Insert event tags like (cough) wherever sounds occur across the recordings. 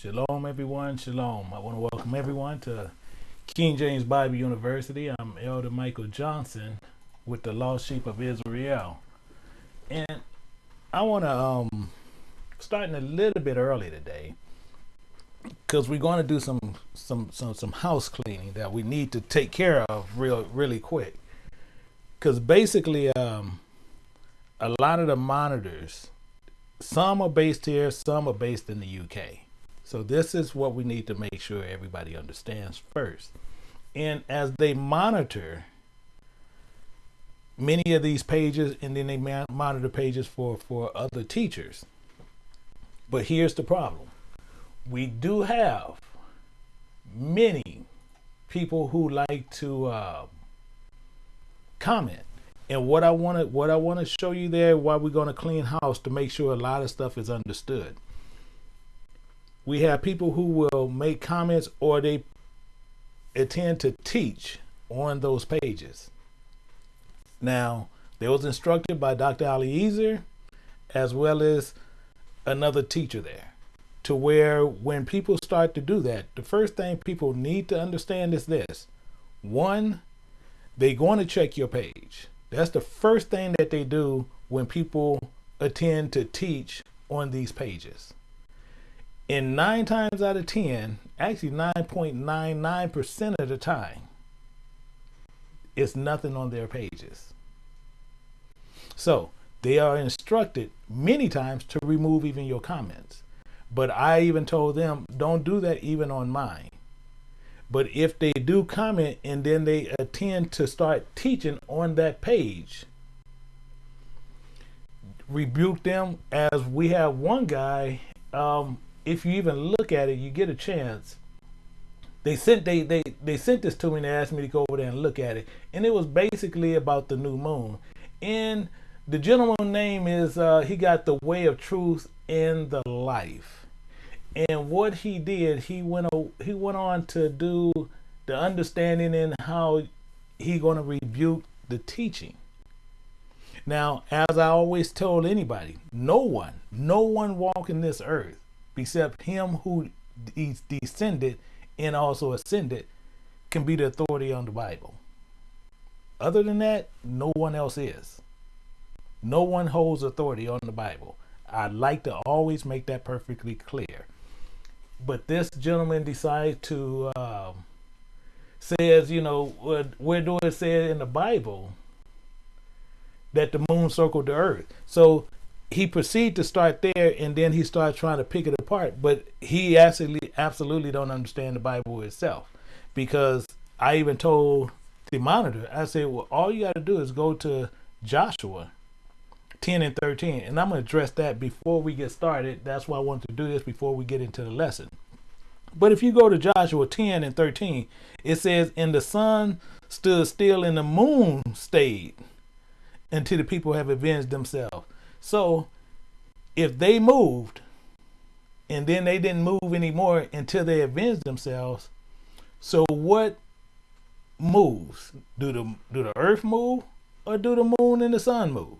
Shalom, everyone. Shalom. I want to welcome everyone to King James Bible University. I'm Elder Michael Johnson with the Lost Sheep of Israel. And I want to um starting a little bit early today because we're going to do some some some some house cleaning that we need to take care of real really quick. Because basically, um, a lot of the monitors, some are based here, some are based in the UK so this is what we need to make sure everybody understands first. And as they monitor many of these pages, and then they monitor pages for, for other teachers. But here's the problem. We do have many people who like to uh, comment. And what I want to what I want to show you there, why we're going to clean house to make sure a lot of stuff is understood we have people who will make comments or they intend to teach on those pages. Now, they was instructed by Dr. Eliezer as well as another teacher there to where when people start to do that, the first thing people need to understand is this. One, they're going to check your page. That's the first thing that they do when people attend to teach on these pages. And nine times out of 10, actually 9.99% of the time, it's nothing on their pages. So they are instructed many times to remove even your comments. But I even told them, don't do that even on mine. But if they do comment and then they attend to start teaching on that page, rebuke them as we have one guy um, if you even look at it, you get a chance. They sent they they they sent this to me and they asked me to go over there and look at it, and it was basically about the new moon. And the gentleman name is uh, he got the way of truth in the life, and what he did, he went he went on to do the understanding and how he going to rebuke the teaching. Now, as I always told anybody, no one, no one walking this earth except him who is descended and also ascended can be the authority on the Bible. Other than that, no one else is. No one holds authority on the Bible. I'd like to always make that perfectly clear. But this gentleman decided to um, says, you know, where do it say in the Bible that the moon circled the earth? So he proceeded to start there and then he started trying to pick it apart. But he absolutely absolutely don't understand the bible itself. Because i even told the monitor i said well all you got to do is go to joshua 10 and 13 and i'm going to address that before we get started. That's why i wanted to do this before we get into the lesson. But if you go to joshua 10 and 13 it says and the sun stood still and the moon stayed until the people have avenged themselves so if they moved and then they didn't move anymore until they avenged themselves, so what moves? Do the do the earth move or do the moon and the sun move?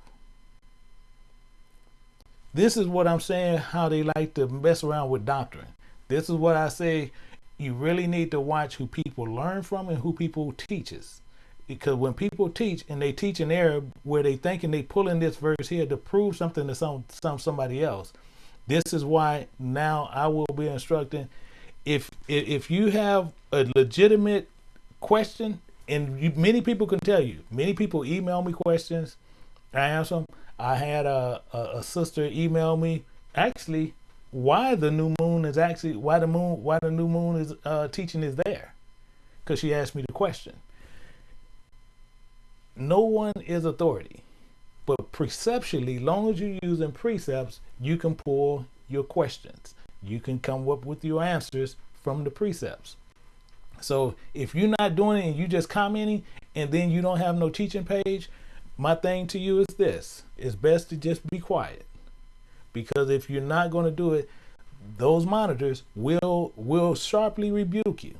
This is what I'm saying how they like to mess around with doctrine. This is what I say you really need to watch who people learn from and who people teaches because when people teach and they teach an error where they thinking they pulling this verse here to prove something to some some somebody else this is why now i will be instructing. If if you have a legitimate question and you, many people can tell you many people email me questions. I answer them i had a, a, a sister email me actually why the new moon is actually why the moon why the new moon is uh, teaching is there. Because she asked me the question no one is authority. But preceptually, long as you're using precepts, you can pull your questions. You can come up with your answers from the precepts. So if you're not doing it and you just commenting and then you don't have no teaching page, my thing to you is this. It's best to just be quiet. Because if you're not going to do it, those monitors will will sharply rebuke you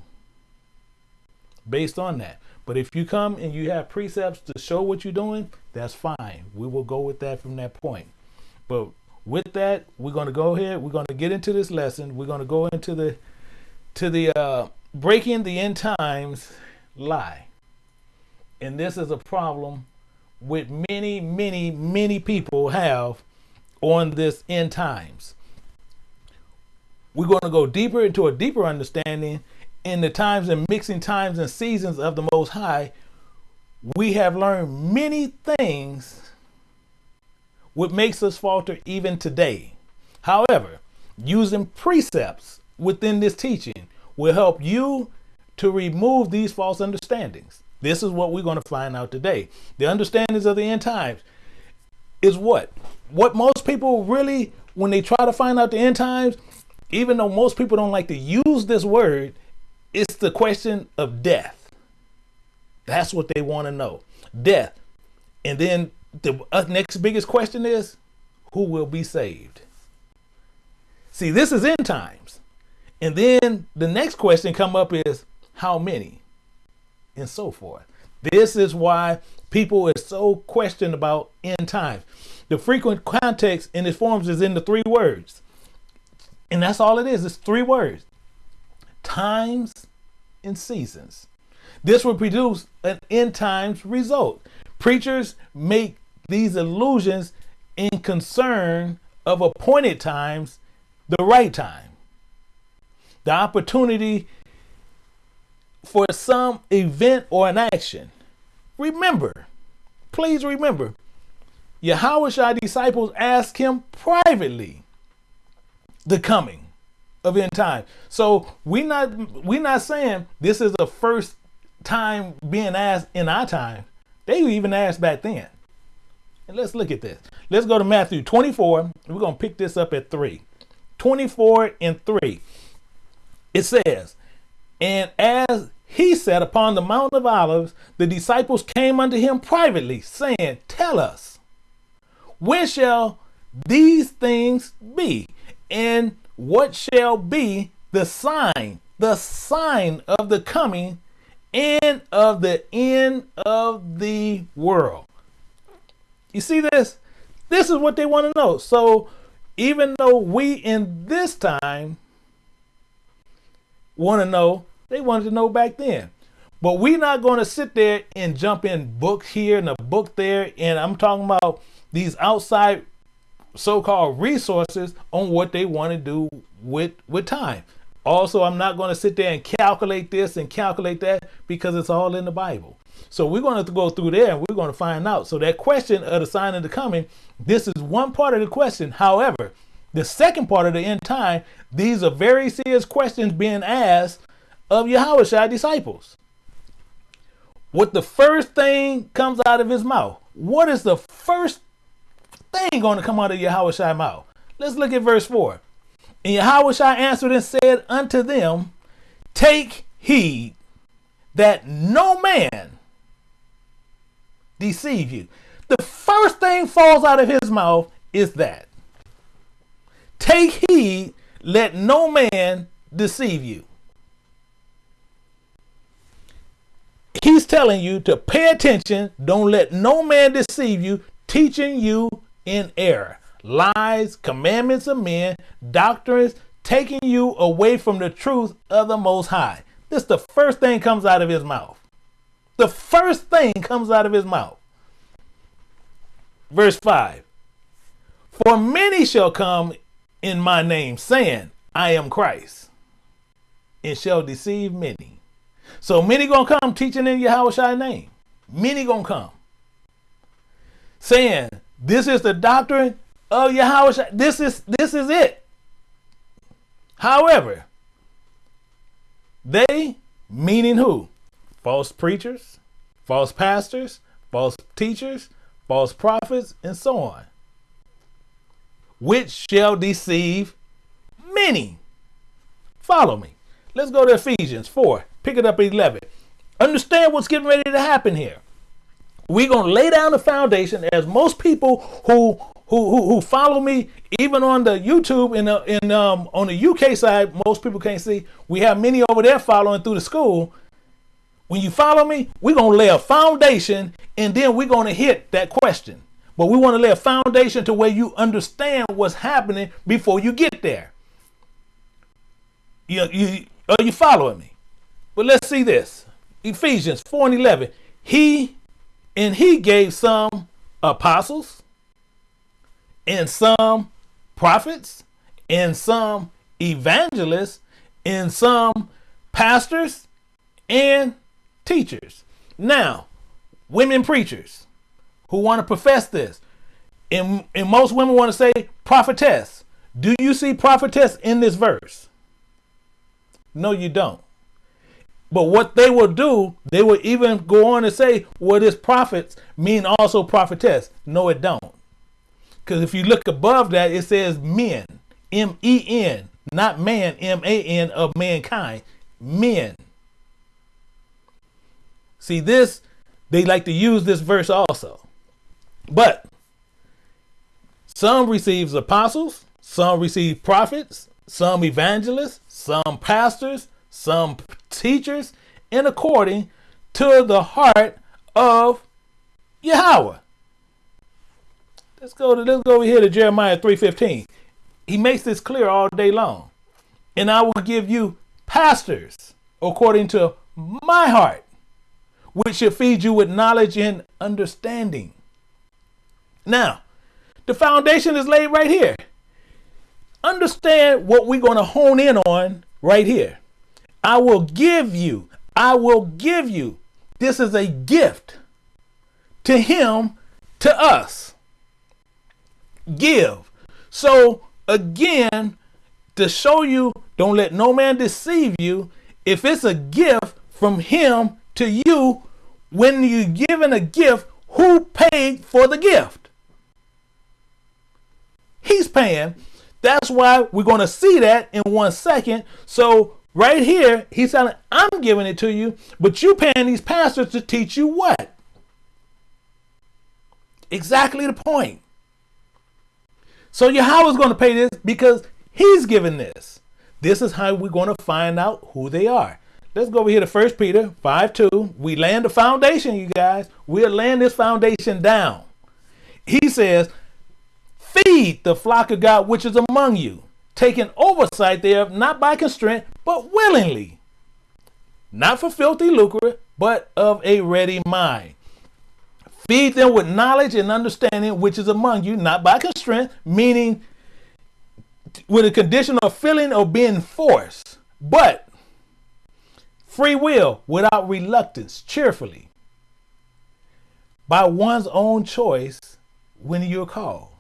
based on that. But if you come and you have precepts to show what you're doing, that's fine. We will go with that from that point. But with that, we're going to go ahead. We're going to get into this lesson. We're going to go into the to the uh, breaking the end times lie, and this is a problem with many, many, many people have on this end times. We're going to go deeper into a deeper understanding in the times and mixing times and seasons of the Most High. We have learned many things what makes us falter even today. However, using precepts within this teaching will help you to remove these false understandings. This is what we're going to find out today. The understandings of the end times is what? What most people really, when they try to find out the end times, even though most people don't like to use this word, it's the question of death. That's what they want to know. Death. And then the uh, next biggest question is who will be saved? See, this is end times. And then the next question come up is how many? and so forth. This is why people are so questioned about end times. The frequent context in its forms is in the three words. And that's all it is. It's three words. Times and seasons. This will produce an end times result. Preachers make these illusions in concern of appointed times, the right time. The opportunity for some event or an action. Remember, please remember, Yahweh disciples asked him privately the coming of end time. So we not we not saying this is the first time being asked in our time. They even asked back then. And let's look at this. Let's go to Matthew 24. We're going to pick this up at 3. 24 and 3. It says, And as he said, Upon the Mount of Olives, the disciples came unto him privately, saying, Tell us, when shall these things be? And what shall be the sign, the sign of the coming and of the end of the world? You see this? This is what they want to know. So, even though we in this time want to know they wanted to know back then. But we're not going to sit there and jump in book here and a book there. And I'm talking about these outside so-called resources on what they want to do with with time. Also, I'm not going to sit there and calculate this and calculate that because it's all in the Bible. So we're going to, go through there and we're going to find out. So that question of the sign of the coming, this is one part of the question. However, the second part of the end time, these are very serious questions being asked of Yahushua disciples. What the first thing comes out of his mouth? What is the first thing going to come out of Yahushua mouth? Let's look at verse 4. And Yahushua answered and said unto them, Take heed that no man deceive you. The first thing falls out of his mouth is that. Take heed, let no man deceive you. He's telling you to pay attention. Don't let no man deceive you, teaching you in error. Lies, commandments of men, doctrines, taking you away from the truth of the Most High. This the first thing comes out of his mouth. The first thing comes out of his mouth. Verse 5 For many shall come in my name, saying, I am Christ, and shall deceive many. So many gonna come teaching in Yahweh name. Many gonna come. Saying, this is the doctrine of Yahweh. This is this is it. However, they, meaning who? False preachers, false pastors, false teachers, false prophets, and so on. Which shall deceive many. Follow me. Let's go to Ephesians 4 Pick it up at 11. Understand what's getting ready to happen here. We're going to lay down the foundation as most people who who, who, who follow me even on the YouTube in the, in um on the UK side, most people can't see. We have many over there following through the school. When you follow me, we're gonna lay a foundation and then we're gonna hit that question. but we want to lay a foundation to where you understand what's happening before you get there. You, you, are you following me? But let's see this. Ephesians 4 and 11. He and he gave some apostles and some prophets and some evangelists and some pastors and teachers. Now, women preachers who want to profess this, and, and most women want to say prophetess. Do you see prophetess in this verse? No, you don't. But what they will do, they will even go on and say, well, this prophets mean also prophetess. No, it don't. Because if you look above that, it says men, M E N, not man, M A N, of mankind. Men. See, this, they like to use this verse also. But some receives apostles, some receive prophets, some evangelists, some pastors, some teachers, in according to the heart of Yahweh. Let's go to let's go over here to Jeremiah 3:15. He makes this clear all day long. And I will give you pastors according to my heart, which shall feed you with knowledge and understanding. Now, the foundation is laid right here. Understand what we're going to hone in on right here. I will give you, I will give you. This is a gift to him, to us. Give. So, again, to show you, don't let no man deceive you. If it's a gift from him to you, when you're given a gift, who paid for the gift? He's paying. That's why we're going to see that in one second. So right here, he's telling, I'm giving it to you, but you paying these pastors to teach you what? Exactly the point. So Yahweh is going to pay this because he's giving this. This is how we're going to find out who they are. Let's go over here to 1 Peter 5 2. We land the foundation, you guys. We'll land this foundation down. He says, Feed the flock of God which is among you, taking oversight thereof, not by constraint, but willingly. Not for filthy lucre, but of a ready mind. Feed them with knowledge and understanding which is among you, not by constraint, meaning with a condition of feeling or being forced, but free will without reluctance, cheerfully, by one's own choice when you're called.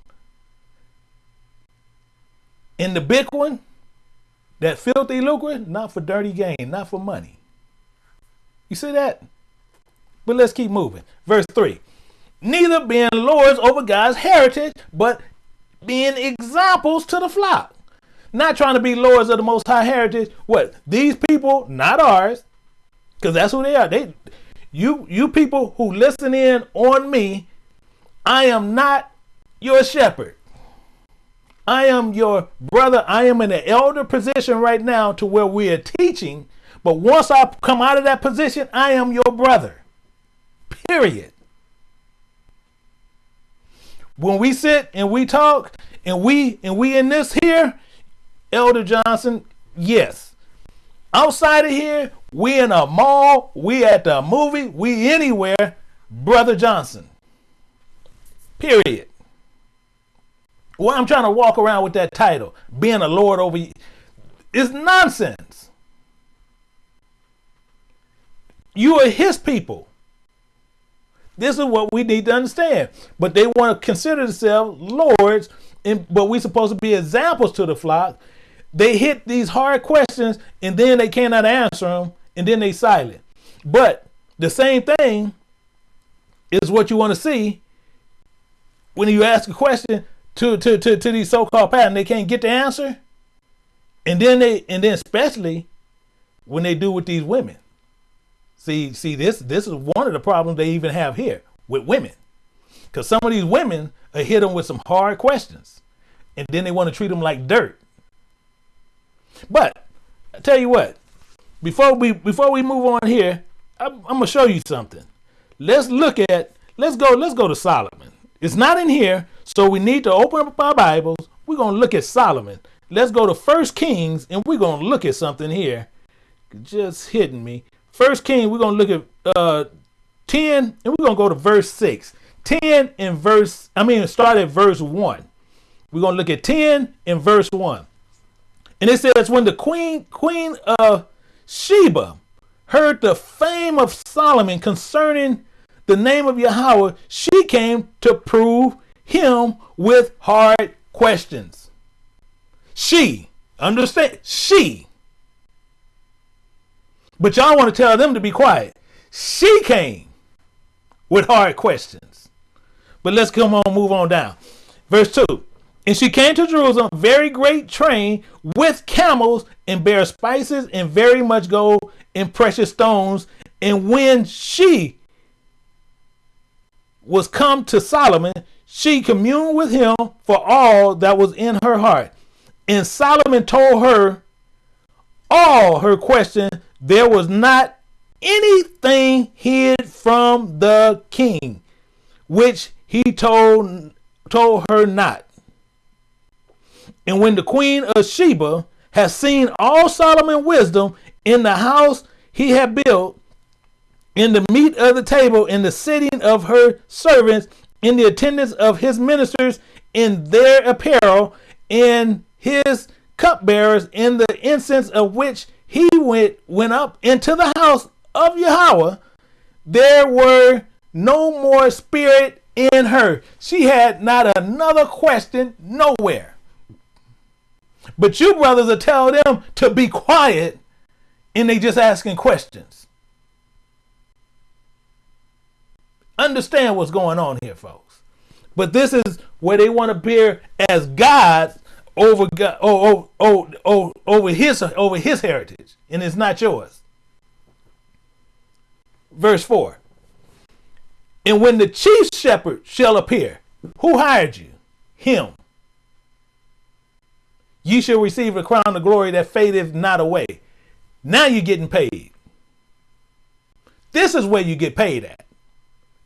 In the big one, that filthy lucre, not for dirty gain, not for money. You see that? But let's keep moving. Verse 3 Neither being lords over God's heritage, but being examples to the flock. Not trying to be lords of the most high heritage. What? These people, not ours, because that's who they are. They you you people who listen in on me, I am not your shepherd. I am your brother. I am in an elder position right now to where we are teaching. But once I come out of that position, I am your brother. Period. When we sit and we talk and we and we in this here, Elder Johnson, yes. Outside of here, we in a mall, we at the movie, we anywhere, Brother Johnson. Period. Well, I'm trying to walk around with that title, being a lord over you. It's nonsense. You are his people. This is what we need to understand. But they want to consider themselves lords, and, but we're supposed to be examples to the flock. They hit these hard questions and then they cannot answer them and then they silent. But the same thing is what you want to see when you ask a question to to to, to these so-called patterns. They can't get the answer, and then they and then especially when they do with these women. See see this this is one of the problems they even have here with women, because some of these women are hit them with some hard questions, and then they want to treat them like dirt. But I tell you what, before we before we move on here, I'm, I'm gonna show you something. Let's look at let's go let's go to Solomon. It's not in here, so we need to open up our Bibles. We're going to look at Solomon. Let's go to First Kings, and we're going to look at something here. Just hitting me. First King, we're going to look at uh, 10, and we're going to go to verse 6. 10 and verse, I mean, start at verse 1. We're going to look at 10 and verse 1. And it says, when the queen, queen of Sheba heard the fame of Solomon concerning the name of Yahweh, she came to prove him with hard questions. She, understand, she. But y'all want to tell them to be quiet. She came with hard questions. But let's come on, move on down. Verse 2. And she came to Jerusalem, very great train with camels, and bare spices, and very much gold, and precious stones. And when she was come to Solomon, she communed with him for all that was in her heart. And Solomon told her all her questions. There was not anything hid from the king, which he told told her not. And when the queen of Sheba had seen all Solomon's wisdom in the house he had built, in the meat of the table, in the sitting of her servants, in the attendance of his ministers, in their apparel, in his cupbearers, in the incense of which he went went up into the house of Yahweh, there were no more spirit in her. She had not another question nowhere. But you brothers are tell them to be quiet and they just asking questions. Understand what's going on here, folks. But this is where they want to appear as God over God, oh, oh, oh, over his over his heritage, and it's not yours. Verse 4. And when the chief shepherd shall appear, who hired you? Him you shall receive a crown of glory that fadeth not away. Now you're getting paid. This is where you get paid at.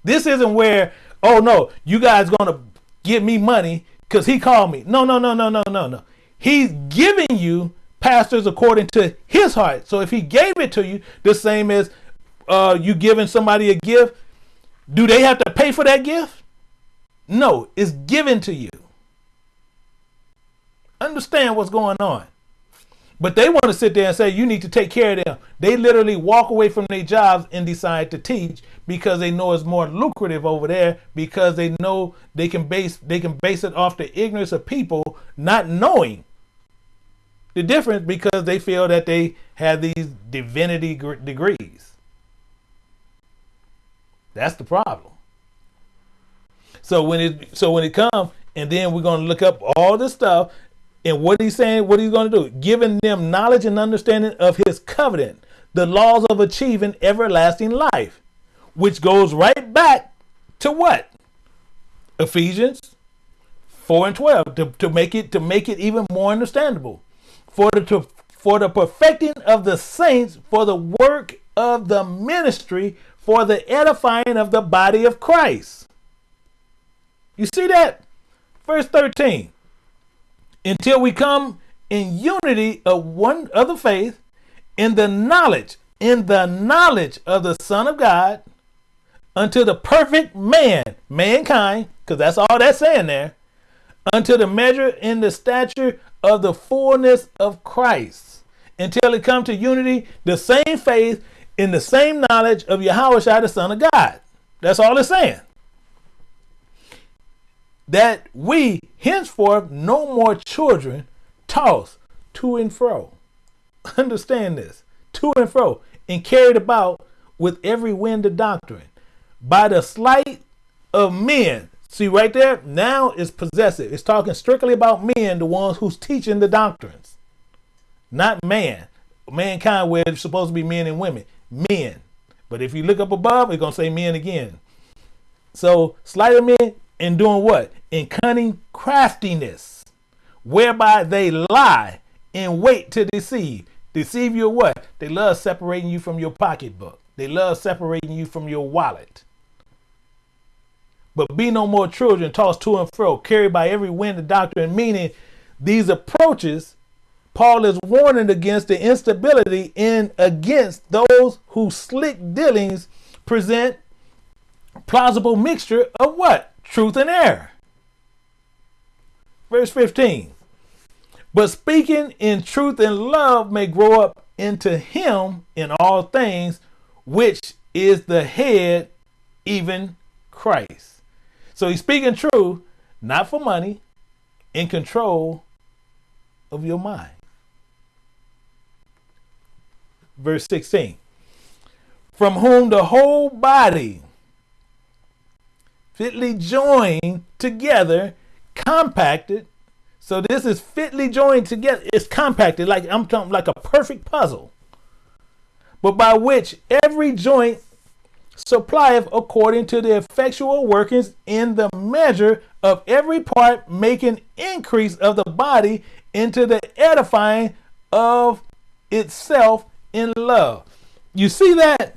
This isn't where, oh no, you guys gonna give me money because he called me. No, no, no, no, no, no, no. He's giving you pastors according to his heart. So if he gave it to you, the same as uh, you giving somebody a gift, do they have to pay for that gift? No, it's given to you understand what's going on. But they want to sit there and say, you need to take care of them. They literally walk away from their jobs and decide to teach because they know it's more lucrative over there because they know they can base they can base it off the ignorance of people not knowing the difference because they feel that they have these divinity degrees. That's the problem. So when it so when it comes and then we're going to look up all this stuff and what he's saying, what he's going to do, giving them knowledge and understanding of his covenant, the laws of achieving everlasting life, which goes right back to what? Ephesians 4 and 12 to, to make it to make it even more understandable. For the to, for the perfecting of the saints, for the work of the ministry, for the edifying of the body of Christ. You see that? Verse 13 until we come in unity of one of the faith in the knowledge in the knowledge of the son of god unto the perfect man mankind because that's all that's saying there unto the measure in the stature of the fullness of christ until it come to unity the same faith in the same knowledge of Yahweh the son of god. That's all it's saying. That we henceforth no more children tossed to and fro. Understand this. To and fro. And carried about with every wind of doctrine by the sleight of men. See right there, now is possessive. It's talking strictly about men, the ones who's teaching the doctrines, not man. Mankind, where it's supposed to be men and women, men. But if you look up above, it's gonna say men again. So sleight of men in doing what? In cunning craftiness, whereby they lie and wait to deceive. Deceive you what? They love separating you from your pocketbook. They love separating you from your wallet. But be no more children tossed to and fro, carried by every wind of doctrine. Meaning, these approaches, Paul is warning against the instability in against those whose slick dealings present plausible mixture of what? Truth and error. Verse 15. But speaking in truth and love may grow up into him in all things, which is the head, even Christ. So he's speaking true, not for money, in control of your mind. Verse 16. From whom the whole body fitly joined together, compacted. So this is fitly joined together. It's compacted like I'm talking like a perfect puzzle. But by which every joint supplieth according to the effectual workings in the measure of every part, making increase of the body into the edifying of itself in love. You see that?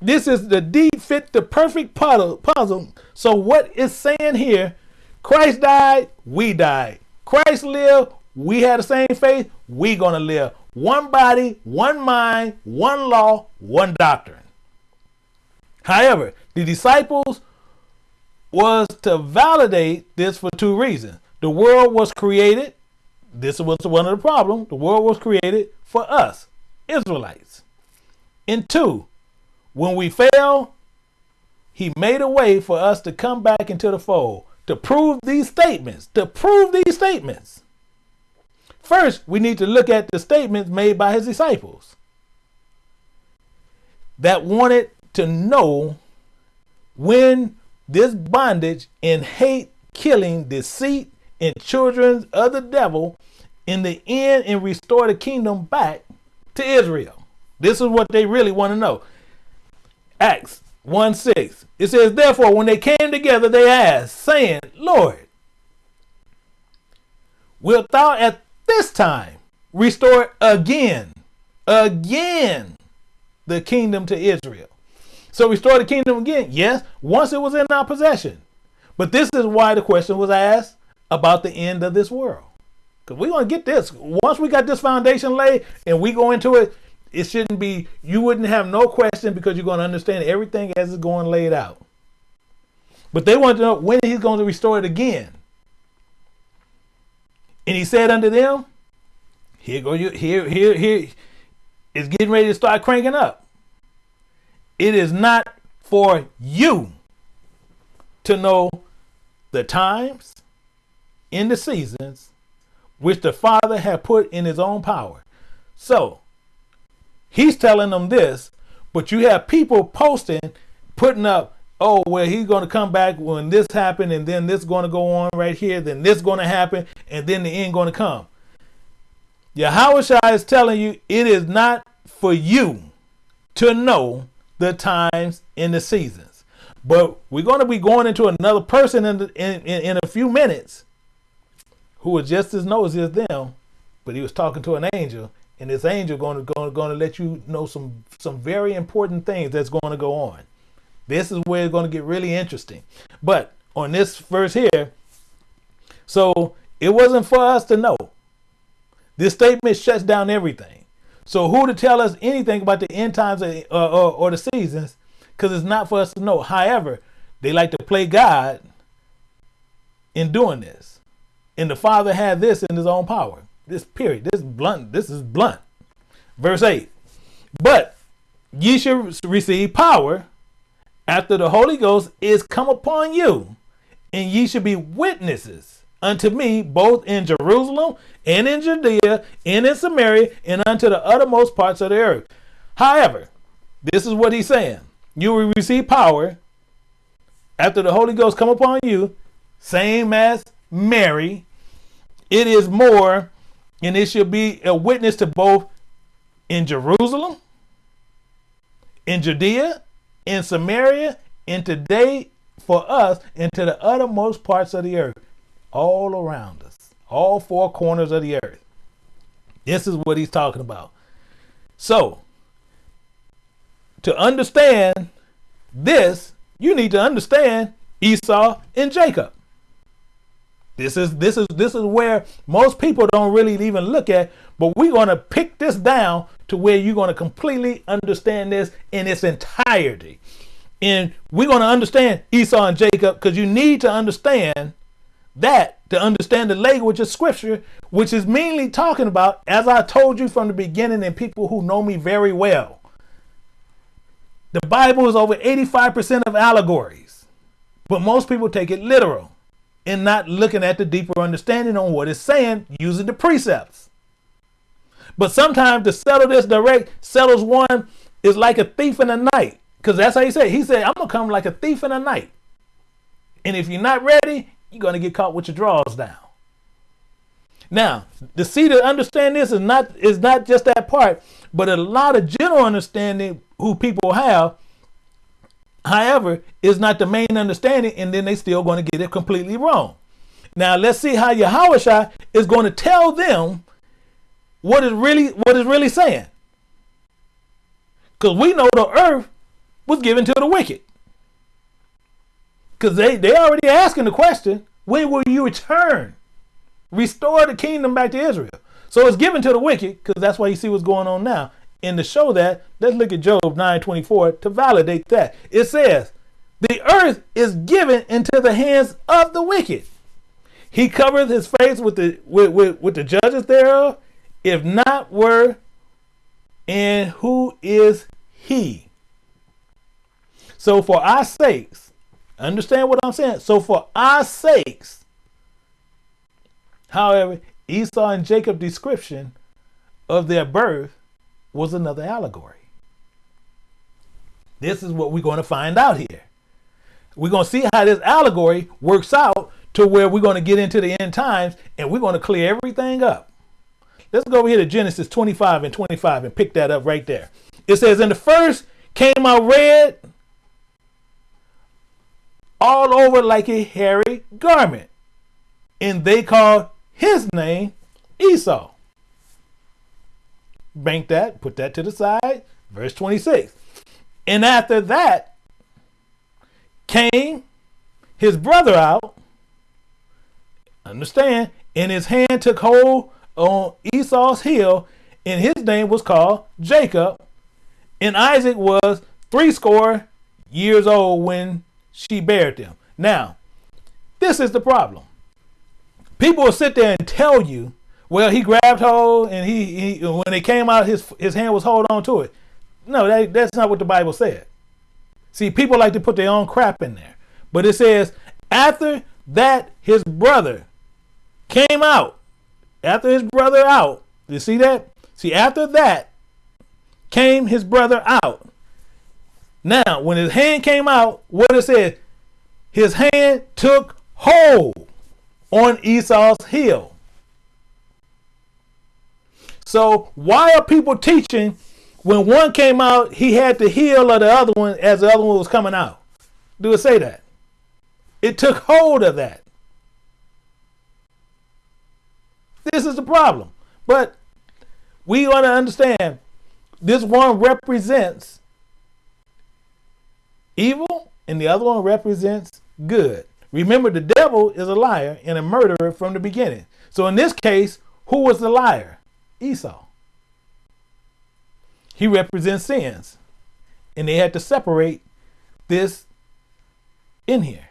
This is the deed fit the perfect puzzle. So what is saying here? Christ died, we died. Christ lived, we had the same faith, we gonna live. One body, one mind, one law, one doctrine. However, the disciples was to validate this for two reasons. The world was created, this was one of the problems, the world was created for us, Israelites. And two, when we fail, he made a way for us to come back into the fold to prove these statements, to prove these statements. First, we need to look at the statements made by his disciples that wanted to know when this bondage and hate, killing, deceit, and children of the devil in the end and restore the kingdom back to Israel. This is what they really want to know. Acts 1 6. It says, Therefore, when they came together, they asked, saying, Lord, wilt thou at this time restore again, again the kingdom to Israel? So restore the kingdom again? Yes, once it was in our possession. But this is why the question was asked about the end of this world. Because we're going to get this. Once we got this foundation laid and we go into it, it shouldn't be, you wouldn't have no question because you're going to understand everything as it's going laid out. But they want to know when he's going to restore it again. And he said unto them, here go you, here, here, here, it's getting ready to start cranking up. It is not for you to know the times in the seasons which the Father had put in his own power. So He's telling them this, but you have people posting, putting up, oh, well, he's going to come back when this happened, and then this going to go on right here, then this going to happen, and then the end going to come. Yahushua is telling you it is not for you to know the times and the seasons. But we're going to be going into another person in, the, in, in, in a few minutes who was just as nosy as them, but he was talking to an angel and this angel going to going, going to let you know some some very important things that's going to go on. This is where it's going to get really interesting. But on this verse here, so it wasn't for us to know. This statement shuts down everything. So who to tell us anything about the end times or, or, or the seasons? Because it's not for us to know. However, they like to play God in doing this. And the Father had this in his own power. This period. This blunt. This is blunt. Verse 8. But ye shall receive power after the Holy Ghost is come upon you, and ye shall be witnesses unto me both in Jerusalem and in Judea and in Samaria and unto the uttermost parts of the earth. However, this is what he's saying. You will receive power after the Holy Ghost come upon you, same as Mary. It is more and it shall be a witness to both in Jerusalem, in Judea, in Samaria, and today for us into the uttermost parts of the earth, all around us, all four corners of the earth. This is what he's talking about. So, to understand this, you need to understand Esau and Jacob. This is this is this is where most people don't really even look at, but we're going to pick this down to where you're going to completely understand this in its entirety. And we're going to understand Esau and Jacob because you need to understand that to understand the language of scripture, which is mainly talking about, as I told you from the beginning, and people who know me very well, the Bible is over 85% of allegories, but most people take it literal and not looking at the deeper understanding on what it's saying using the precepts. But sometimes to settle this direct, settles one is like a thief in the night. Because that's how he said. He said, I'm going to come like a thief in the night. And if you're not ready, you're going to get caught with your drawers down. Now, the see to understand this is not is not just that part, but a lot of general understanding who people have, however, is not the main understanding, and then they still going to get it completely wrong. Now let's see how Yahweh is going to tell them what is really what is really saying. Because we know the earth was given to the wicked. Because they, they already asking the question, when will you return? Restore the kingdom back to Israel. So it's given to the wicked, because that's why you see what's going on now. And to show that, let's look at Job 9:24 to validate that. It says, The earth is given into the hands of the wicked. He covereth his face with the with, with, with the judges thereof, if not were, and who is he? So for our sakes, Understand what I'm saying? So for our sakes, however, Esau and Jacob description of their birth was another allegory. This is what we're going to find out here. We're going to see how this allegory works out to where we're going to get into the end times and we're going to clear everything up. Let's go over here to Genesis 25 and 25 and pick that up right there. It says, In the first came out red, all over like a hairy garment. And they called his name Esau. Bank that, put that to the side. Verse 26. And after that came his brother out. Understand? And his hand took hold on Esau's heel, and his name was called Jacob. And Isaac was threescore years old when she bared them. Now, this is the problem. People will sit there and tell you, well, he grabbed hold and he, he when it came out, his his hand was hold on to it. No, that, that's not what the Bible said. See, people like to put their own crap in there. But it says, after that, his brother came out. After his brother out. You see that? See, after that came his brother out. Now, when his hand came out, what it said, his hand took hold on Esau's heel. So why are people teaching when one came out, he had the heel of the other one as the other one was coming out? Do it say that? It took hold of that. This is the problem. But we want to understand this one represents evil, and the other one represents good. Remember, the devil is a liar and a murderer from the beginning. So in this case, who was the liar? Esau. He represents sins. And they had to separate this in here.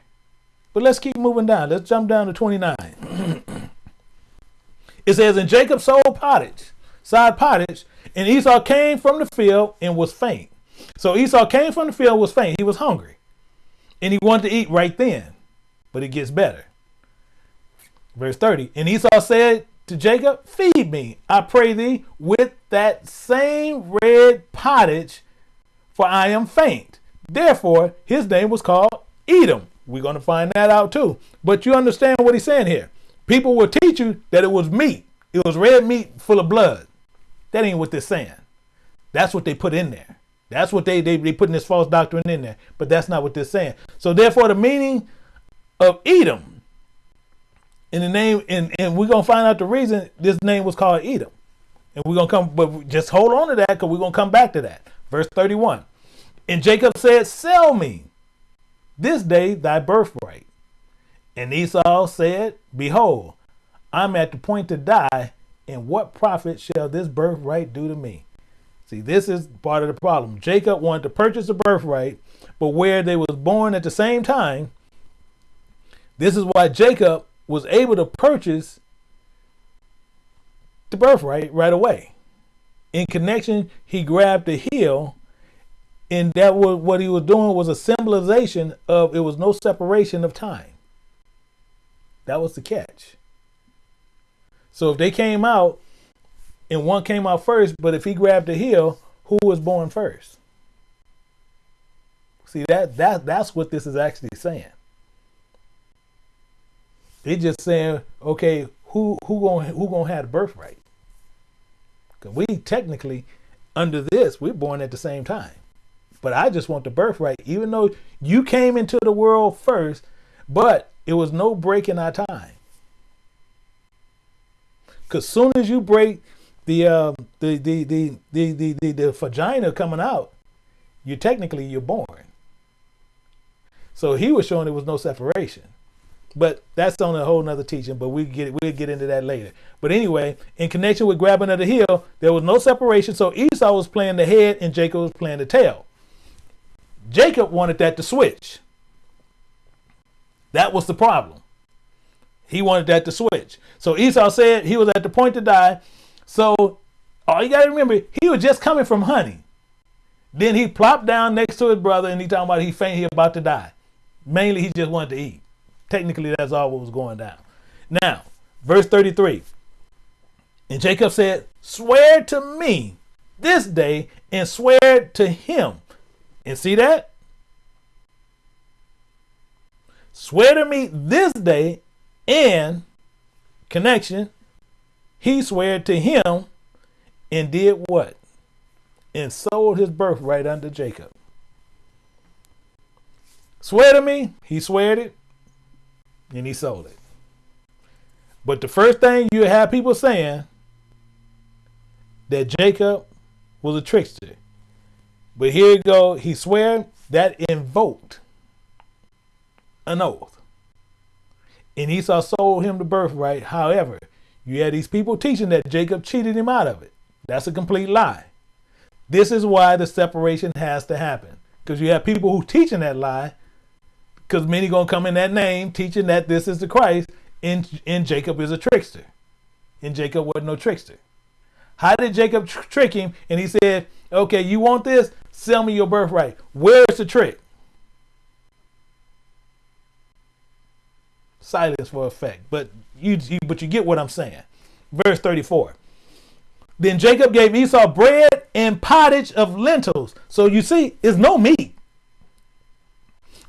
But let's keep moving down. Let's jump down to 29. it says, And Jacob sold pottage, side pottage, and Esau came from the field and was faint. So Esau came from the field, was faint. He was hungry. And he wanted to eat right then. But it gets better. Verse 30. And Esau said to Jacob, Feed me, I pray thee, with that same red pottage, for I am faint. Therefore, his name was called Edom. We're going to find that out too. But you understand what he's saying here. People will teach you that it was meat. It was red meat full of blood. That ain't what they're saying. That's what they put in there. That's what they, they, they putting this false doctrine in there. But that's not what they're saying. So therefore, the meaning of Edom in the name, and, and we're gonna find out the reason this name was called Edom. And we're gonna come, but just hold on to that because we're gonna come back to that. Verse 31. And Jacob said, Sell me this day thy birthright. And Esau said, Behold, I'm at the point to die, and what profit shall this birthright do to me? See, this is part of the problem. Jacob wanted to purchase a birthright, but where they was born at the same time, this is why Jacob was able to purchase the birthright right away. In connection, he grabbed the heel, and that was what he was doing was a symbolization of it was no separation of time. That was the catch. So if they came out and one came out first, but if he grabbed the heel, who was born first? See that that that's what this is actually saying. They just saying, okay, who who gonna who gonna have the birthright? Because we technically, under this, we're born at the same time. But I just want the birthright, even though you came into the world first, but it was no break in our time. Because soon as you break the, uh, the, the, the, the, the, the, the vagina coming out, you technically you're born. So he was showing there was no separation. But that's on a whole nother teaching, but we get we'll get into that later. But anyway, in connection with grabbing of the heel, there was no separation. So Esau was playing the head and Jacob was playing the tail. Jacob wanted that to switch. That was the problem. He wanted that to switch. So Esau said he was at the point to die. So all you gotta remember, he was just coming from hunting. Then he plopped down next to his brother and he talking about he faint, he about to die. Mainly he just wanted to eat. Technically, that's all what was going down. Now, verse 33. And Jacob said, Swear to me this day and swear to him. And see that? Swear to me this day and connection. He swore to him and did what? And sold his birthright unto Jacob. Swear to me, he sweared it and he sold it. But the first thing you have people saying that Jacob was a trickster. But here you go, he swear that invoked an oath. And Esau sold him the birthright. However, you had these people teaching that Jacob cheated him out of it. That's a complete lie. This is why the separation has to happen. Because you have people who teaching that lie because many gonna come in that name teaching that this is the Christ, and, and Jacob is a trickster. And Jacob wasn't no trickster. How did Jacob tr- trick him? And he said, okay, you want this? Sell me your birthright. Where's the trick? Silence for effect. But you, you but you get what I'm saying. Verse 34. Then Jacob gave Esau bread and pottage of lentils. So you see, it's no meat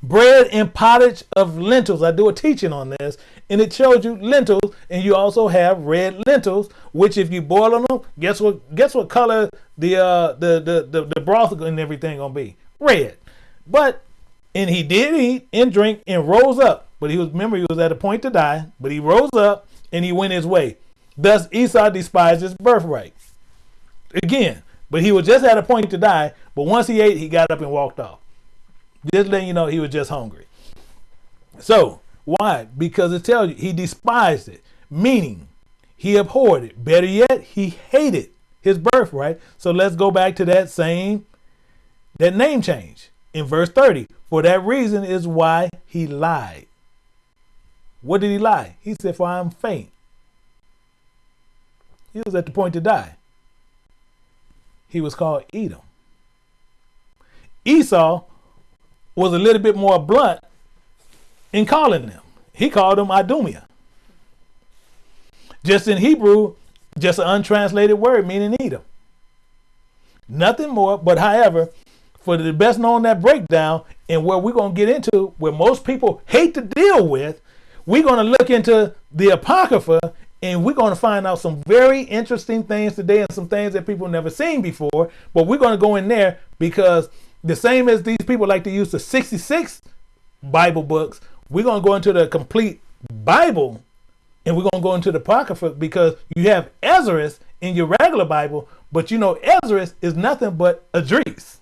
bread and pottage of lentils. I do a teaching on this, and it shows you lentils, and you also have red lentils, which if you boil them, guess what? Guess what color the uh the the the, the broth and everything gonna be? Red. But and he did eat and drink and rose up. But he was remember he was at a point to die, but he rose up and he went his way. Thus Esau despised his birthright. Again, but he was just at a point to die. But once he ate, he got up and walked off. Just letting you know he was just hungry. So, why? Because it tells you he despised it, meaning he abhorred it. Better yet, he hated his birthright. So let's go back to that same that name change in verse 30. For that reason is why he lied. What did he lie? He said, For I am faint. He was at the point to die. He was called Edom. Esau was a little bit more blunt in calling them. He called them Idumea. Just in Hebrew, just an untranslated word meaning Edom. Nothing more, but however, for the best known that breakdown and where we're going to get into where most people hate to deal with, we're going to look into the Apocrypha and we're going to find out some very interesting things today and some things that people never seen before. But we're going to go in there because the same as these people like to use the 66 Bible books, we're going to go into the complete Bible and we're going to go into the Apocrypha because you have Ezra in your regular Bible, but you know Ezra is nothing but Idris.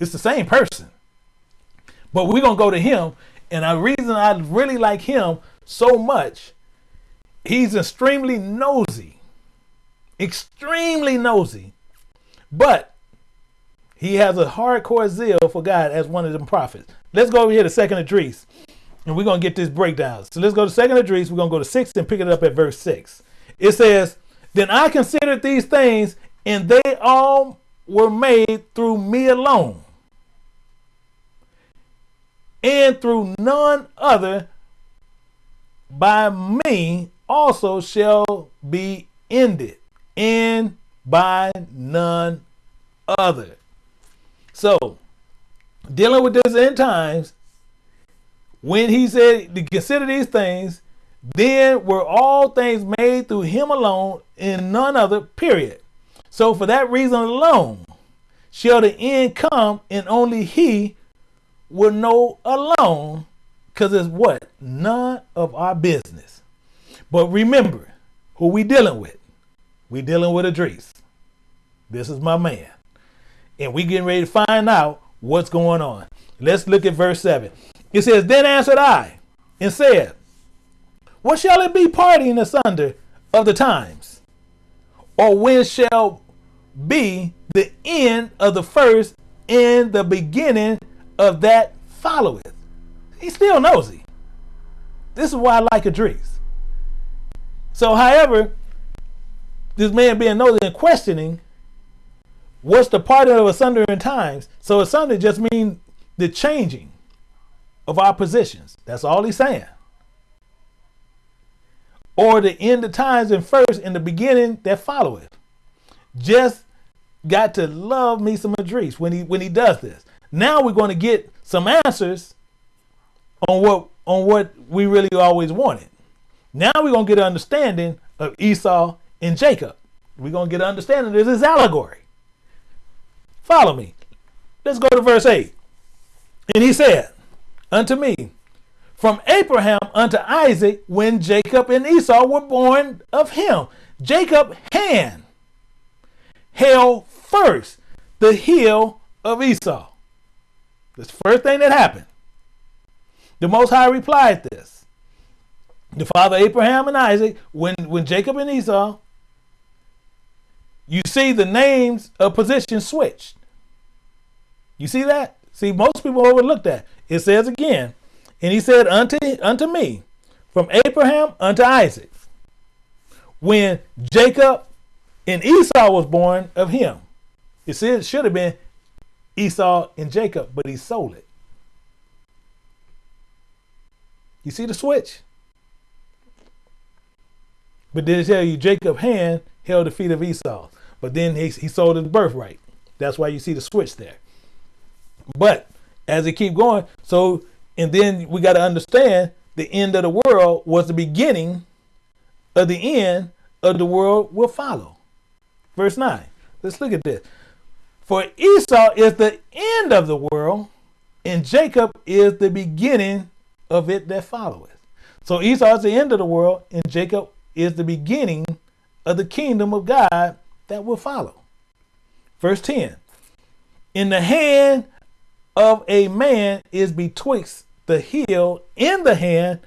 It's the same person. But we're gonna go to him, and the reason I really like him so much, he's extremely nosy, extremely nosy, but he has a hardcore zeal for God as one of them prophets. Let's go over here to Second Esdras, and we're gonna get this breakdown. So let's go to Second Esdras. We're gonna go to six and pick it up at verse six. It says, "Then I considered these things, and they all were made through me alone." and through none other by me also shall be ended, and by none other. So, dealing with this end times, when he said to consider these things, then were all things made through him alone and none other, period. So, for that reason alone, shall the end come, and only he will know alone because it's what? None of our business. But remember who we dealing with. We dealing with Esdras. This is my man. And we getting ready to find out what's going on. Let's look at verse 7. It says, Then answered I and said, What shall it be parting asunder of the times? Or when shall be the end of the first and the beginning of that followeth. He still nosy. This is why I like Esdras. So, however, this man being nosy and questioning, what's the part of asunder in times? So asunder just means the changing of our positions. That's all he's saying. Or the end of times and first in the beginning that followeth. Just got to love me some Esdras when he when he does this. Now we're going to get some answers on what on what we really always wanted. Now we're to get an understanding of Esau and Jacob. We're to get an understanding of this allegory. Follow me. Let's go to verse 8. And he said unto me, From Abraham unto Isaac, when Jacob and Esau were born of him, Jacob hand held first the heel of Esau. That's the first thing that happened. The Most High replied this. The father Abraham and Isaac, when, when Jacob and Esau, you see the names of positions switched. You see that? See, most people overlook that. It says again, and he said unto, unto me, from Abraham unto Isaac, when Jacob and Esau was born of him. It said it should have been Esau and Jacob, but he sold it. You see the switch? But it tell you Jacob hand held the feet of Esau? But then he, he sold his birthright. That's why you see the switch there. But as it keep going, so and then we got to understand the end of the world was the beginning of the end of the world will follow. Verse 9. Let's look at this. For Esau is the end of the world, and Jacob is the beginning of it that followeth. So Esau is the end of the world, and Jacob is the beginning of the kingdom of God that will follow. Verse 10 In the hand of a man is betwixt the heel and the hand.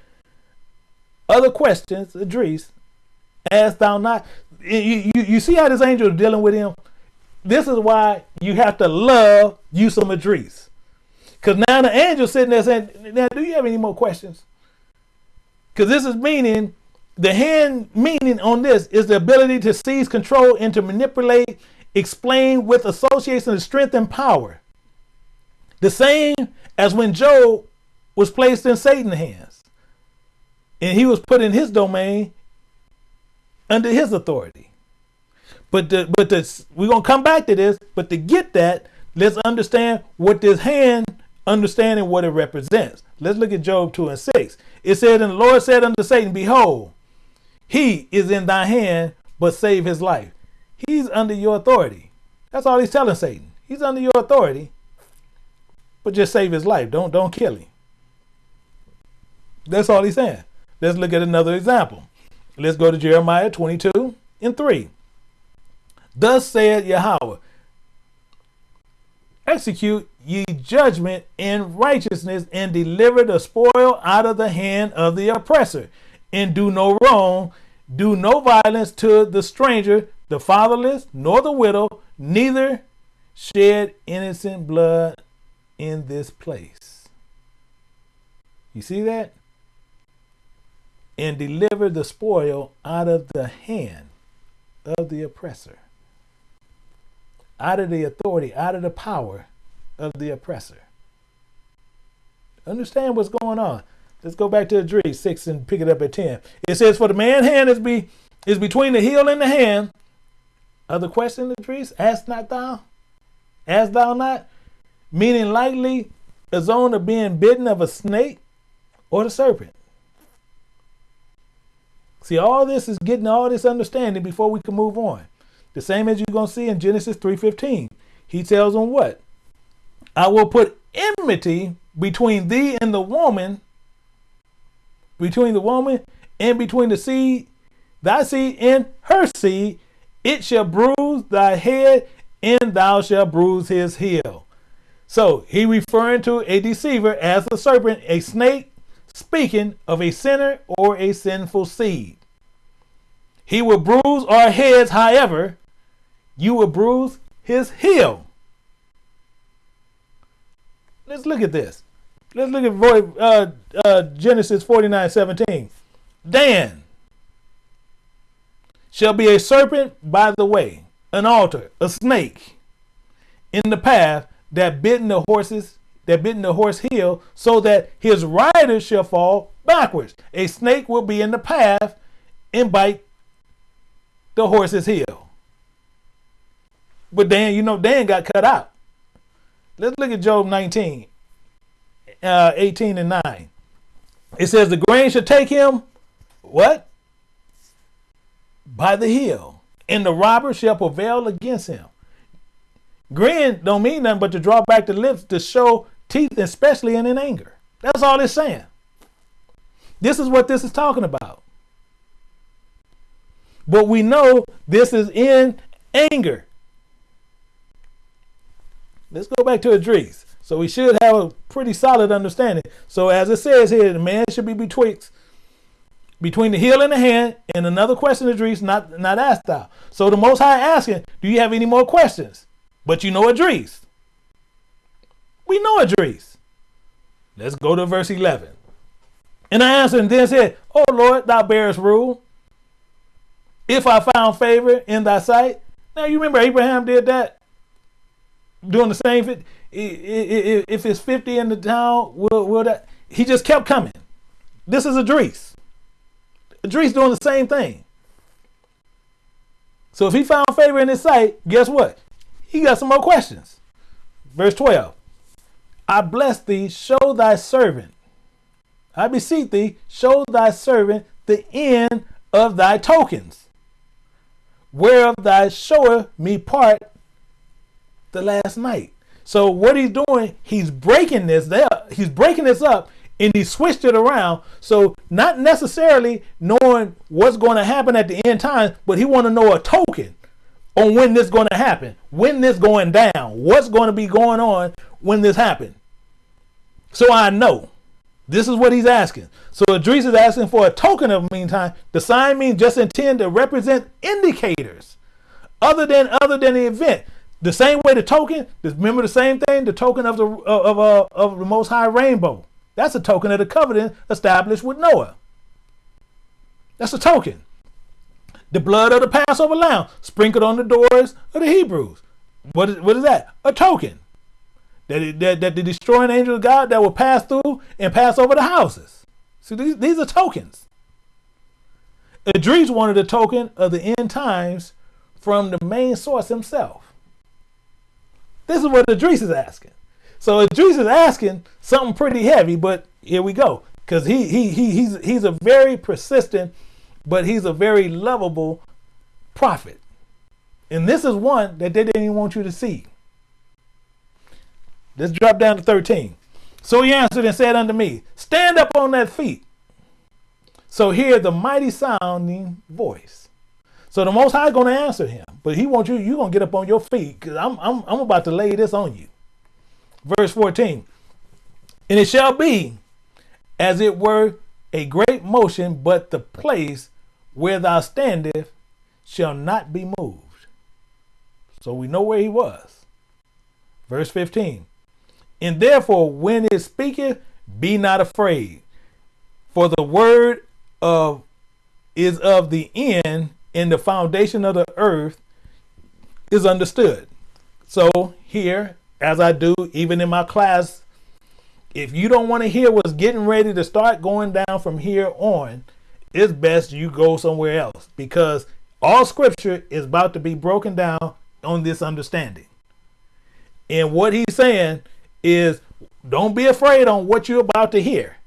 Other questions, Esdras, as thou not. You, you, you see how this angel is dealing with him? this is why you have to love you some Esdras. Because now the angel sitting there saying, now do you have any more questions? Because this is meaning, the hand meaning on this is the ability to seize control and to manipulate, explain with association of strength and power. The same as when Job was placed in Satan's hands. And he was put in his domain under his authority. But the, but we're gonna come back to this. But to get that, let's understand what this hand, understanding what it represents. Let's look at Job 2 and 6. It said, And the Lord said unto Satan, Behold, he is in thy hand, but save his life. He's under your authority. That's all he's telling Satan. He's under your authority, but just save his life. Don't don't kill him. That's all he's saying. Let's look at another example. Let's go to Jeremiah 22 and 3. Thus said Yahweh, execute ye judgment in righteousness and deliver the spoil out of the hand of the oppressor and do no wrong do no violence to the stranger the fatherless nor the widow neither shed innocent blood in this place. You see that? And deliver the spoil out of the hand of the oppressor out of the authority, out of the power of the oppressor. Understand what's going on. Let's go back to the Idris 6 and pick it up at 10. It says, For the man hand is be is between the heel and the hand. Other question, the Idris? Ask not thou? Ask thou not? Meaning likely a zone of being bitten of a snake or the serpent. See, all this is getting all this understanding before we can move on. The same as you're going to see in Genesis 3.15. He tells them what? I will put enmity between thee and the woman, between the woman and between the seed, thy seed and her seed. It shall bruise thy head, and thou shalt bruise his heel. So he referring to a deceiver as a serpent, a snake, speaking of a sinner or a sinful seed. He will bruise our heads, however, you will bruise his heel. Let's look at this. Let's look at uh, uh, Genesis 49 17. Dan shall be a serpent by the way, an altar, a snake in the path that bitten the horses, that bitten the horse heel, so that his rider shall fall backwards. A snake will be in the path and bite the horse's heel. But Dan, you know, Dan got cut out. Let's look at Job 19, uh, 18 and 9. It says, The grain shall take him, what? By the heel, and the robber shall prevail against him. Grin don't mean nothing but to draw back the lips to show teeth, especially in, in anger. That's all it's saying. This is what this is talking about. But we know this is in anger. Let's go back to Idris. So we should have a pretty solid understanding. So as it says here, the man should be betwixt between the heel and the hand. And another question, Idris, not not asked thou. So the Most High asking, do you have any more questions? But you know Idris. We know Idris. Let's go to verse 11. And I answered and then said, Oh Lord, thou bearest rule. If I found favor in thy sight. Now you remember Abraham did that doing the same. If it's 50 in the town, will, will that? He just kept coming. This is Idris. Idris doing the same thing. So if he found favor in his sight, guess what? He got some more questions. Verse 12. I bless thee, show thy servant. I beseech thee, show thy servant the end of thy tokens, whereof thy showeth me part the last night. So what he's doing, he's breaking this there, he's breaking this up and he switched it around. So not necessarily knowing what's going to happen at the end time, but he want to know a token on when this going to happen, when this going down, what's going to be going on when this happen. So I know. This is what he's asking. So Idris is asking for a token of meantime. The sign means just intend to represent indicators other than other than the event. The same way the token, remember the same thing, the token of the of uh, of the Most High rainbow. That's a token of the covenant established with Noah. That's a token. The blood of the Passover lamb sprinkled on the doors of the Hebrews. What is, what is that? A token. That, that, that the destroying angel of God that will pass through and pass over the houses. See, these, these are tokens. Idris wanted a token of the end times from the main source himself. This is what Idris is asking. So Idris is asking something pretty heavy, but here we go. Because he, he, he, he's, he's a very persistent, but he's a very lovable prophet. And this is one that they didn't even want you to see. Let's drop down to 13. So he answered and said unto me, Stand up on that feet. So hear the mighty sounding voice. So the Most High going to answer him, but He wants you. You gonna get up on your feet because I'm I'm I'm about to lay this on you. Verse 14. And it shall be as it were a great motion, but the place where thou standest shall not be moved. So we know where he was. Verse 15. And therefore, when it speaketh, be not afraid, for the word of is of the end, and the foundation of the earth is understood. So here, as I do, even in my class, if you don't want to hear what's getting ready to start going down from here on, it's best you go somewhere else because all scripture is about to be broken down on this understanding. And what he's saying is don't be afraid on what you're about to hear,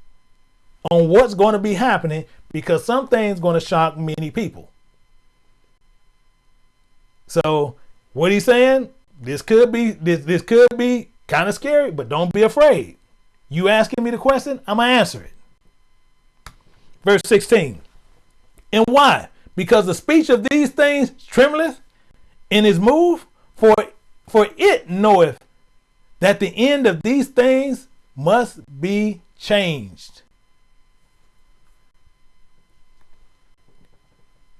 on what's going to be happening, because some things going to shock many people. So what he's saying, this could be this this could be kind of scary, but don't be afraid. You asking me the question, I'm gonna answer it. Verse 16. And why? Because the speech of these things trembleth in his move, for for it knoweth that the end of these things must be changed.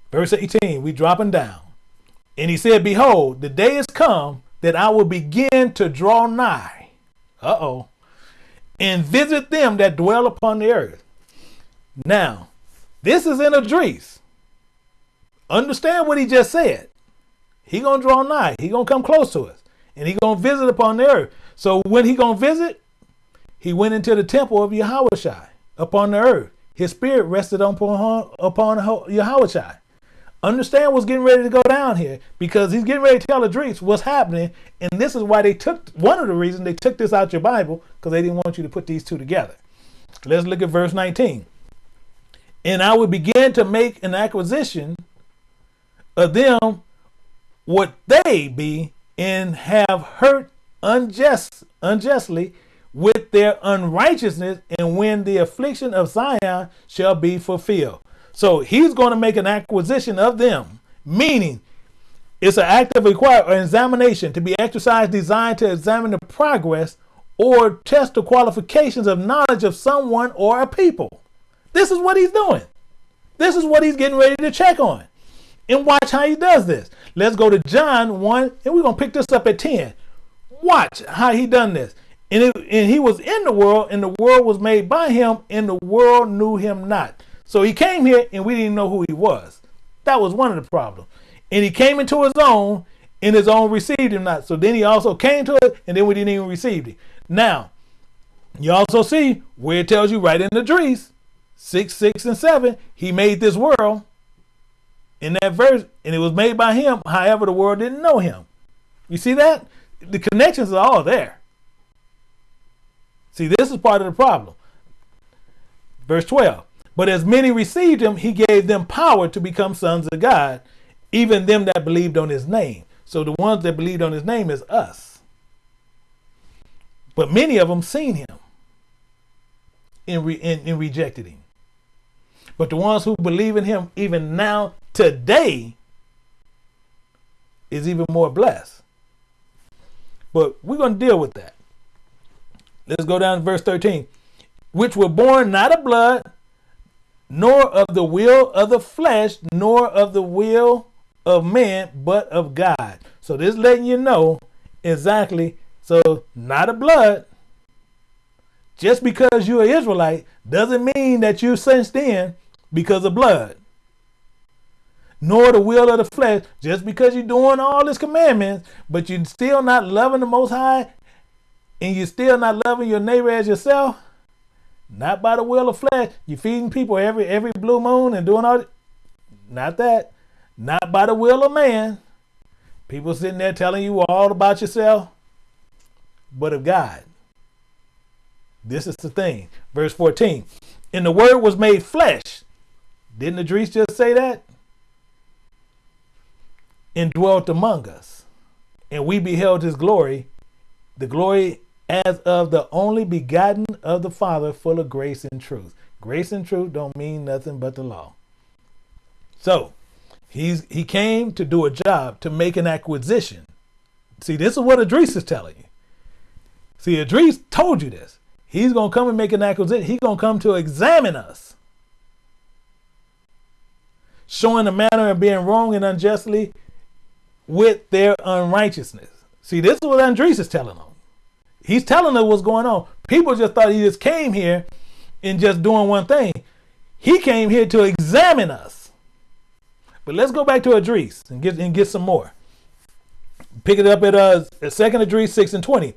Verse 18, we dropping down. And he said, Behold, the day is come that I will begin to draw nigh. Uh oh. And visit them that dwell upon the earth. Now, this is in Idris. Understand what he just said. He gonna draw nigh. He gonna come close to us, and he gonna visit upon the earth. So when he gonna visit, he went into the temple of Yahweh upon the earth. His spirit rested upon upon Yahweh. Understand what's getting ready to go down here because he's getting ready to tell Idris what's happening, and this is why they took one of the reasons they took this out your Bible because they didn't want you to put these two together. Let's look at verse 19. And I will begin to make an acquisition of them what they be and have hurt unjust unjustly with their unrighteousness and when the affliction of Zion shall be fulfilled. So he's going to make an acquisition of them, meaning it's an act of require or examination to be exercised designed to examine the progress or test the qualifications of knowledge of someone or a people. This is what he's doing. This is what he's getting ready to check on. And watch how he does this. Let's go to John 1, and we're going to pick this up at 10. Watch how he done this. And, it, and he was in the world, and the world was made by him, and the world knew him not. So he came here, and we didn't know who he was. That was one of the problems. And he came into his own, and his own received him not. So then he also came to it, and then we didn't even receive it. Now, you also see where it tells you right in the Idris, 6, 6, and 7, he made this world in that verse, and it was made by him. However, the world didn't know him. You see that? The connections are all there. See, this is part of the problem. Verse 12. But as many received him, he gave them power to become sons of God, even them that believed on his name. So the ones that believed on his name is us. But many of them seen him and, re- and, and rejected him. But the ones who believe in him, even now, today, is even more blessed. But we're going to deal with that. Let's go down to verse 13. Which were born not of blood, nor of the will of the flesh, nor of the will of man, but of God. So this letting you know exactly. So not of blood. Just because you're an Israelite doesn't mean that you're sensed in because of blood, nor the will of the flesh, just because you're doing all his commandments, but you're still not loving the Most High and you're still not loving your neighbor as yourself, not by the will of flesh. You're feeding people every every blue moon and doing all not that. Not by the will of man. People sitting there telling you all about yourself, but of God. This is the thing. Verse 14. And the word was made flesh didn't Idris just say that? And dwelt among us. And we beheld his glory, the glory as of the only begotten of the Father, full of grace and truth. Grace and truth don't mean nothing but the law. So he's he came to do a job, to make an acquisition. See, this is what Idris is telling you. See, Idris told you this. He's gonna come and make an acquisition. He's gonna come to examine us, showing the manner of being wrong and unjustly with their unrighteousness. See, this is what Andres is telling them. He's telling them what's going on. People just thought he just came here and just doing one thing. He came here to examine us. But let's go back to Idris and get and get some more. Pick it up at uh second Idris six and twenty.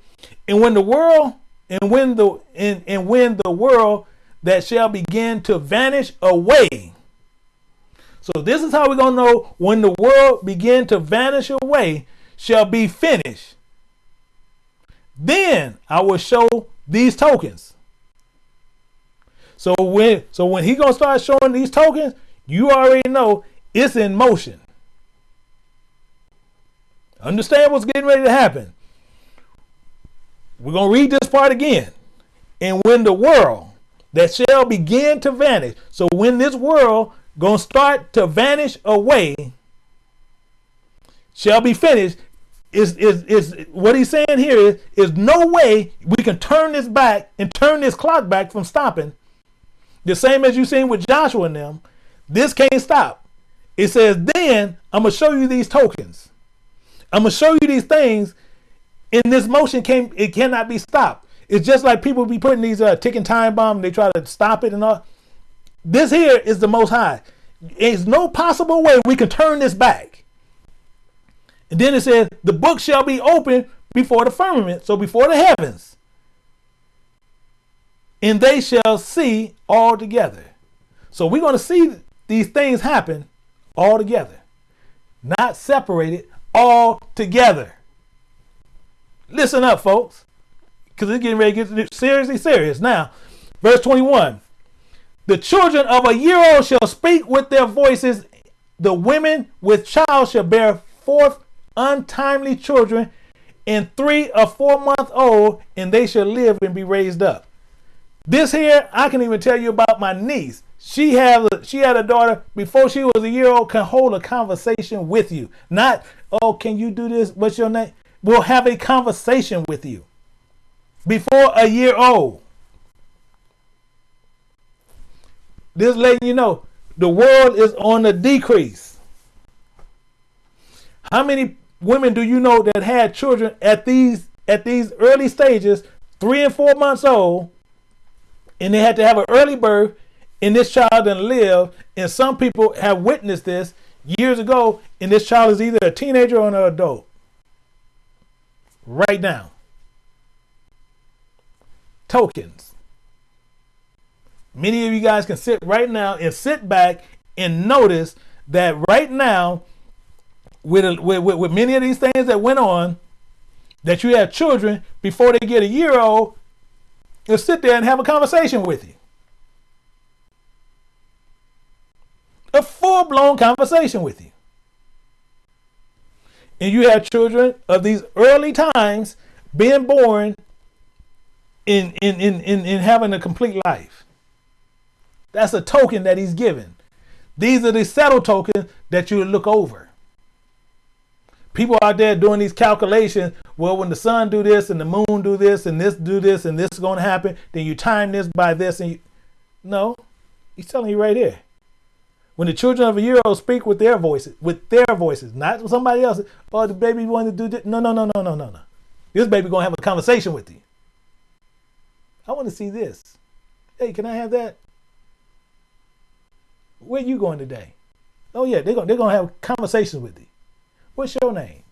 And when the world and when the and, and when the world that shall begin to vanish away. So this is how we're gonna know when the world begin to vanish away shall be finished. Then I will show these tokens. So when so when he gonna start showing these tokens, you already know it's in motion. Understand what's getting ready to happen. We're to read this part again. And when the world that shall begin to vanish, so when this world to start to vanish away, shall be finished, is, is, is what he's saying here is, is no way we can turn this back and turn this clock back from stopping. The same as you seen with Joshua and them. This can't stop. It says, then I'm to show you these tokens. I'm to show you these things in this motion came it cannot be stopped. It's just like people be putting these uh, ticking time bomb. They try to stop it and all. This here is the most high. There's no possible way we can turn this back. And then it says, the book shall be open before the firmament, so before the heavens. And they shall see all together. So we're going to see these things happen all together, not separated, all together. Listen up, folks, because it's getting ready to get seriously serious. Now, verse 21 The children of a year old shall speak with their voices, the women with child shall bear forth untimely children, and three or four months old, and they shall live and be raised up. This here, I can even tell you about my niece. She had a, she had a daughter before she was a year old. Can hold a conversation with you. Not oh, can you do this? What's your name? We'll have a conversation with you before a year old. This letting you know the world is on the decrease. How many women do you know that had children at these at these early stages, three and four months old, and they had to have an early birth, and this child didn't live, and some people have witnessed this years ago, and this child is either a teenager or an adult right now. Tokens. Many of you guys can sit right now and sit back and notice that right now, with, with, with, many of these things that went on, that you have children before they get a year old, and sit there and have a conversation with you. A full blown conversation with you and you have children of these early times being born in in in in, in having a complete life. That's a token that he's given. These are the subtle tokens that you look over. People out there doing these calculations. Well, when the sun do this and the moon do this and this do this and this is going to happen, then you time this by this and you, no, he's telling you right here. When the children of a year old speak with their voices, with their voices, not somebody else. Oh, the baby wanted to do this. No, no, no, no, no, no, no. This baby gonna have a conversation with you. I want to see this. Hey, can I have that? Where you going today? Oh yeah, they're gonna they're gonna have conversations with you. What's your name?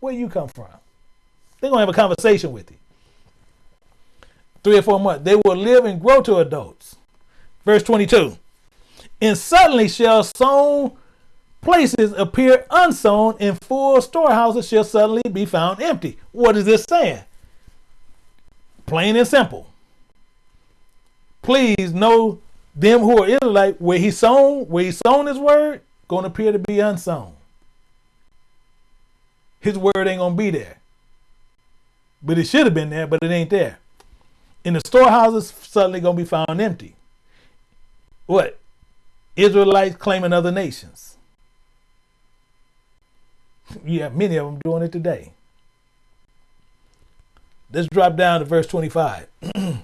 Where you come from? They're gonna have a conversation with you. Three or four months. They will live and grow to adults. Verse 22 and suddenly shall sown places appear unsown, and full storehouses shall suddenly be found empty. What is this saying? Plain and simple. Please know them who are Israelite, where he sown, where he sown his word, gonna appear to be unsown. His word ain't gonna be there. But it should have been there, but it ain't there. And the storehouses suddenly gonna be found empty. What? Israelites claiming other nations. You have many of them doing it today. let's drop down to verse 25. (clears throat) and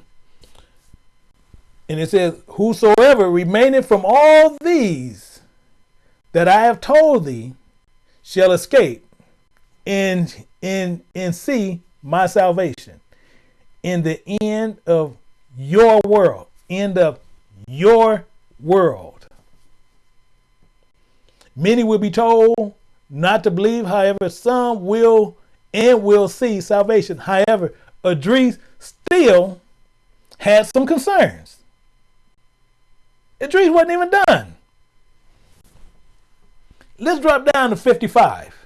it says, Whosoever remaineth from all these that I have told thee shall escape and, and, and see my salvation in the end of your world. End of your world. Many will be told not to believe, however, some will and will see salvation. However, Idris still had some concerns. Idris wasn't even done. Let's drop down to 55.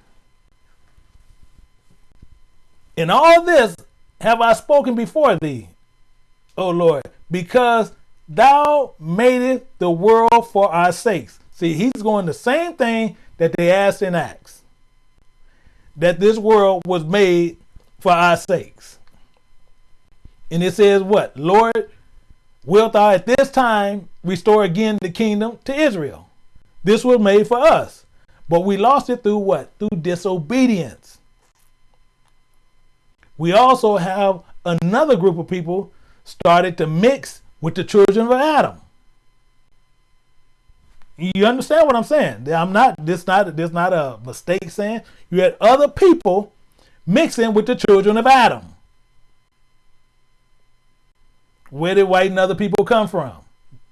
In all this have I spoken before thee, O Lord, because thou madest the world for our sakes. See, he's going the same thing that they asked in Acts. That this world was made for our sakes. And it says what? Lord, wilt thou at this time restore again the kingdom to Israel? This was made for us. But we lost it through what? Through disobedience. We also have another group of people started to mix with the children of Adam. You understand what I'm saying? I'm not this not this not a mistake saying you had other people mixing with the children of Adam. Where did white and other people come from?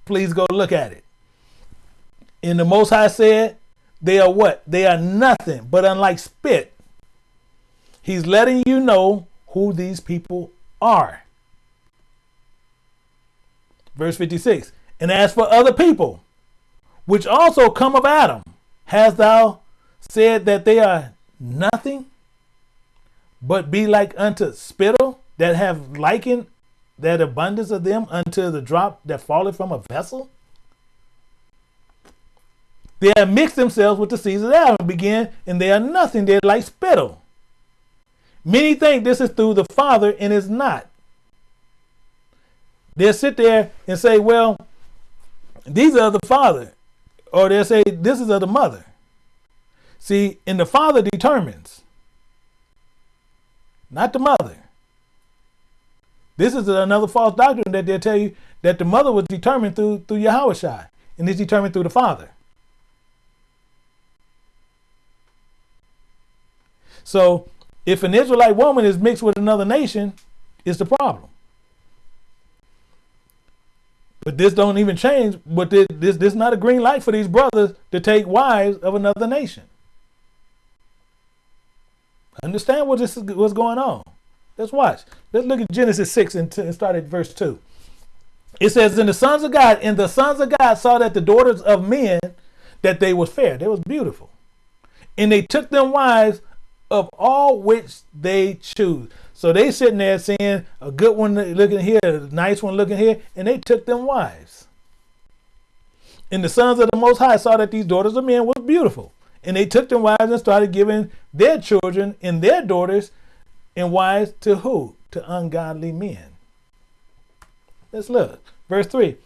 Please go look at it. And the Most High said, they are what? They are nothing but unlike spit. He's letting you know who these people are. Verse 56 And as for other people, which also come of Adam, hast thou said that they are nothing, but be like unto spittle that have likened that abundance of them unto the drop that falleth from a vessel? They have mixed themselves with the seeds of Adam, begin, and they are nothing. They're like spittle. Many think this is through the Father, and it's not. They'll sit there and say, well, these are the Father. Or they'll say, this is of the mother. See, and the Father determines, not the mother. This is another false doctrine that they'll tell you that the mother was determined through, through Yahweh and is determined through the Father. So if an Israelite woman is mixed with another nation, it's the problem. But this don't even change. But this, this this not a green light for these brothers to take wives of another nation. Understand what this is what's going on. Let's watch. Let's look at Genesis 6 and, and start at verse 2. It says, And the sons of God, and the sons of God saw that the daughters of men, that they was fair, they was beautiful. And they took them wives of all which they choose. So they sitting there saying a good one looking here, a nice one looking here, and they took them wives. And the sons of the Most High saw that these daughters of men was beautiful. And they took them wives and started giving their children and their daughters and wives to who? To ungodly men. Let's look. Verse 3.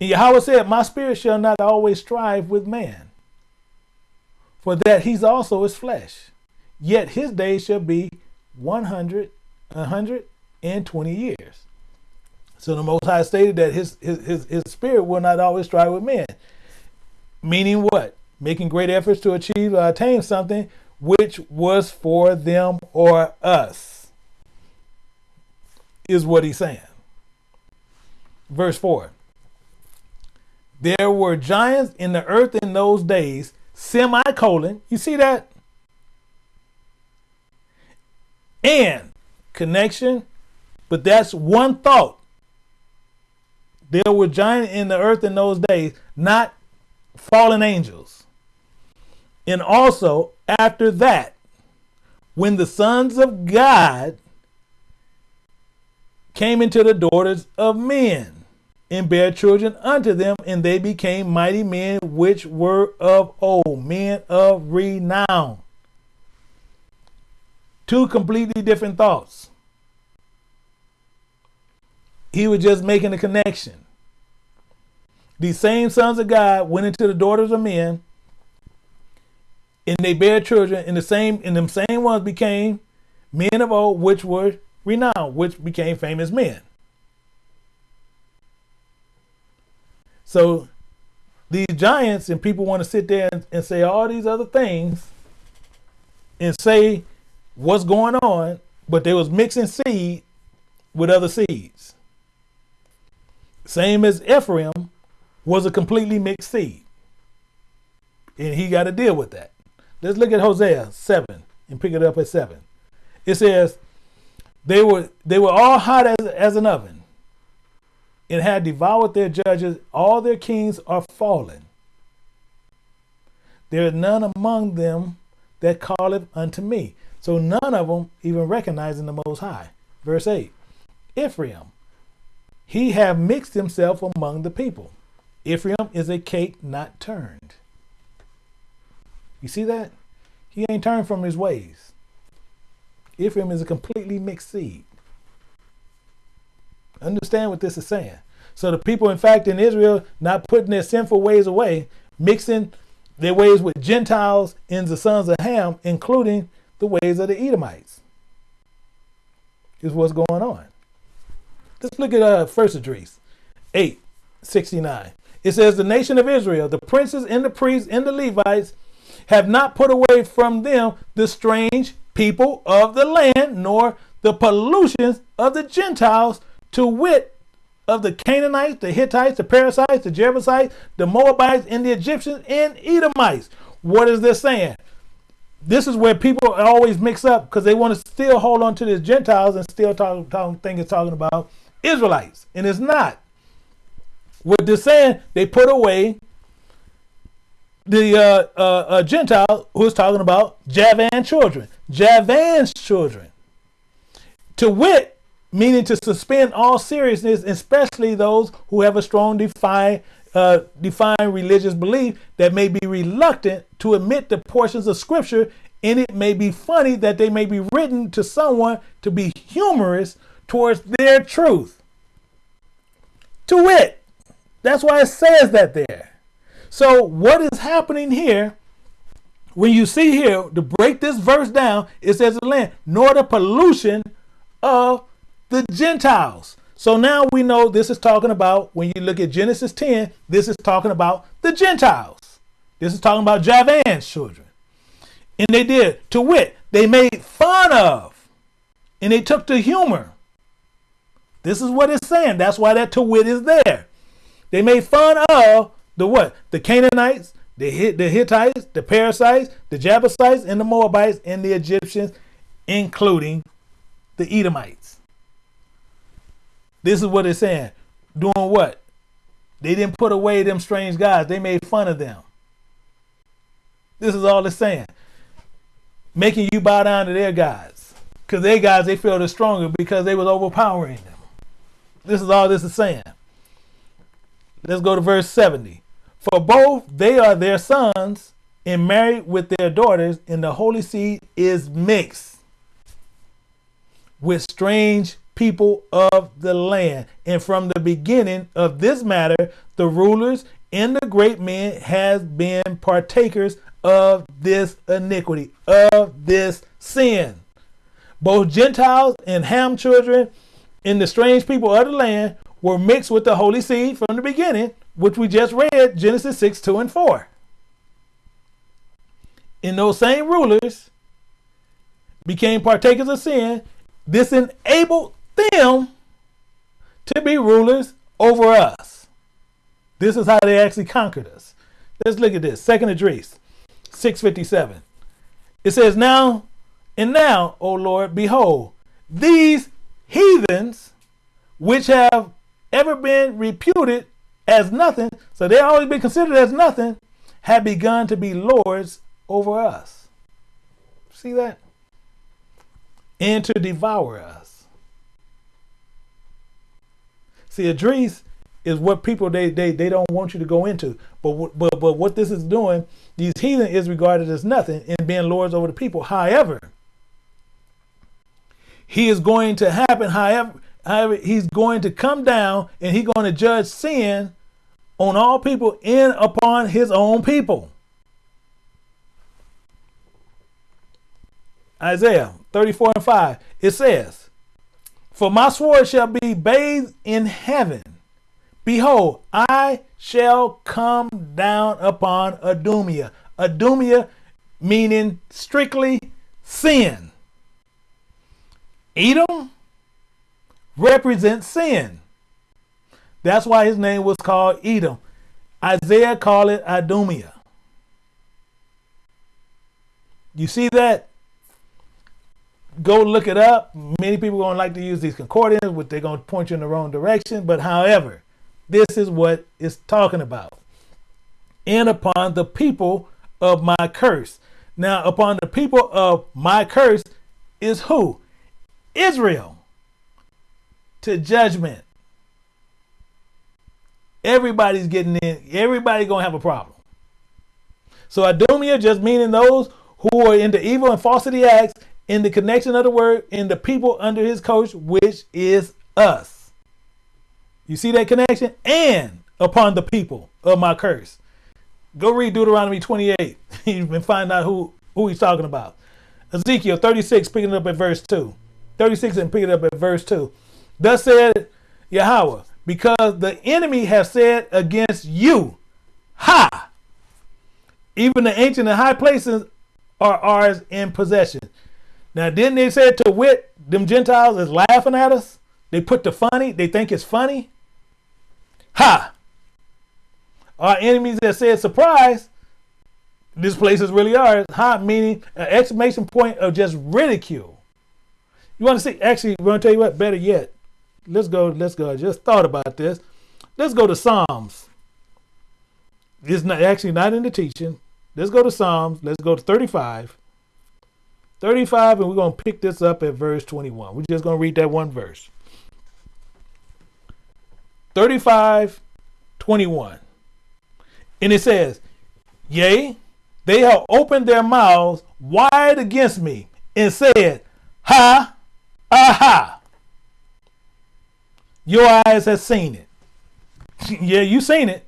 And Yahweh said, My spirit shall not always strive with man, for that he's also his flesh yet his days shall be 100, 120 years. So the Most High stated that his, his, his, his spirit will not always strive with men. Meaning what? Making great efforts to achieve or attain something which was for them or us, is what he's saying. Verse 4 There were giants in the earth in those days, semicolon. You see that? And connection, but that's one thought. There were giants in the earth in those days, not fallen angels. And also, after that, when the sons of God came into the daughters of men and bare children unto them, and they became mighty men which were of old, men of renown. Two completely different thoughts. He was just making a connection. These same sons of God went into the daughters of men, and they bare children, and the same and them same ones became men of old, which were renowned, which became famous men. So these giants and people want to sit there and, and say all these other things and say what's going on, but they was mixing seed with other seeds. Same as Ephraim was a completely mixed seed. And he got to deal with that. Let's look at Hosea 7 and pick it up at 7. It says, They were they were all hot as, as an oven, and had devoured their judges, all their kings are fallen. There is none among them that calleth unto me. So none of them even recognizing the Most High. Verse 8 Ephraim, he have mixed himself among the people. Ephraim is a cake not turned. You see that? He ain't turned from his ways. Ephraim is a completely mixed seed. Understand what this is saying. So the people, in fact, in Israel, not putting their sinful ways away, mixing their ways with Gentiles and the sons of Ham, including the ways of the Edomites. Is what's going on. Let's look at uh, First Esdras 8 69. It says, The nation of Israel, the princes and the priests and the Levites, have not put away from them the strange people of the land, nor the pollutions of the Gentiles, to wit, of the Canaanites, the Hittites, the Perizzites, the Jebusites, the Moabites, and the Egyptians and Edomites. What is this saying? This is where people always mix up because they want to still hold on to the Gentiles and still talk, talk, think it's talking about Israelites, and it's not. What they're saying, they put away the uh, uh, uh, Gentile who's talking about Javan children, Javan's children. To wit, meaning to suspend all seriousness, especially those who have a strong defined, uh, defined religious belief that may be reluctant to admit the portions of scripture, and it may be funny that they may be written to someone to be humorous towards their truth. To wit, that's why it says that there. So, what is happening here? When you see here, to break this verse down, it says the land, nor the pollution of the Gentiles. So now we know this is talking about, when you look at Genesis 10, this is talking about the Gentiles. This is talking about Javan's children. And they did, to wit, they made fun of, and they took to humor. This is what it's saying. That's why that to wit is there. They made fun of the what? The Canaanites, the, the Hittites, the Perizzites, the Jebusites, and the Moabites, and the Egyptians, including the Edomites. This is what it's saying. Doing what? They didn't put away them strange gods. They made fun of them. This is all it's saying. Making you bow down to their gods. Because their gods, they feel the stronger because they was overpowering them. This is all this is saying. Let's go to verse 70. For both they are their sons and married with their daughters, and the holy seed is mixed with strange people of the land. And from the beginning of this matter, the rulers and the great men has been partakers of this iniquity, of this sin. Both Gentiles and Ham children and the strange people of the land were mixed with the holy seed from the beginning, which we just read, Genesis 6, 2 and 4. And those same rulers became partakers of sin. This enabled them to be rulers over us. This is how they actually conquered us. Let's look at this. Second Esdras, 657. It says, Now and now, O Lord, behold, these heathens which have ever been reputed as nothing, so they always been considered as nothing, have begun to be lords over us. See that? And to devour us. Esdras is what people they, they they don't want you to go into. But but but what this is doing, these heathen is regarded as nothing in being lords over the people. However, he is going to happen. However, however, he's going to come down and he's going to judge sin on all people and upon his own people. Isaiah 34 and 5, it says, For my sword shall be bathed in heaven. Behold, I shall come down upon Adumia. Adumia meaning strictly sin. Edom represents sin. That's why his name was called Edom. Isaiah called it Idumea. You see that? Go look it up. Many people going to like to use these concordance, which they're going to point you in the wrong direction. But however, this is what it's talking about. And upon the people of my curse. Now, upon the people of my curse is who? Israel. To judgment. Everybody's getting in. Everybody gonna have a problem. So Adumia just meaning those who are into evil and falsity acts in the connection of the word in the people under his coach, which is us. You see that connection? And upon the people of my curse. Go read Deuteronomy 28. (laughs) you can find out who, who he's talking about. Ezekiel 36, picking it up at verse 2. 36 and picking it up at verse 2. Thus said Yahweh, because the enemy has said against you, Ha! Even the ancient and high places are ours in possession. Now, didn't they say to wit, them Gentiles is laughing at us? They put the funny, they think it's funny. Ha! Our enemies that said surprise, this place is really ours. Ha, meaning an exclamation point of just ridicule. You want to see, actually, we're going to tell you what, better yet, let's go, let's go. I just thought about this. Let's go to Psalms. It's not actually not in the teaching. Let's go to Psalms. Let's go to 35. 35, and we're going to pick this up at verse 21. We're just going to read that one verse. 35, 21. And it says, Yea, they have opened their mouths wide against me and said, Ha, aha. Your eyes have seen it. (laughs) yeah, you seen it.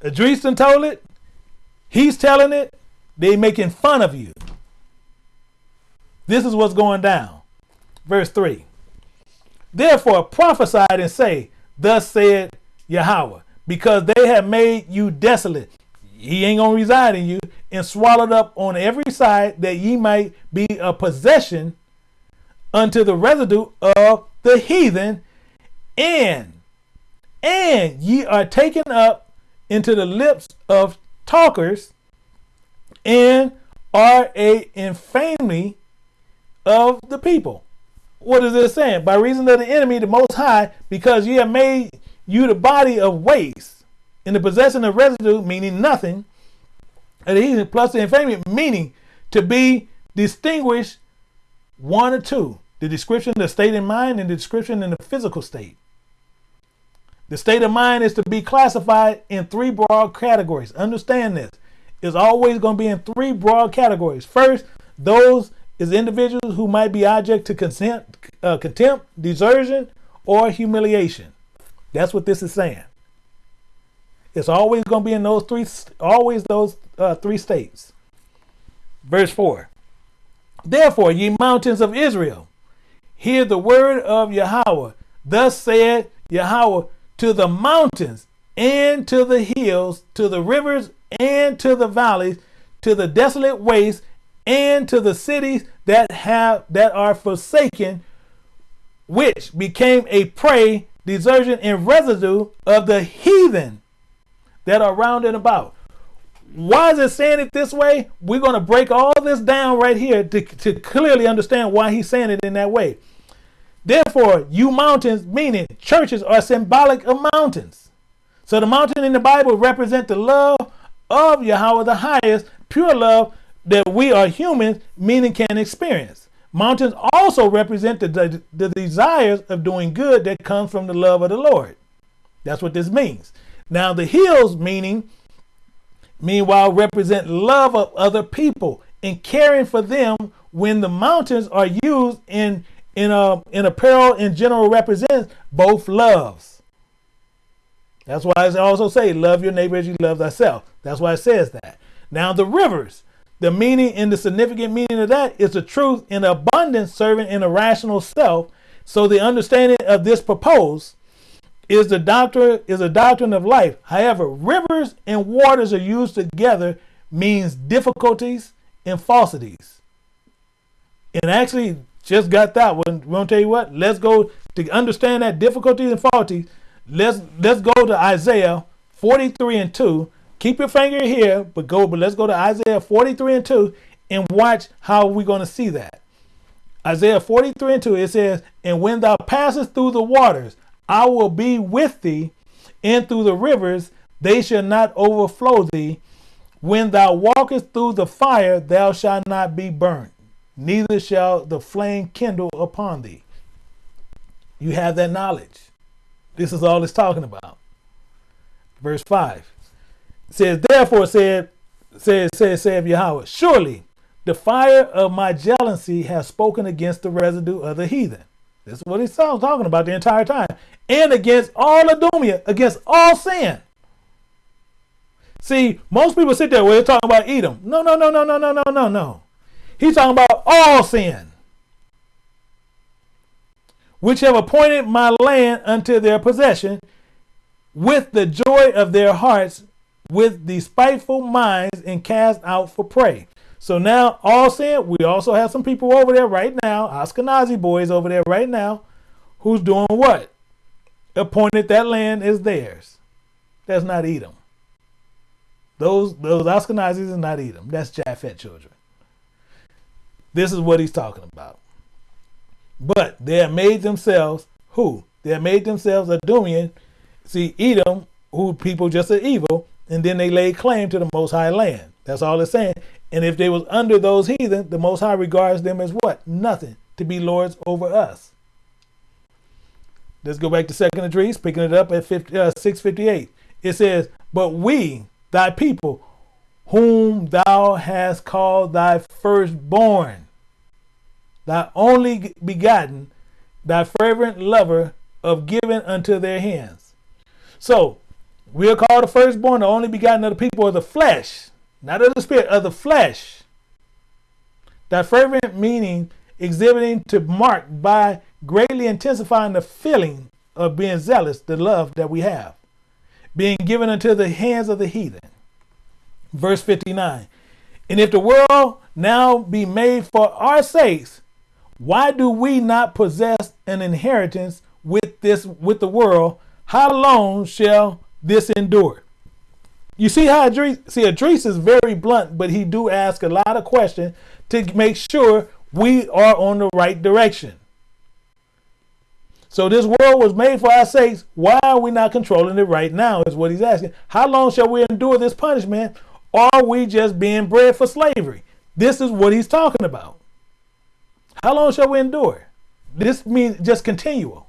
Adreeston told it. He's telling it. They making fun of you. This is what's going down. Verse 3. Therefore prophesy and say, Thus said Yahweh, because they have made you desolate. He ain't gonna reside in you, and swallowed up on every side that ye might be a possession unto the residue of the heathen and and ye are taken up into the lips of talkers and are a infamy of the people. What is this saying? By reason of the enemy, the most high, because ye have made you the body of waste in the possession of residue, meaning nothing, and heathen plus the infamy, meaning to be distinguished one or two. The description, the state in mind, and the description in the physical state. The state of mind is to be classified in three broad categories. Understand this. It's always going to be in three broad categories. First, those is individuals who might be object to consent, uh, contempt, desertion, or humiliation. That's what this is saying. It's always going to be in those three, always those uh, three states. Verse 4. Therefore, ye mountains of Israel, hear the word of Yahweh. Thus said Yahweh to the mountains and to the hills, to the rivers and to the valleys, to the desolate wastes and to the cities that have that are forsaken, which became a prey, desertion, and residue of the heathen that are round and about. Why is it saying it this way? We're going to break all this down right here to, to clearly understand why he's saying it in that way. Therefore, you mountains, meaning churches, are symbolic of mountains. So the mountain in the Bible represent the love of Yahweh the highest, pure love that we are humans, meaning can experience. Mountains also represent the, the, the desires of doing good that comes from the love of the Lord. That's what this means. Now the hills, meaning, meanwhile, represent love of other people and caring for them when the mountains are used in in a in apparel in general represents both loves. That's why I also say, love your neighbor as you love thyself. That's why it says that. Now the rivers, the meaning and the significant meaning of that is the truth in abundance serving in a rational self, So the understanding of this proposed is the doctrine is a doctrine of life. However, rivers and waters are used together means difficulties and falsities. And actually, just got that one. We're gonna tell you what. Let's go to understand that difficulties and falsities. Let's let's go to Isaiah 43 and 2. Keep your finger here, but go. But let's go to Isaiah 43 and 2 and watch how we're gonna see that. Isaiah 43 and 2. It says, "And when thou passest through the waters, I will be with thee, and through the rivers they shall not overflow thee. When thou walkest through the fire, thou shalt not be burnt, neither shall the flame kindle upon thee. You have that knowledge. This is all it's talking about. Verse 5 says, Therefore said, says, says, saith Yahweh, Surely the fire of my jealousy has spoken against the residue of the heathen. This is what he's talking about the entire time. And against all Adumia, against all sin. See, most people sit there where they're talking about Edom. No, no, no, no, no, no, no, no, no. He's talking about all sin. Which have appointed my land unto their possession with the joy of their hearts, with the spiteful minds, and cast out for prey. So now, all sin, we also have some people over there right now, Ashkenazi boys over there right now, who's doing what? Appointed that land is theirs. That's not Edom. Those those Ashkenazis is not Edom. That's Japhet children. This is what he's talking about. But they have made themselves who? They have made themselves a Dumian. See, Edom, who people just are evil, and then they laid claim to the Most High land. That's all it's saying. And if they was under those heathen, the Most High regards them as what? Nothing to be lords over us. Let's go back to Second Esdras, picking it up at 50, uh, 658. It says, But we, thy people, whom thou hast called thy firstborn, thy only begotten, thy fervent lover of giving unto their hands. So we are called the firstborn, the only begotten of the people of the flesh, not of the spirit, of the flesh. That fervent meaning exhibiting to mark by greatly intensifying the feeling of being zealous, the love that we have, being given unto the hands of the heathen. Verse 59 And if the world now be made for our sakes, why do we not possess an inheritance with this with the world? How long shall this endure? You see how Idris, see Idris is very blunt, but he do ask a lot of questions to make sure we are on the right direction. So this world was made for our sakes. Why are we not controlling it right now? Is what he's asking. How long shall we endure this punishment? Are we just being bred for slavery? This is what he's talking about. How long shall we endure? This means just continual.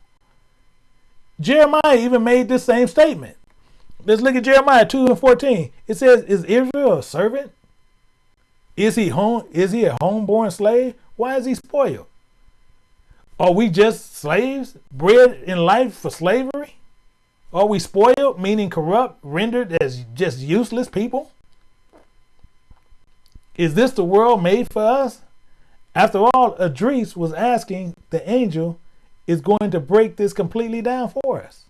Jeremiah even made this same statement. Let's look at Jeremiah 2 and 14. It says, Is Israel a servant? Is he home? Is he a homeborn slave? Why is he spoiled? Are we just slaves, bred in life for slavery? Are we spoiled, meaning corrupt, rendered as just useless people? Is this the world made for us? After all, Idris was asking the angel is going to break this completely down for us.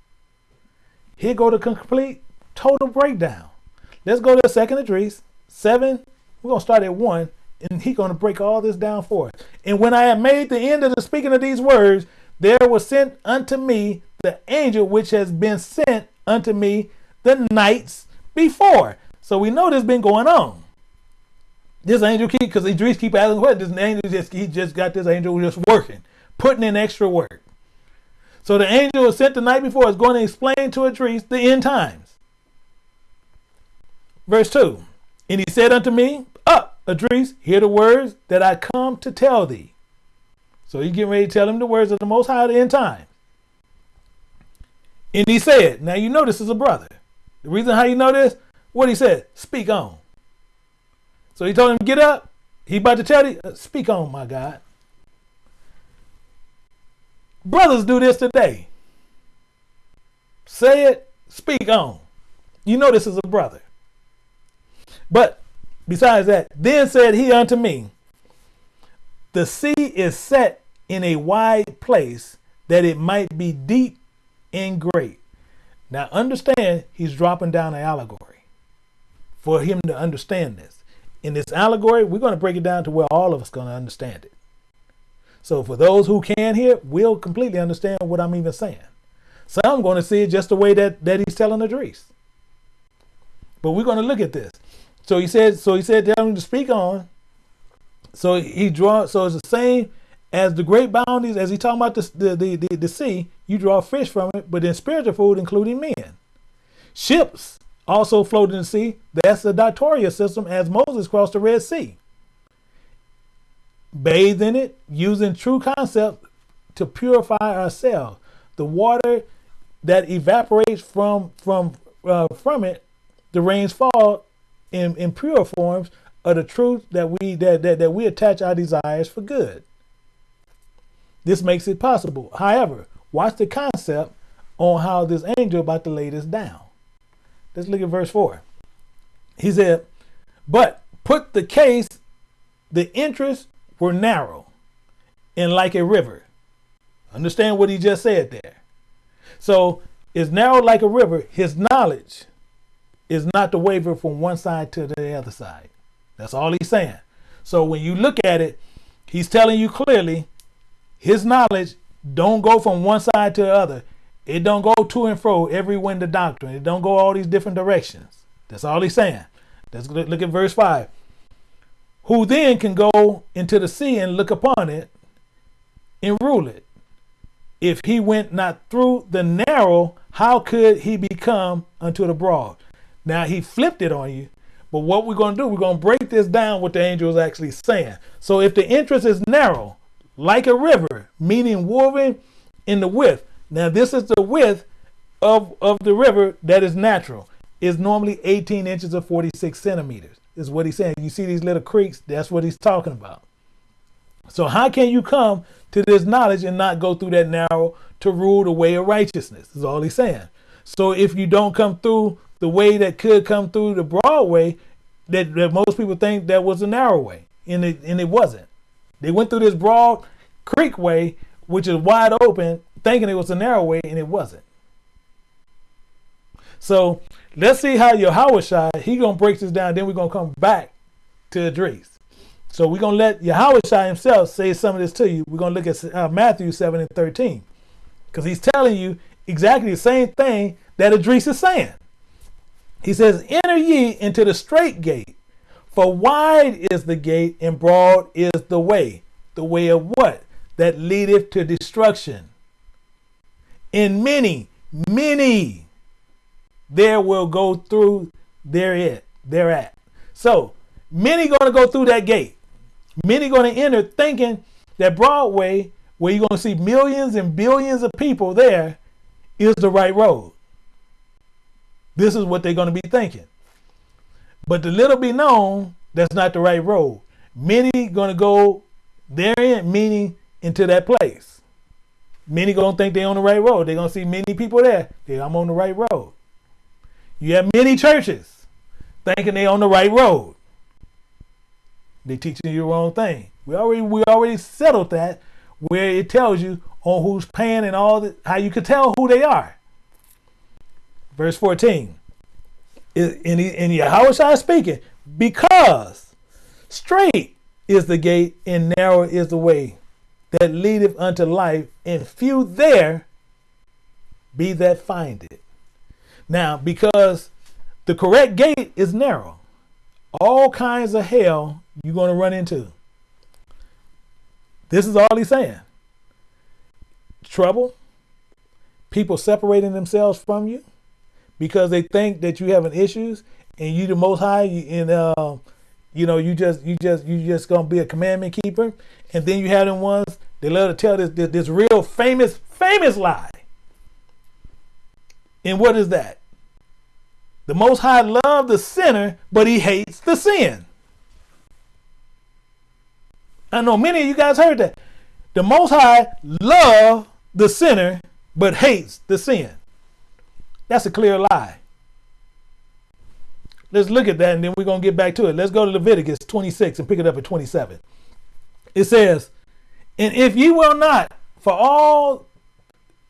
Here go the complete total breakdown. Let's go to the second Esdras, seven. We're gonna start at one, and he's gonna break all this down for us. And when I had made the end of the speaking of these words, there was sent unto me the angel which has been sent unto me the nights before. So we know this been going on. This angel keep because Idris keep asking what this angel just he just got this angel just working, putting in extra work. So the angel was sent the night before is going to explain to Idris the end times. Verse 2. And he said unto me, Up, Idris, hear the words that I come to tell thee. So he's getting ready to tell him the words of the Most High at the end times. And he said, Now you know this is a brother. The reason how you know this, what he said, speak on. So he told him, get up. He about to tell you, uh, speak on, my God. Brothers do this today. Say it, speak on. You know this is a brother. But besides that, then said he unto me, The sea is set in a wide place, that it might be deep and great. Now understand, he's dropping down an allegory for him to understand this. In this allegory, we're going to break it down to where all of us going to understand it. So for those who can hear, will completely understand what I'm even saying. Some are going to see it just the way that, that he's telling Idris. But we're going to look at this. So he said, so he said, tell him to speak on. So he draw. So it's the same as the great bounties, as he talking about the, the, the, the, the sea, you draw fish from it, but then spiritual food, including men. Ships also float in the sea. That's the Datoria system as Moses crossed the Red Sea. Bathe in it, using true concept to purify ourselves. The water that evaporates from from uh, from it, the rains fall in, in pure forms of the truth that we that, that, that we attach our desires for good. This makes it possible. However, watch the concept on how this angel about to lay this down. Let's look at verse 4. He said, But put the case, the interests were narrow and like a river. Understand what he just said there. So it's narrow like a river. His knowledge is not to waver from one side to the other side. That's all he's saying. So when you look at it, he's telling you clearly his knowledge don't go from one side to the other. It don't go to and fro every wind of doctrine. It don't go all these different directions. That's all he's saying. Let's look at verse 5. Who then can go into the sea and look upon it and rule it? If he went not through the narrow, how could he become unto the broad? Now he flipped it on you. But what we're going to do, we're going to break this down what the angel is actually saying. So if the interest is narrow, like a river, meaning woven in the width. Now, this is the width of, of the river that is natural. Is normally 18 inches or 46 centimeters, is what he's saying. You see these little creeks, that's what he's talking about. So, how can you come to this knowledge and not go through that narrow to rule the way of righteousness? Is all he's saying. So, if you don't come through the way that could come through the broad way, that, that most people think that was a narrow way, and it, and it wasn't. They went through this broad creek way, which is wide open, thinking it was a narrow way, and it wasn't. So let's see how Yahushua, he gonna break this down, then we're gonna come back to Idris. So we're gonna let Yahushua himself say some of this to you. We're gonna look at uh, Matthew 7 and 13. Because he's telling you exactly the same thing that Idris is saying. He says, Enter ye into the straight gate, for wide is the gate and broad is the way. The way of what? That leadeth to destruction. In many, many, there will go through there it, thereat. So many gonna go through that gate. Many gonna enter thinking that Broadway, where you're gonna see millions and billions of people there, is the right road. This is what they're gonna be thinking. But the little be known that's not the right road. Many gonna go therein, meaning into that place. Many gonna think they're on the right road. They're gonna see many people there. I'm on the right road. You have many churches thinking they're on the right road. They're teaching you the wrong thing. We already we already settled that where it tells you on who's paying and all that how you can tell who they are. Verse 14. In, in, Yahweh speaking, because straight is the gate and narrow is the way that leadeth unto life, and few there be that find it. Now, because the correct gate is narrow, all kinds of hell you're going to run into. This is all he's saying. Trouble, people separating themselves from you because they think that you having issues and you the most high and uh, you know you just you just you just gonna be a commandment keeper and then you have them ones they love to tell this, this, this real famous, famous lie. And what is that? The Most High loves the sinner, but he hates the sin. I know many of you guys heard that. The Most High love the sinner, but hates the sin. That's a clear lie. Let's look at that and then we're going to get back to it. Let's go to Leviticus 26 and pick it up at 27. It says, and if ye will not, for all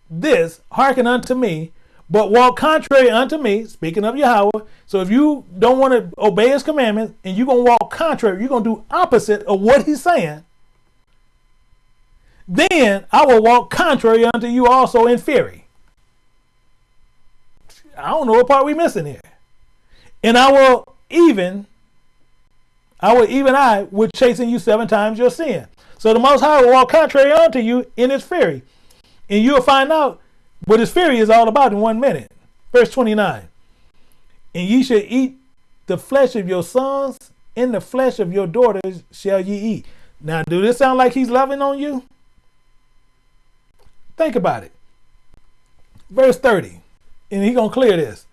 this, hearken unto me, but walk contrary unto me, speaking of Yahweh. So if you don't want to obey his commandments and you're going to walk contrary, you're going to do opposite of what he's saying, then I will walk contrary unto you also in fury. I don't know what part we missing here. And I will even, I will even I will chasing you seven times your sin. So the Most High will walk contrary unto you in his fury. And you'll find out what his fury is all about in one minute. Verse 29. And ye shall eat the flesh of your sons, and the flesh of your daughters shall ye eat. Now, do this sound like he's loving on you? Think about it. Verse 30. And he's going to clear this.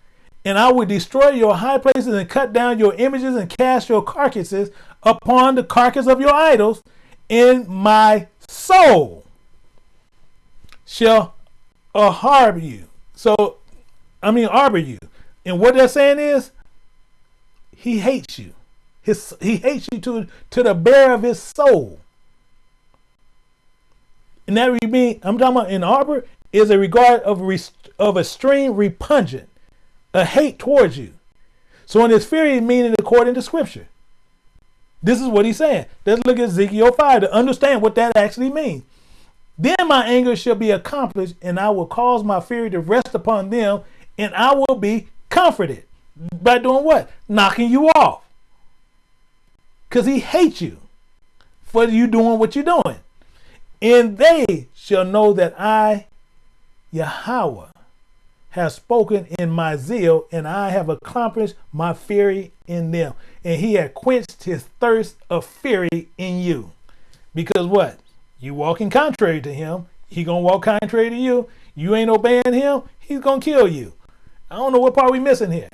And I will destroy your high places and cut down your images and cast your carcasses upon the carcass of your idols, in my soul shall uh, harbor you. So, I mean, harbor you. And what they're saying is, he hates you. His, he hates you to, to the bare of his soul. And that would mean, I'm talking about in harbor is a regard of, of extreme repugnant, a hate towards you. So in his fury, meaning according to scripture. This is what he's saying. Let's look at Ezekiel 5 to understand what that actually means. Then my anger shall be accomplished, and I will cause my fury to rest upon them, and I will be comforted. By doing what? Knocking you off. Because he hates you for you doing what you're doing. And they shall know that I, Yahweh, has spoken in my zeal, and I have accomplished my fury in them. And he had quenched his thirst of fury in you. Because what? You walking contrary to him, he gonna walk contrary to you. You ain't obeying him, he's gonna kill you. I don't know what part we missing here.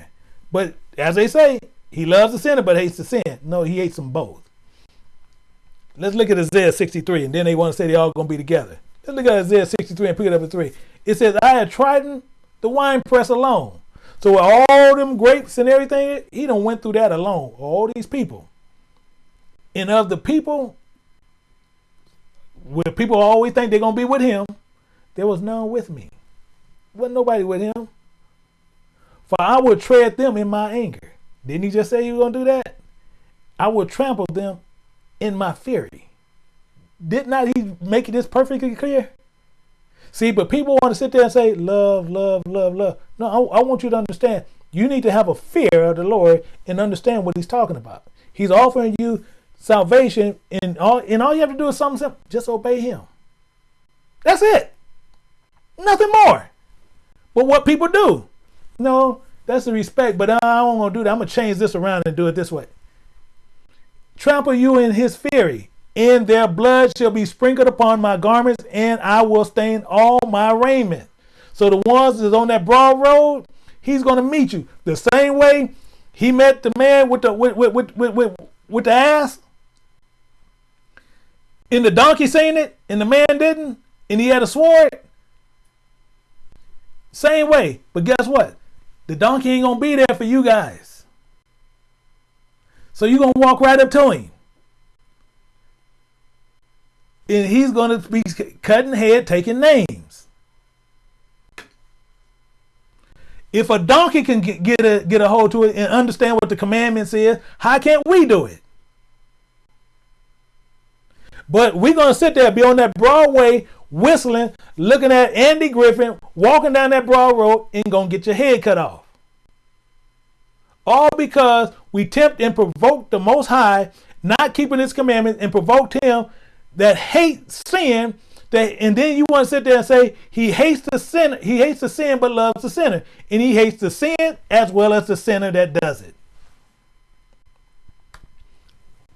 But as they say, he loves the sinner but hates the sin. No, he hates them both. Let's look at Isaiah 63, and then they want to say they all gonna be together. Let's look at Isaiah 63 and pick it up at 3. It says, I had trodden the wine press alone. So with all them grapes and everything, he done went through that alone. All these people. And of the people, where people always think they're gonna be with him, there was none with me. Wasn't nobody with him. For I will tread them in my anger. Didn't he just say he was gonna do that? I will trample them in my fury. Did not he make this perfectly clear? See, but people want to sit there and say, love, love, love, love. No, I, I, want you to understand. You need to have a fear of the Lord and understand what he's talking about. He's offering you salvation, and all, and all you have to do is something simple. Just obey him. That's it. Nothing more. But what people do, no, that's the respect, but I don't want to do that. I'm going to change this around and do it this way. Trample you in his fury and their blood shall be sprinkled upon my garments, and I will stain all my raiment. So the ones that's on that broad road, he's going to meet you the same way he met the man with the with with with with, with, the ass. And the donkey seen it, and the man didn't, and he had a sword. Same way, but guess what? The donkey ain't gonna be there for you guys. So you're gonna walk right up to him and he's going to be cutting head, taking names. If a donkey can get, a get a hold to it and understand what the commandments is, how can't we do it? But we're gonna sit there, be on that Broadway, whistling, looking at Andy Griffith walking down that broad road, and gonna get your head cut off. All because we tempt and provoke the Most High, not keeping His commandments, and provoked Him that hate sin that and then you want to sit there and say he hates the sin he hates the sin but loves the sinner. And he hates the sin as well as the sinner that does it.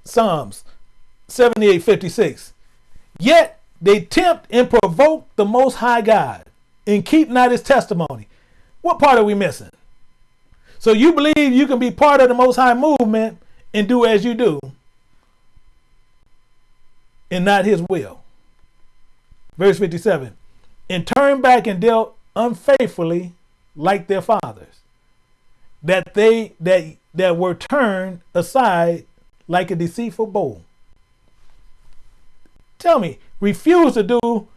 Psalms 78 56 yet they tempt and provoke the most high god and keep not his testimony. What part are we missing? So you believe you can be part of the most high movement and do as you do and not his will. Verse 57 and turned back and dealt unfaithfully like their fathers, that they that that were turned aside like a deceitful bow. Tell me, refuse to do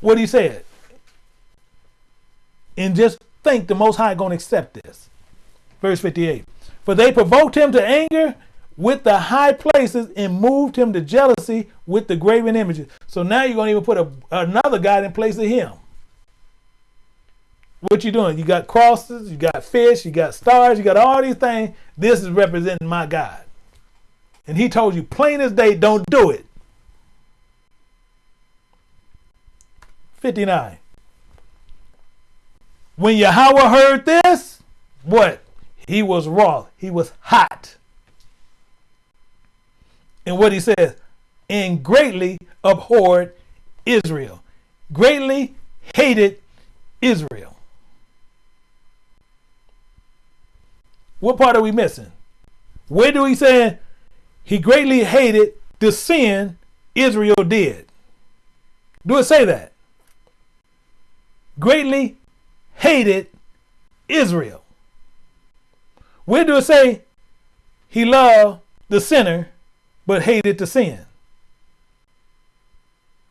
what he said. and just think the Most High going to accept this. Verse 58. For they provoked him to anger with the high places and moved him to jealousy with the graven images. So now you're going to even put a, another God in place of him. What you doing? You got crosses, you got fish, you got stars, you got all these things. This is representing my God. And he told you plain as day, don't do it. 59. When Yahweh heard this, what? He was raw. He was hot. What he says, and greatly abhorred Israel. Greatly hated Israel. What part are we missing? Where do we say he greatly hated the sin Israel did? Do it say that? Greatly hated Israel. Where do it say he loved the sinner but hated to sin?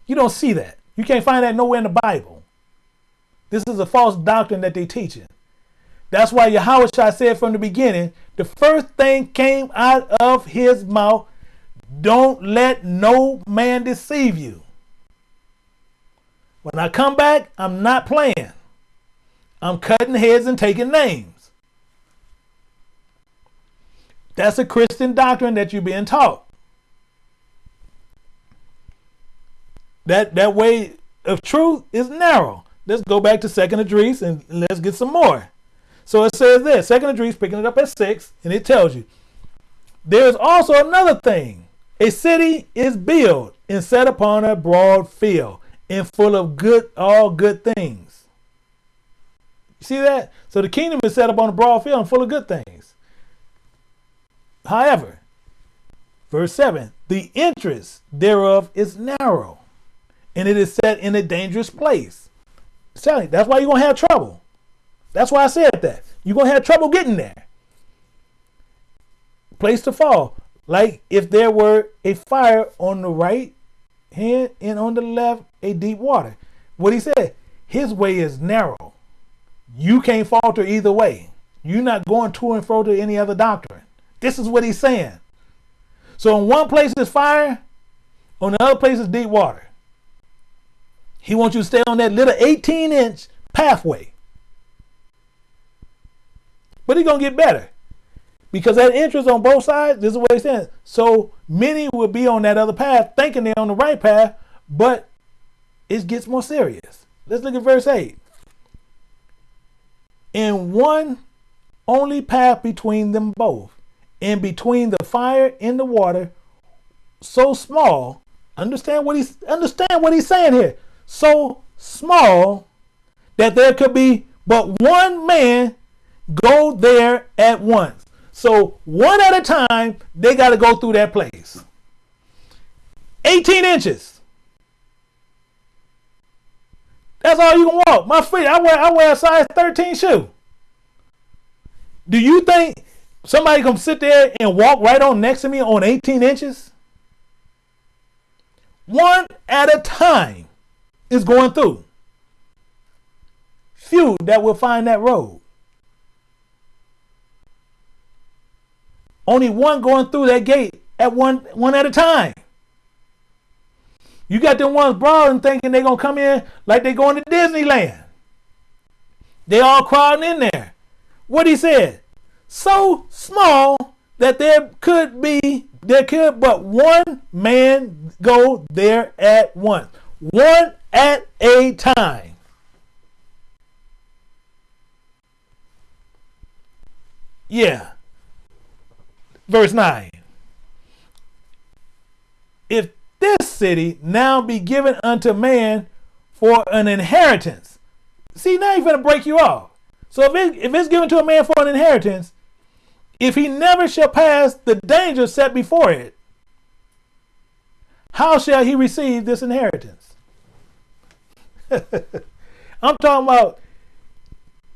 You don't see that. You can't find that nowhere in the Bible. This is a false doctrine that they teaching. That's why Yahweh said from the beginning, the first thing came out of his mouth, don't let no man deceive you. When I come back, I'm not playing. I'm cutting heads and taking names. That's a Christian doctrine that you're being taught. That that way of truth is narrow. Let's go back to Second Esdras and let's get some more. So it says this, Second Esdras picking it up at six, and it tells you there's also another thing. A city is built and set upon a broad field and full of good all good things. See that? So the kingdom is set up on a broad field and full of good things. However, verse 7 the interest thereof is narrow, and it is set in a dangerous place. Sally, that's why you're to have trouble. That's why I said that. You're to have trouble getting there. Place to fall. Like if there were a fire on the right hand and on the left, a deep water. What he said, his way is narrow you can't falter either way. You're not going to and fro to any other doctrine. This is what he's saying. So in one place is fire, on the other place is deep water. He wants you to stay on that little 18 inch pathway. But he's going to get better. Because that interest on both sides, this is what he's saying. So many will be on that other path thinking they're on the right path, but it gets more serious. Let's look at verse 8 in one only path between them both, and between the fire and the water, so small. Understand what he's understand what he's saying here. So small that there could be but one man go there at once. So one at a time, they got to go through that place. 18 inches. That's all you can walk. My feet, I wear I wear a size 13 shoe. Do you think somebody come sit there and walk right on next to me on 18 inches? One at a time is going through. Few that will find that road. Only one going through that gate at one one at a time. You got them ones brawling thinking they're gonna come in like they going to Disneyland. They all crowding in there. What he said, so small that there could be there could but one man go there at once. One at a time. Yeah. Verse 9. If this city now be given unto man for an inheritance. See, now he's going to break you off. So if, it, if it's given to a man for an inheritance, if he never shall pass the danger set before it, how shall he receive this inheritance? (laughs) I'm talking about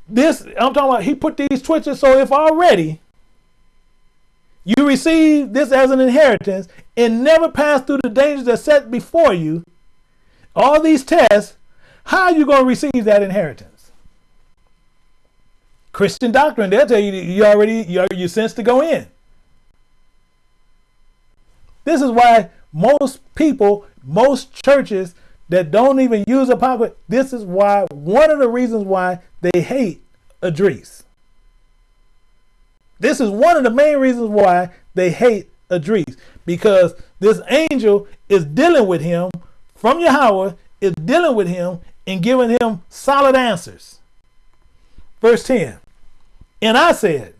this. I'm talking about he put these twitches. So if already you receive this as an inheritance and never pass through the dangers that set before you, all these tests, how are you going to receive that inheritance? Christian doctrine. They'll tell you you already you you sense to go in. This is why most people, most churches that don't even use apocrypha, this is why one of the reasons why they hate Esdras. This is one of the main reasons why they hate Esdras because this angel is dealing with him from Yahweh, is dealing with him and giving him solid answers. Verse 10 And I said,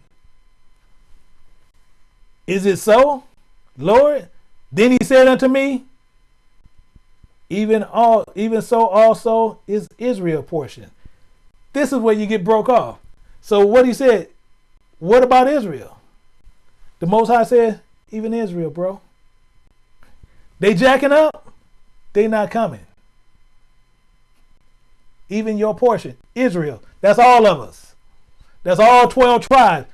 Is it so, Lord? Then he said unto me, even all even so also is Israel portion. This is where you get broke off. So what he said, what about Israel? The Most High said, even Israel, bro. They jacking up, they not coming. Even your portion, Israel. That's all of us. That's all 12 tribes.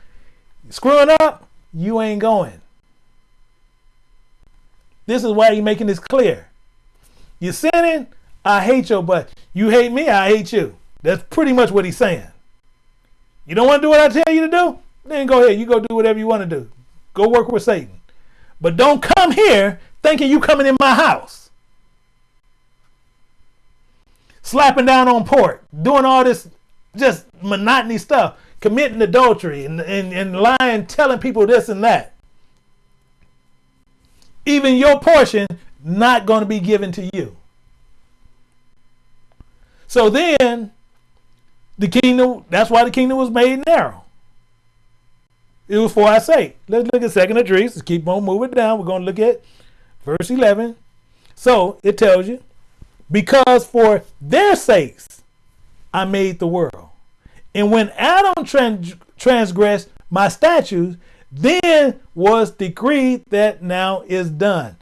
Screwing up, you ain't going. This is why you're making this clear. You're sinning, I hate your butt. You hate me, I hate you. That's pretty much what he's saying. You don't want to do what I tell you to do? Then go ahead. You go do whatever you want to do. Go work with Satan. But don't come here thinking you coming in my house. Slapping down on pork, doing all this just monotony stuff, committing adultery and, and, and lying, telling people this and that. Even your portion not going to be given to you. So then, the kingdom, that's why the kingdom was made narrow. It was for our sake. Let's look at second Esdras. Let's keep on moving down. We're going to look at verse 11. So it tells you, because for their sakes I made the world. And when Adam trans- transgressed my statutes, then was decreed that now is done.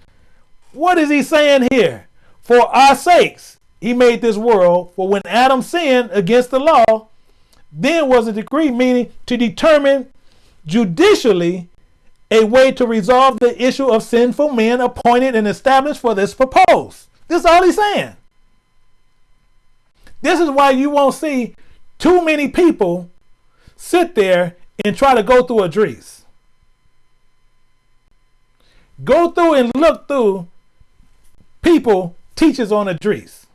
What is he saying here? For our sakes, he made this world. For when Adam sinned against the law, then was a decree, meaning to determine judicially a way to resolve the issue of sinful men appointed and established for this purpose. This is all he's saying. This is why you won't see too many people sit there and try to go through Esdras. Go through and look through people teaches on Esdras.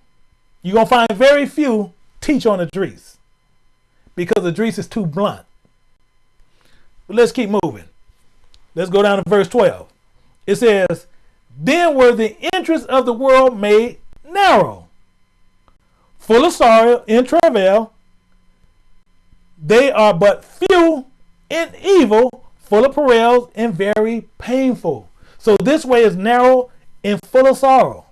You're going to find very few teach on Esdras because Esdras is too blunt. But let's keep moving. Let's go down to verse 12. It says, Then were the interests of the world made narrow, full of sorrow and travail. They are but few and evil, full of perils and very painful. So this way is narrow and full of sorrow.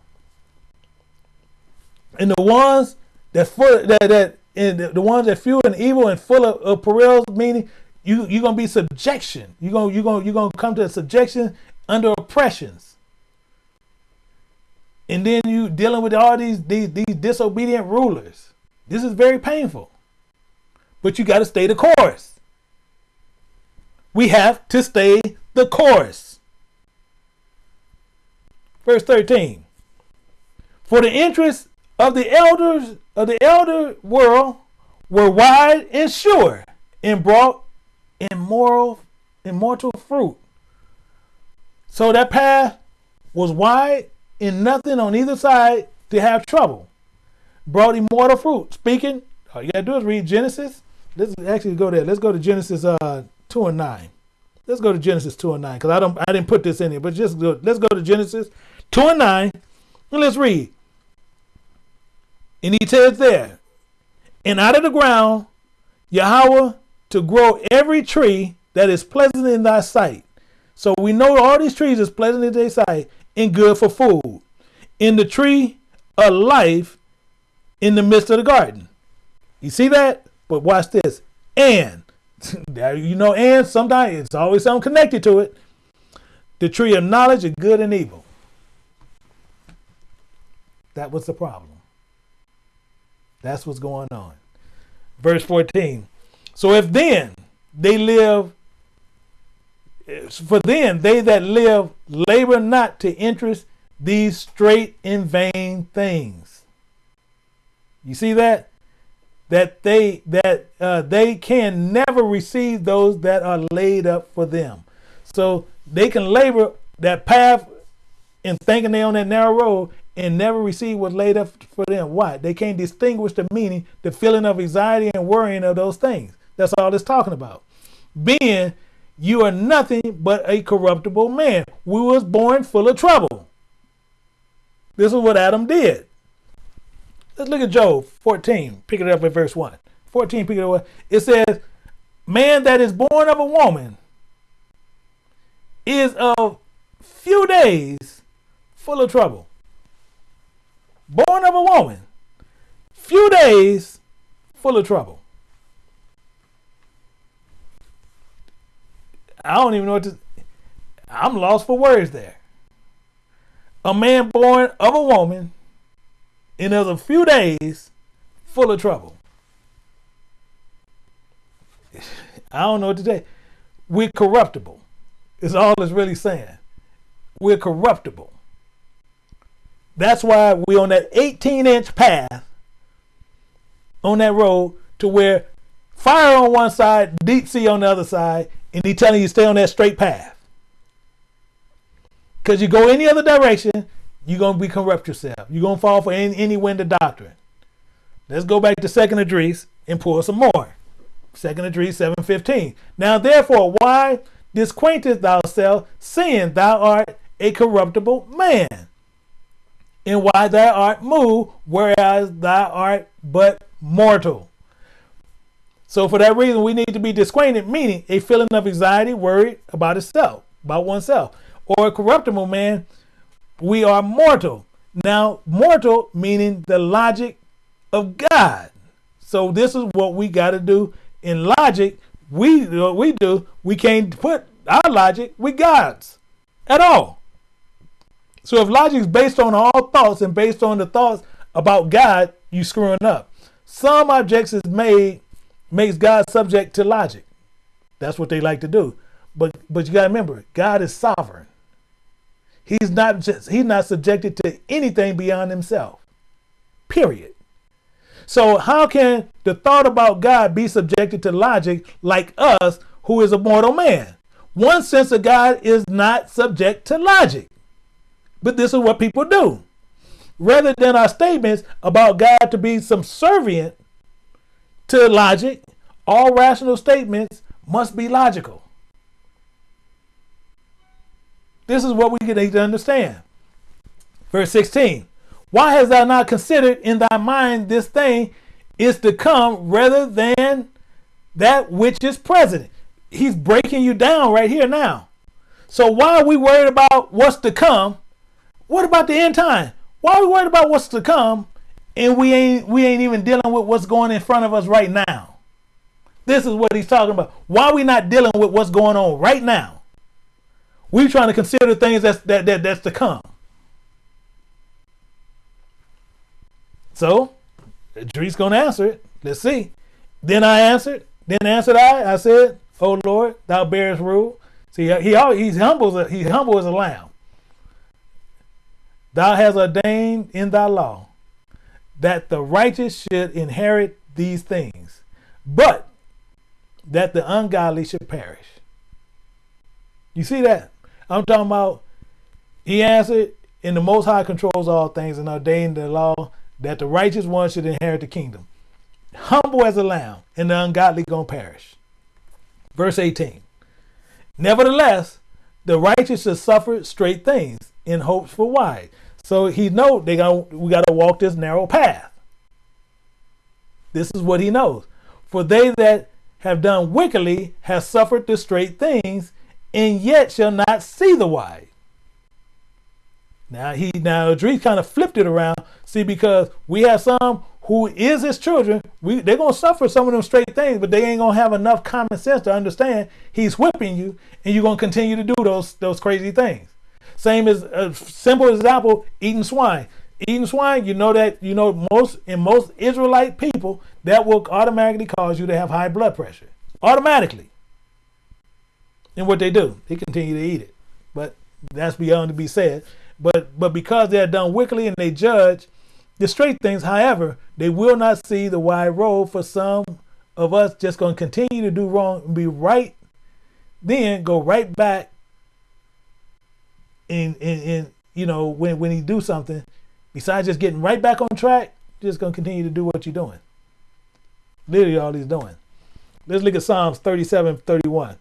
And the ones that full that that and the, the ones that few and evil and full of, of perils, meaning you you're gonna be subjection. You're gonna you're gonna you're gonna come to subjection under oppressions. And then you dealing with all these, these these disobedient rulers. This is very painful. But you got to stay the course. We have to stay the course. Verse 13. For the interest of the elders of the elder world were wide and sure and brought immoral immortal fruit. So that path was wide and nothing on either side to have trouble. Brought immortal fruit. Speaking, all you gotta do is read Genesis. Let's actually go there. Let's go to Genesis uh, two and nine. Let's go to Genesis two and nine because I don't I didn't put this in here, but just go, let's go to Genesis 2 and 9. And let's read. And he says there, and out of the ground, Yahweh to grow every tree that is pleasant in thy sight. So we know all these trees is pleasant in thy sight and good for food. In the tree of life in the midst of the garden. You see that? But watch this. And (laughs) you know, and sometimes it's always something connected to it. The tree of knowledge of good and evil. That was the problem. That's what's going on. Verse 14. So if then they live, for then they that live labor not to interest these straight and vain things. You see that? that they that uh, they can never receive those that are laid up for them. So they can labor that path in thinking they on that narrow road and never receive what's laid up for them. Why? They can't distinguish the meaning, the feeling of anxiety and worrying of those things. That's all it's talking about. Being you are nothing but a corruptible man. We was born full of trouble. This is what Adam did. Let's look at Job 14. Pick it up at verse 1. 14, pick it up. It says, Man that is born of a woman is of few days full of trouble. Born of a woman, few days full of trouble. I don't even know what to. I'm lost for words there. A man born of a woman in a few days full of trouble. (sighs) I don't know what to say. We're corruptible, is all it's really saying. We're corruptible. That's why we're on that 18 inch path on that road to where fire on one side, deep sea on the other side, and he telling you stay on that straight path. Because you go any other direction, you're going to be corrupt yourself. You're going to fall for any, any wind of doctrine. Let's go back to Second Esdras and pull some more. Second Esdras 7.15. Now therefore, why disquaintest thyself, seeing thou art a corruptible man? And why thou art moved, whereas thou art but mortal? So for that reason, we need to be disquainted, meaning a feeling of anxiety, worried about itself, about oneself. Or a corruptible man, we are mortal. Now, mortal meaning the logic of God. So this is what we got to do in logic. We what we do, we can't put our logic with God's at all. So if logic is based on all thoughts and based on the thoughts about God, you screwing up. Some objects is made makes God subject to logic. That's what they like to do. But but you got to remember, God is sovereign. He's not just he's not subjected to anything beyond himself. Period. So how can the thought about God be subjected to logic like us who is a mortal man? One sense of God is not subject to logic. But this is what people do. Rather than our statements about God to be subservient to logic, all rational statements must be logical. This is what we need to understand. Verse 16 Why hast thou not considered in thy mind this thing is to come rather than that which is present? He's breaking you down right here now. So why are we worried about what's to come? What about the end time? Why are we worried about what's to come and we ain't we ain't even dealing with what's going in front of us right now. This is what he's talking about. Why are we not dealing with what's going on right now? We're trying to consider things that's that, that that's to come. So, Dre's gonna answer it. Let's see. Then I answered. Then answered I. I said, "O Lord, Thou bearest rule." See, he always, he's humble. He's humble as a lamb. Thou hast ordained in Thy law that the righteous should inherit these things, but that the ungodly should perish. You see that? I'm talking about, he answered, in the Most High controls all things and ordained the law that the righteous one should inherit the kingdom. Humble as a lamb, and the ungodly gonna perish. Verse 18. Nevertheless, the righteous should suffer straight things in hopes for wide. So he know they got we got to walk this narrow path. This is what he knows. For they that have done wickedly have suffered the straight things, and yet shall not see the wide. Now he now Esdras kind of flipped it around. See, because we have some who is his children, we they're gonna suffer some of them straight things, but they ain't gonna have enough common sense to understand he's whipping you, and you're gonna continue to do those those crazy things. Same as a simple example, eating swine. Eating swine, you know that you know most in most Israelite people that will automatically cause you to have high blood pressure. Automatically. And what they do, they continue to eat it. But that's beyond to be said. But but because they're done wickedly and they judge, the straight things. However, they will not see the wide road for some of us just going to continue to do wrong and be right, then go right back in, in, in you know, when, when he do something, besides just getting right back on track, just going to continue to do what you're doing. Literally all he's doing. Let's look at Psalms 37, 31.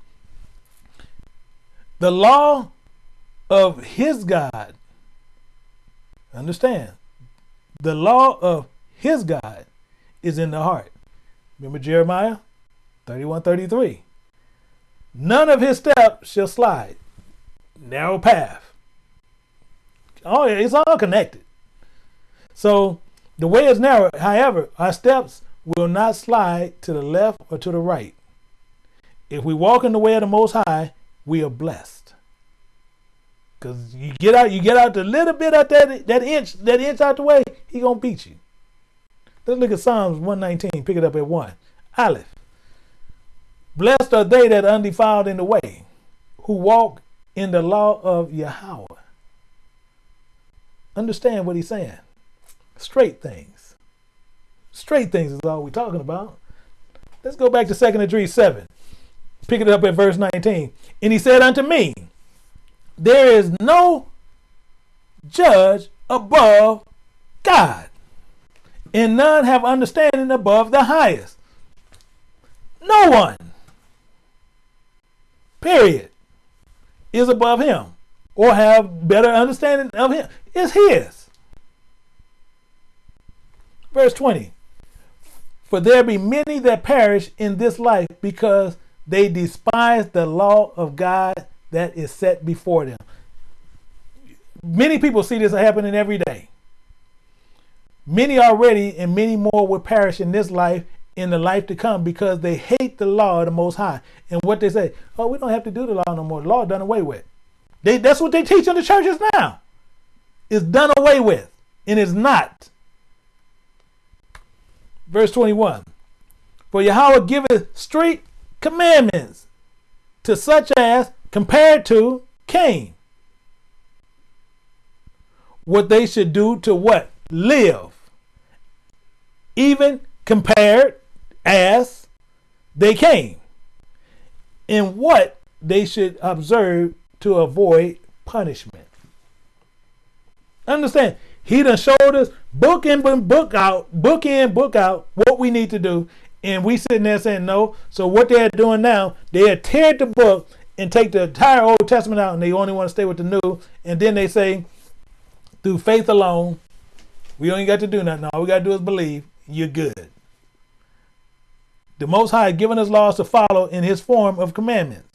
The law of his God, understand, the law of his God is in the heart. Remember Jeremiah 31 33. None of his steps shall slide. Narrow path. Oh, it's all connected. So the way is narrow. However, our steps will not slide to the left or to the right. If we walk in the way of the Most High, we are blessed. Cause you get out, you get out the little bit out that that inch, that inch out the way, he gonna beat you. Let's look at Psalms 119. Pick it up at one. Aleph. Blessed are they that are undefiled in the way, who walk in the law of Yahweh. Understand what he's saying. Straight things. Straight things is all we're talking about. Let's go back to 2nd Esdras 7. Pick it up at verse 19. And he said unto me, there is no judge above God, and none have understanding above the highest. No one, period, is above him or have better understanding of him. It's his. Verse 20 For there be many that perish in this life because they despise the law of God that is set before them. Many people see this happening every day. Many already and many more will perish in this life in the life to come because they hate the law of the Most High. And what they say, oh, we don't have to do the law no more. The law done away with. They, that's what they teach in the churches now. It's done away with, and is not. Verse 21 For Yahweh giveth straight commandments to such as compared to Cain. What they should do to what? Live. Even compared as they came. In what they should observe to avoid punishment. Understand, he done showed us book in, book out, book in, book out what we need to do. And we sitting there saying no. So what they're doing now, they are teared the book and take the entire Old Testament out and they only want to stay with the New. And then they say, through faith alone, we only got to do nothing. All we got to do is believe. You're good. The Most High given us laws to follow in His form of commandments.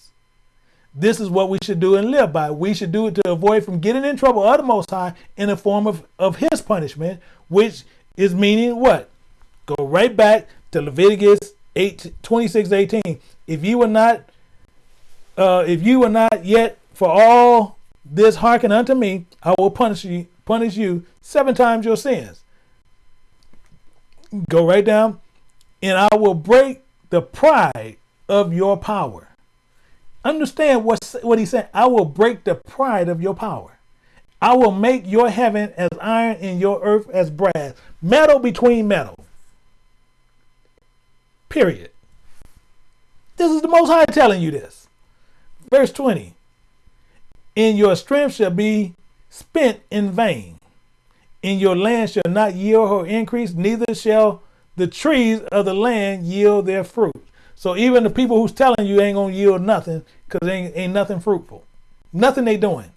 This is what we should do and live by. We should do it to avoid from getting in trouble of the Most High in the form of, of His punishment, which is meaning what? Go right back to Leviticus 8, 26, 18. If you were not uh, if you are not yet for all this hearken unto me, I will punish you, punish you seven times your sins. Go right down, and I will break the pride of your power. Understand what, what he said. I will break the pride of your power. I will make your heaven as iron and your earth as brass, metal between metal. Period. This is the Most High telling you this. Verse 20 In your strength shall be spent in vain, in your land shall not yield or increase, neither shall the trees of the land yield their fruit. So even the people who's telling you ain't gonna yield nothing, because ain't, ain't nothing fruitful. Nothing they doing.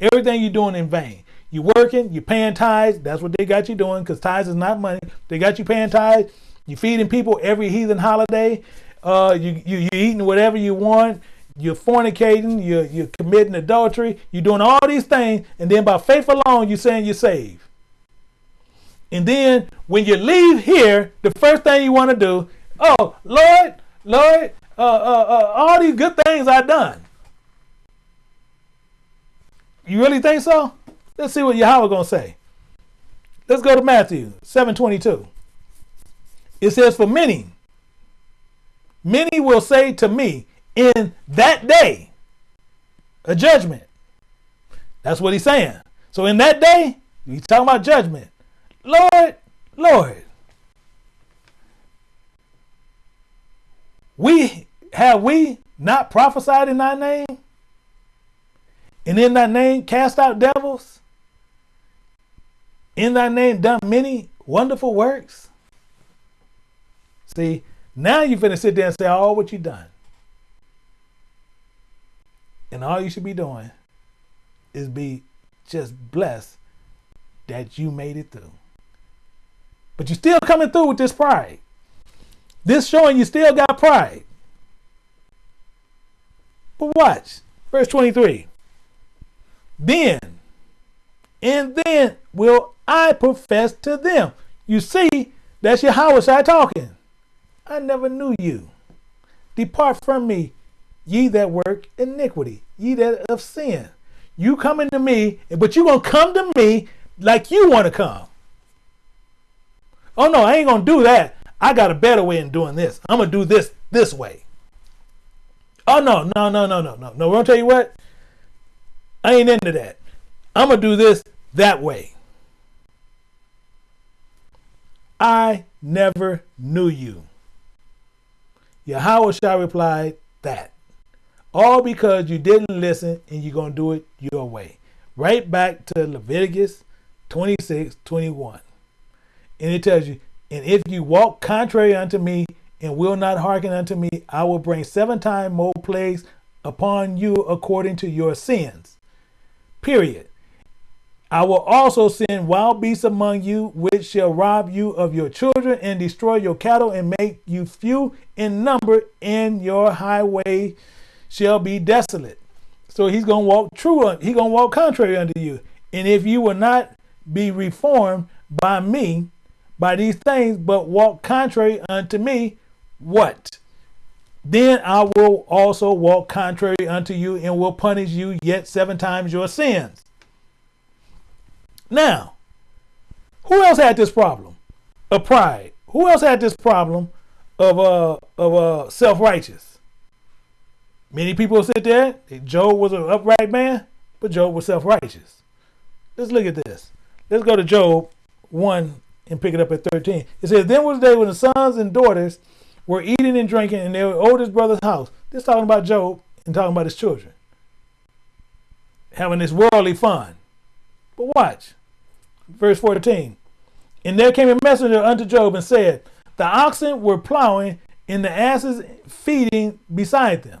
Everything you doing in vain. You working, you paying tithes, that's what they got you doing, because tithes is not money. They got you paying tithes, you feeding people every heathen holiday, uh, you, you, you eating whatever you want, you're fornicating, you're, you're committing adultery, you're doing all these things, and then by faith alone, you're saying you're saved. And then when you leave here, the first thing you want to do, oh, Lord, Lord, uh, uh, uh, all these good things I've done. You really think so? Let's see what Yahweh going to say. Let's go to Matthew 7.22. It says, For many, many will say to me, in that day a judgment. That's what he's saying. So in that day, he's talking about judgment. Lord, Lord, we have we not prophesied in thy name? And in thy name cast out devils? In thy name done many wonderful works? See, now you're finna sit there and say all what you done. And all you should be doing is be just blessed that you made it through. But you're still coming through with this pride. This showing you still got pride. But watch, verse 23. Then, and then will I profess to them. You see, that's your Yahweh talking. I never knew you. Depart from me, ye that work iniquity, ye that of sin. You coming to me, but you gonna come to me like you want to come. Oh no, I ain't gonna do that. I got a better way in doing this. I'm gonna do this this way. Oh no, no, no, no, no, no, no. We're gonna tell you what. I ain't into that. I'm gonna do this that way. I never knew you. Yahweh shall reply that. All because you didn't listen and you're going to do it your way. Right back to Leviticus 26 21. And it tells you, and if you walk contrary unto me and will not hearken unto me, I will bring seven times more plagues upon you according to your sins. Period. I will also send wild beasts among you, which shall rob you of your children and destroy your cattle and make you few in number, and your highway shall be desolate. So he's gonna walk true. He's gonna walk contrary unto you. And if you will not be reformed by me, by these things, but walk contrary unto me, what? Then I will also walk contrary unto you and will punish you yet seven times your sins. Now, who else had this problem of pride? Who else had this problem of uh of uh self righteous? Many people sit there. Job was an upright man, but Job was self righteous. Let's look at this. Let's go to Job one and pick it up at thirteen. It says, "Then was the day when the sons and daughters were eating and drinking in their oldest brother's house." This talking about Job and talking about his children having this worldly fun. But watch verse 14. And there came a messenger unto Job and said, The oxen were plowing and the asses feeding beside them.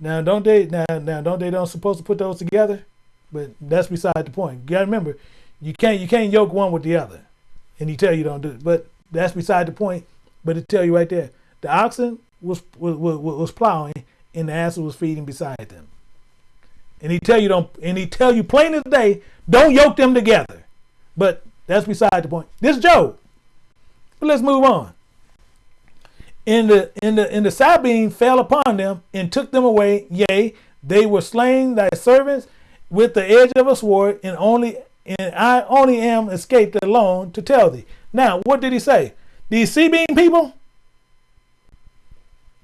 Now don't they now now don't they don't supposed to put those together? But that's beside the point. You gotta remember, you can't you can't yoke one with the other. And he tell you don't do it. But that's beside the point. But it tell you right there. The oxen was was, was, plowing and the asses was feeding beside them. And he tell you don't and he tell you plain as day, don't yoke them together. But that's beside the point. This Job. But let's move on. In the in the in the Sabean fell upon them and took them away. Yea, they were slain thy servants with the edge of a sword, and only and I only am escaped alone to tell thee. Now, what did he say? These Sabean people.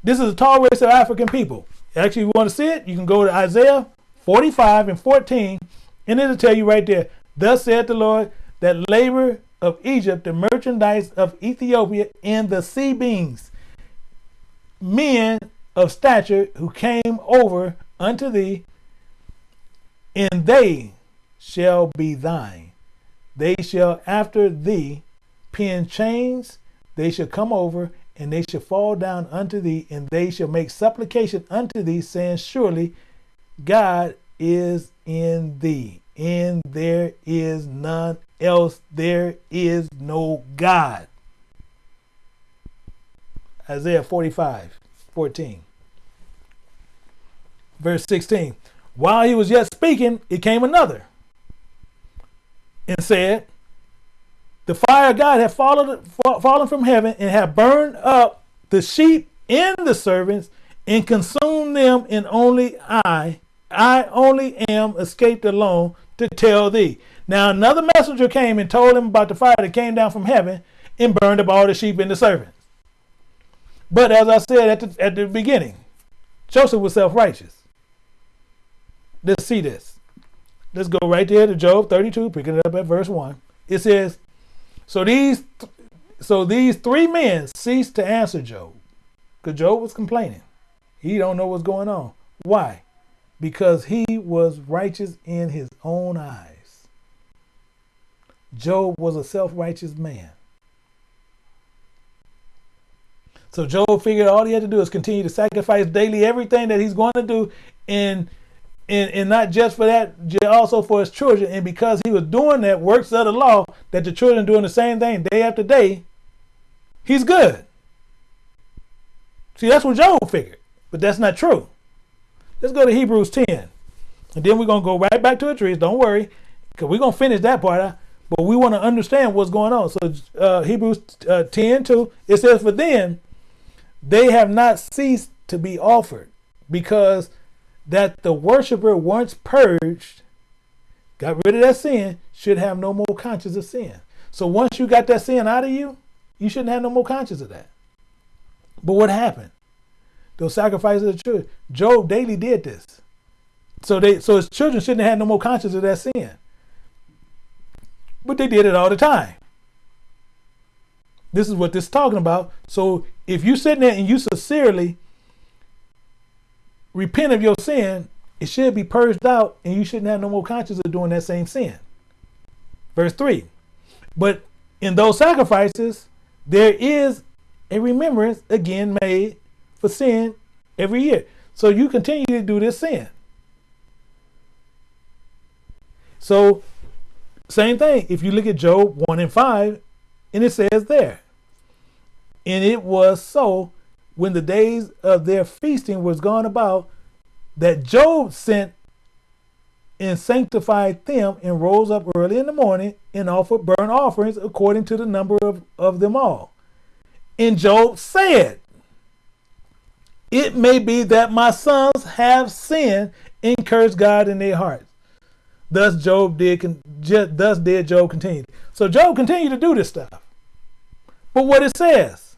This is a tall race of African people. Actually, if you want to see it, you can go to Isaiah 45 and 14, and it'll tell you right there, Thus saith the Lord, that labor of Egypt, the merchandise of Ethiopia, and the Sabeans, men of stature who came over unto thee, and they shall be thine. They shall after thee pin chains, they shall come over, and they shall fall down unto thee, and they shall make supplication unto thee, saying, Surely God is in thee, and there is none else. There is no God. Isaiah 45, 14. Verse 16. While he was yet speaking, it came another and said, The fire of God had fallen, fallen from heaven and had burned up the sheep and the servants and consumed them, and only I I only am escaped alone to tell thee. Now another messenger came and told him about the fire that came down from heaven and burned up all the sheep and the servants. But as I said at the, at the beginning, Joseph was self-righteous. Let's see this. Let's go right there to Job 32, picking it up at verse 1. It says, So these, so these three men ceased to answer Job, because Job was complaining. He don't know what's going on. Why? Because he was righteous in his own eyes. Job was a self-righteous man. So Job figured all he had to do is continue to sacrifice daily everything that he's going to do, and and, and not just for that, also for his children. And because he was doing that works of the law, that the children doing the same thing day after day, he's good. See, that's what Job figured, but that's not true. Let's go to Hebrews 10, and then we're gonna go right back to the trees. Don't worry, because we're gonna finish that part. Out, but we want to understand what's going on. So uh, Hebrews uh, 10, 2, it says, For then they have not ceased to be offered because that the worshiper once purged, got rid of that sin, should have no more conscience of sin. So once you got that sin out of you, you shouldn't have no more conscience of that. But what happened? Those sacrifices of the children. Job daily did this. So they so his children shouldn't have had no more conscience of that sin. But they did it all the time. This is what this is talking about. So if you sitting there and you sincerely repent of your sin, it should be purged out and you shouldn't have no more conscience of doing that same sin. Verse 3. But in those sacrifices, there is a remembrance again made for sin every year. So you continue to do this sin. So, same thing. If you look at Job 1 and 5, and it says there, and it was so when the days of their feasting was gone about that Job sent and sanctified them and rose up early in the morning and offered burnt offerings according to the number of, of them all. And Job said, It may be that my sons have sinned and cursed God in their hearts. Thus Job did thus did Job continue. So Job continued to do this stuff. But what it says,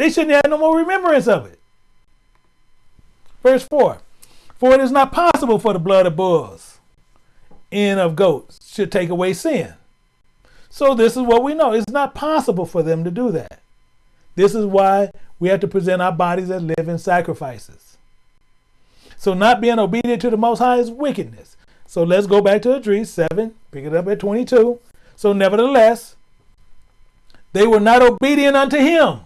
they shouldn't have no more remembrance of it. Verse 4 For it is not possible for the blood of bulls and of goats should take away sin. So this is what we know. It's not possible for them to do that. This is why we have to present our bodies as living sacrifices. So not being obedient to the Most High is wickedness. So let's go back to Esdras 7, pick it up at 22. So nevertheless, they were not obedient unto him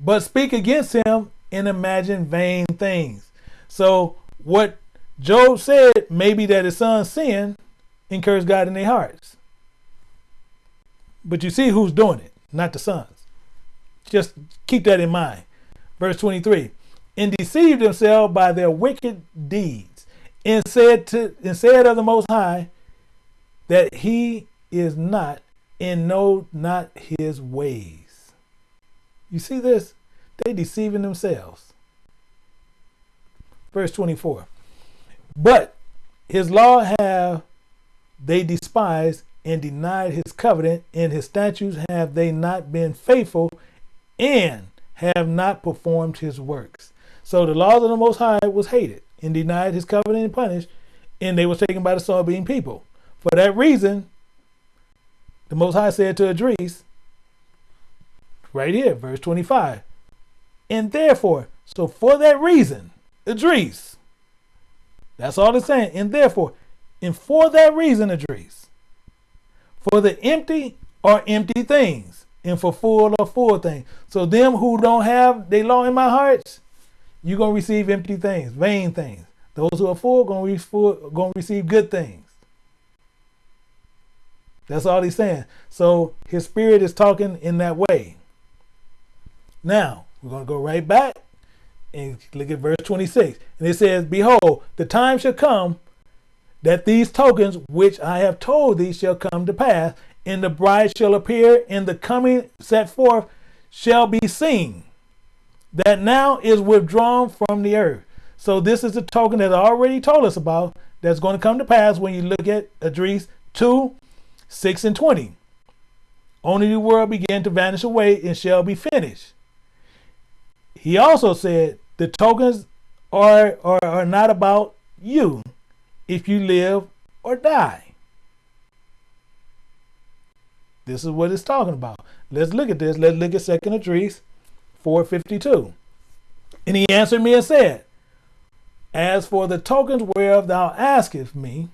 but speak against him and imagine vain things. So what Job said maybe that his son sinned and cursed God in their hearts. But you see who's doing it, not the sons. Just keep that in mind. Verse 23 and deceived themselves by their wicked deeds, and said to and said of the Most High that he is not and know not his ways. You see this? They deceiving themselves. Verse 24. But his law have they despised and denied his covenant, and his statutes have they not been faithful, and have not performed his works. So the laws of the Most High was hated and denied his covenant and punished, and they were taken by the sword being people. For that reason, the Most High said to Esdras, right here, verse 25. And therefore, so for that reason, Esdras, that's all it's saying. And therefore, and for that reason, Esdras, for the empty are empty things, and for full are full things. So them who don't have they law in my hearts, you're gonna receive empty things, vain things. Those who are full gonna, full, gonna receive good things. That's all he's saying. So his spirit is talking in that way. Now, we're going to go right back and look at verse 26. And it says, Behold, the time shall come that these tokens which I have told thee shall come to pass, and the bride shall appear, and the coming set forth shall be seen, that now is withdrawn from the earth. So this is the token that I already told us about that's going to come to pass when you look at Esdras 2, 6 and 20. Only the world began to vanish away and shall be finished. He also said the tokens are, are, are not about you if you live or die. This is what it's talking about. Let's look at this. Let's look at Second Esdras 452. And he answered me and said, As for the tokens whereof thou askest me,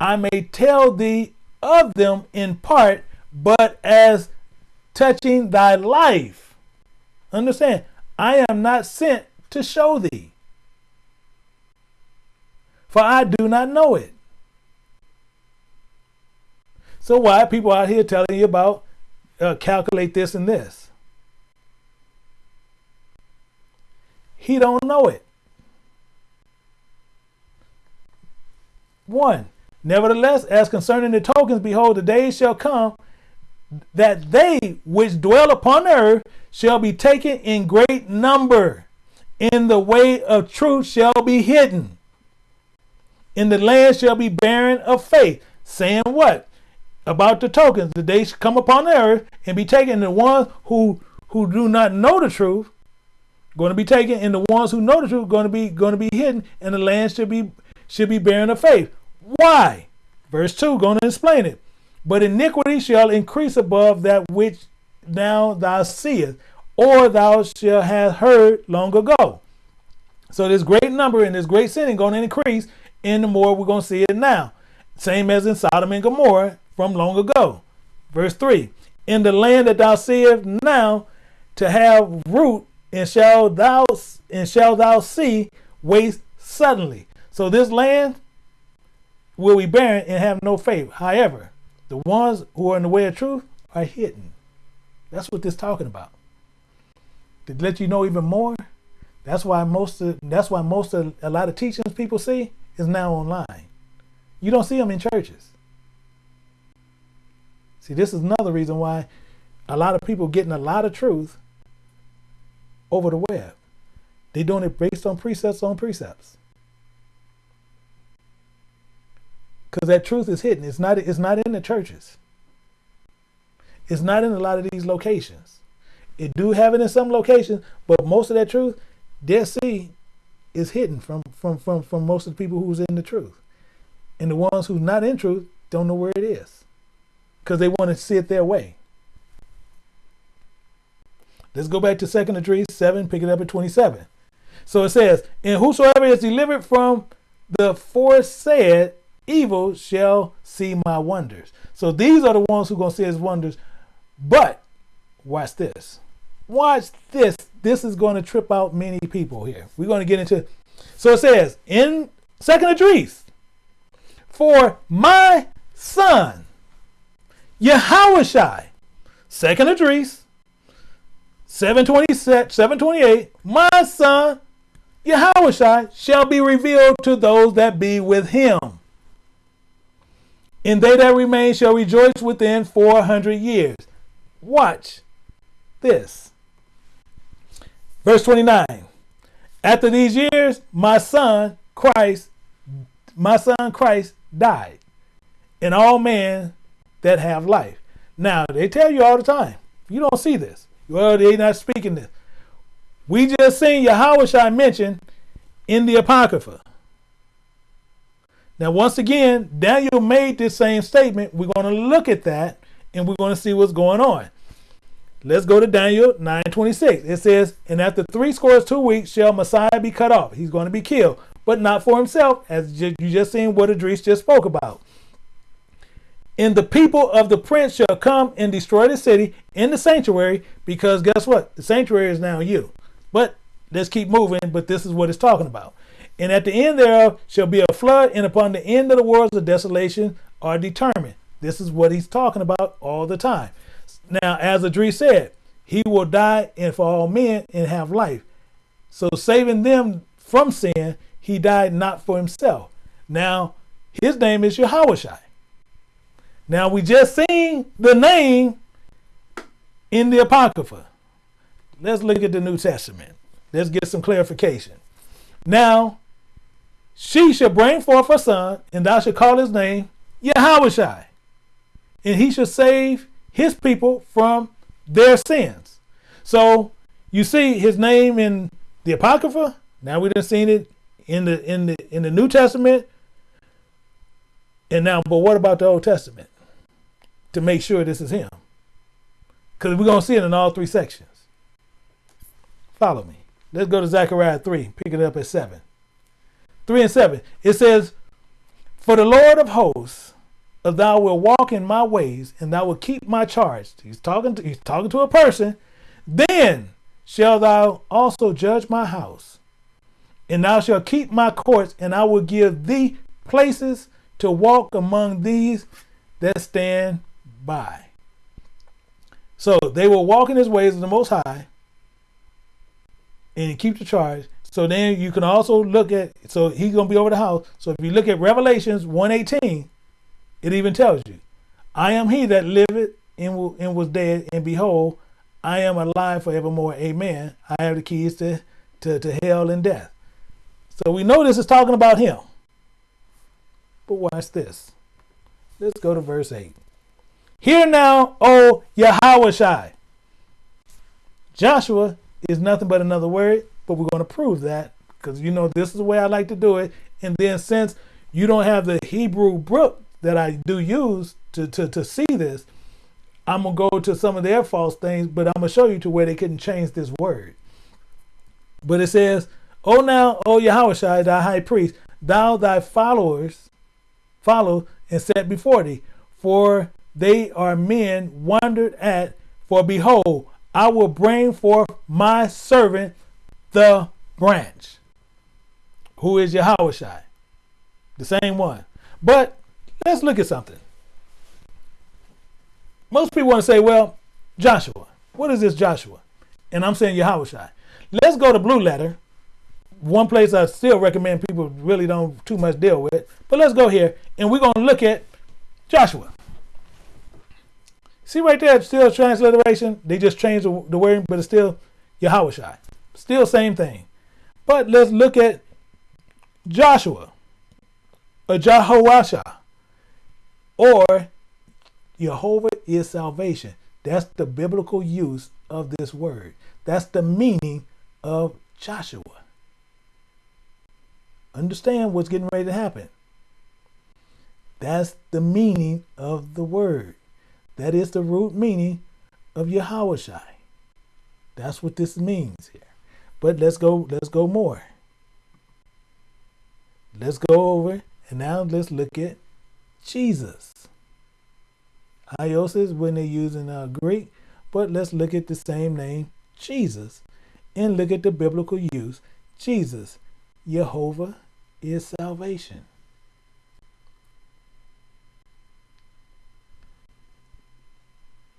I may tell thee of them in part, but as touching thy life. Understand, I am not sent to show thee, for I do not know it. So why people out here telling you about uh, calculate this and this? He don't know it. One, nevertheless, as concerning the tokens, behold, the days shall come that they which dwell upon earth shall be taken in great number. In the way of truth shall be hidden. In the land shall be barren of faith. Saying what? About the tokens. The day shall come upon the earth and be taken. The ones who who do not know the truth going to be taken, and the ones who know the truth going to be going to be hidden, and the land should be should be barren of faith. Why? Verse 2 going to explain it. But iniquity shall increase above that which now thou seest, or thou shalt have heard long ago. So this great number and this great sinning going to increase, and the more we're going to see it now. Same as in Sodom and Gomorrah from long ago. Verse 3 In the land that thou seest now to have root, and shall thou and shall thou see waste suddenly. So this land will be barren and have no faith. However, the ones who are in the way of truth are hidden. That's what this talking about. To let you know even more, that's why most of that's why most of a lot of teachings people see is now online. You don't see them in churches. See, this is another reason why a lot of people getting a lot of truth over the web. They're doing it based on precepts on precepts. Because that truth is hidden. It's not, it's not in the churches. It's not in a lot of these locations. It do have it in some locations, but most of that truth, Dead Sea, is hidden from, from, from, from most of the people who's in the truth. And the ones who's not in truth don't know where it is. Because they want to see it their way. Let's go back to 2nd Esdras 7, pick it up at 27. So it says, And whosoever is delivered from the foresaid evil shall see my wonders. So these are the ones who to see his wonders. But watch this. Watch this. This is going to trip out many people here. We're going to get into. So it says in Second Esdras, for my son, Yahushua, Second Esdras, 726, 728, my son, Yahushua, shall be revealed to those that be with him and they that remain shall rejoice within 400 years. Watch this. Verse 29. After these years, my son Christ, my son Christ died, and all men that have life. Now, they tell you all the time, you don't see this. Well, they not speaking this. We just seen Yahweh mentioned in the Apocrypha. Now, once again, Daniel made this same statement. We're going to look at that and we're going to see what's going on. Let's go to Daniel 9:26. It says, "And after three scores two weeks shall Messiah be cut off. He's going to be killed, but not for himself, as you just seen what Esdras just spoke about. And the people of the prince shall come and destroy the city in the sanctuary, because guess what? The sanctuary is now you. But let's keep moving. But this is what it's talking about. And at the end thereof shall be a flood, and upon the end of the worlds of desolation are determined. This is what he's talking about all the time. Now, as Esdras said, he will die and for all men and have life. So saving them from sin, he died not for himself. Now, his name is Yahushua. Now we just seen the name in the Apocrypha. Let's look at the New Testament. Let's get some clarification. Now, she shall bring forth a son, and thou shalt call his name Yahushua. And he shall save his people from their sins. So you see his name in the Apocrypha. Now we have seen it in the in the in the New Testament. And now, but what about the Old Testament? to make sure this is him. Because we're going to see it in all three sections. Follow me. Let's go to Zechariah 3, pick it up at 7. 3 and 7. It says, For the Lord of hosts, if thou wilt walk in my ways, and thou wilt keep my charge. He's talking to, he's talking to a person. Then shall thou also judge my house, and thou shalt keep my courts, and I will give thee places to walk among these that stand by. So they will walk in his ways of the Most High and keep the charge. So then you can also look at, so he's going to be over the house. So if you look at Revelations 118, it even tells you, I am he that liveth and, and was dead, and behold, I am alive forevermore. Amen. I have the keys to, to, to hell and death. So we know this is talking about him. But watch this. Let's go to verse 8. Hear now, O Yahushua Joshua is nothing but another word, but we're going to prove that because you know this is the way I like to do it. And then since you don't have the Hebrew book that I do use to, to, to see this, I'm going to go to some of their false things, but I'm going to show you to where they couldn't change this word. But it says, O now, O Yahushua thy high priest, thou thy followers follow and set before thee, for they are men wondered at. For behold, I will bring forth my servant, the branch, who is Yahushua the same one. But let's look at something. Most people want to say, well, Joshua. What is this Joshua? And I'm saying Yahushua Let's go to Blue Letter one place I still recommend people really don't too much deal with. But let's go here and we're going to look at Joshua. See right there, still transliteration. They just changed the, word, but it's still Yahushua Still same thing. But let's look at Joshua, or Jehoashah, or Jehovah is salvation. That's the biblical use of this word. That's the meaning of Joshua. Understand what's getting ready to happen. That's the meaning of the word. That is the root meaning of Yahushua That's what this means here. But let's go, let's go more. Let's go over and now let's look at Jesus. Iesous when they're using uh, Greek, but let's look at the same name, Jesus, and look at the biblical use, Jesus, Jehovah is salvation.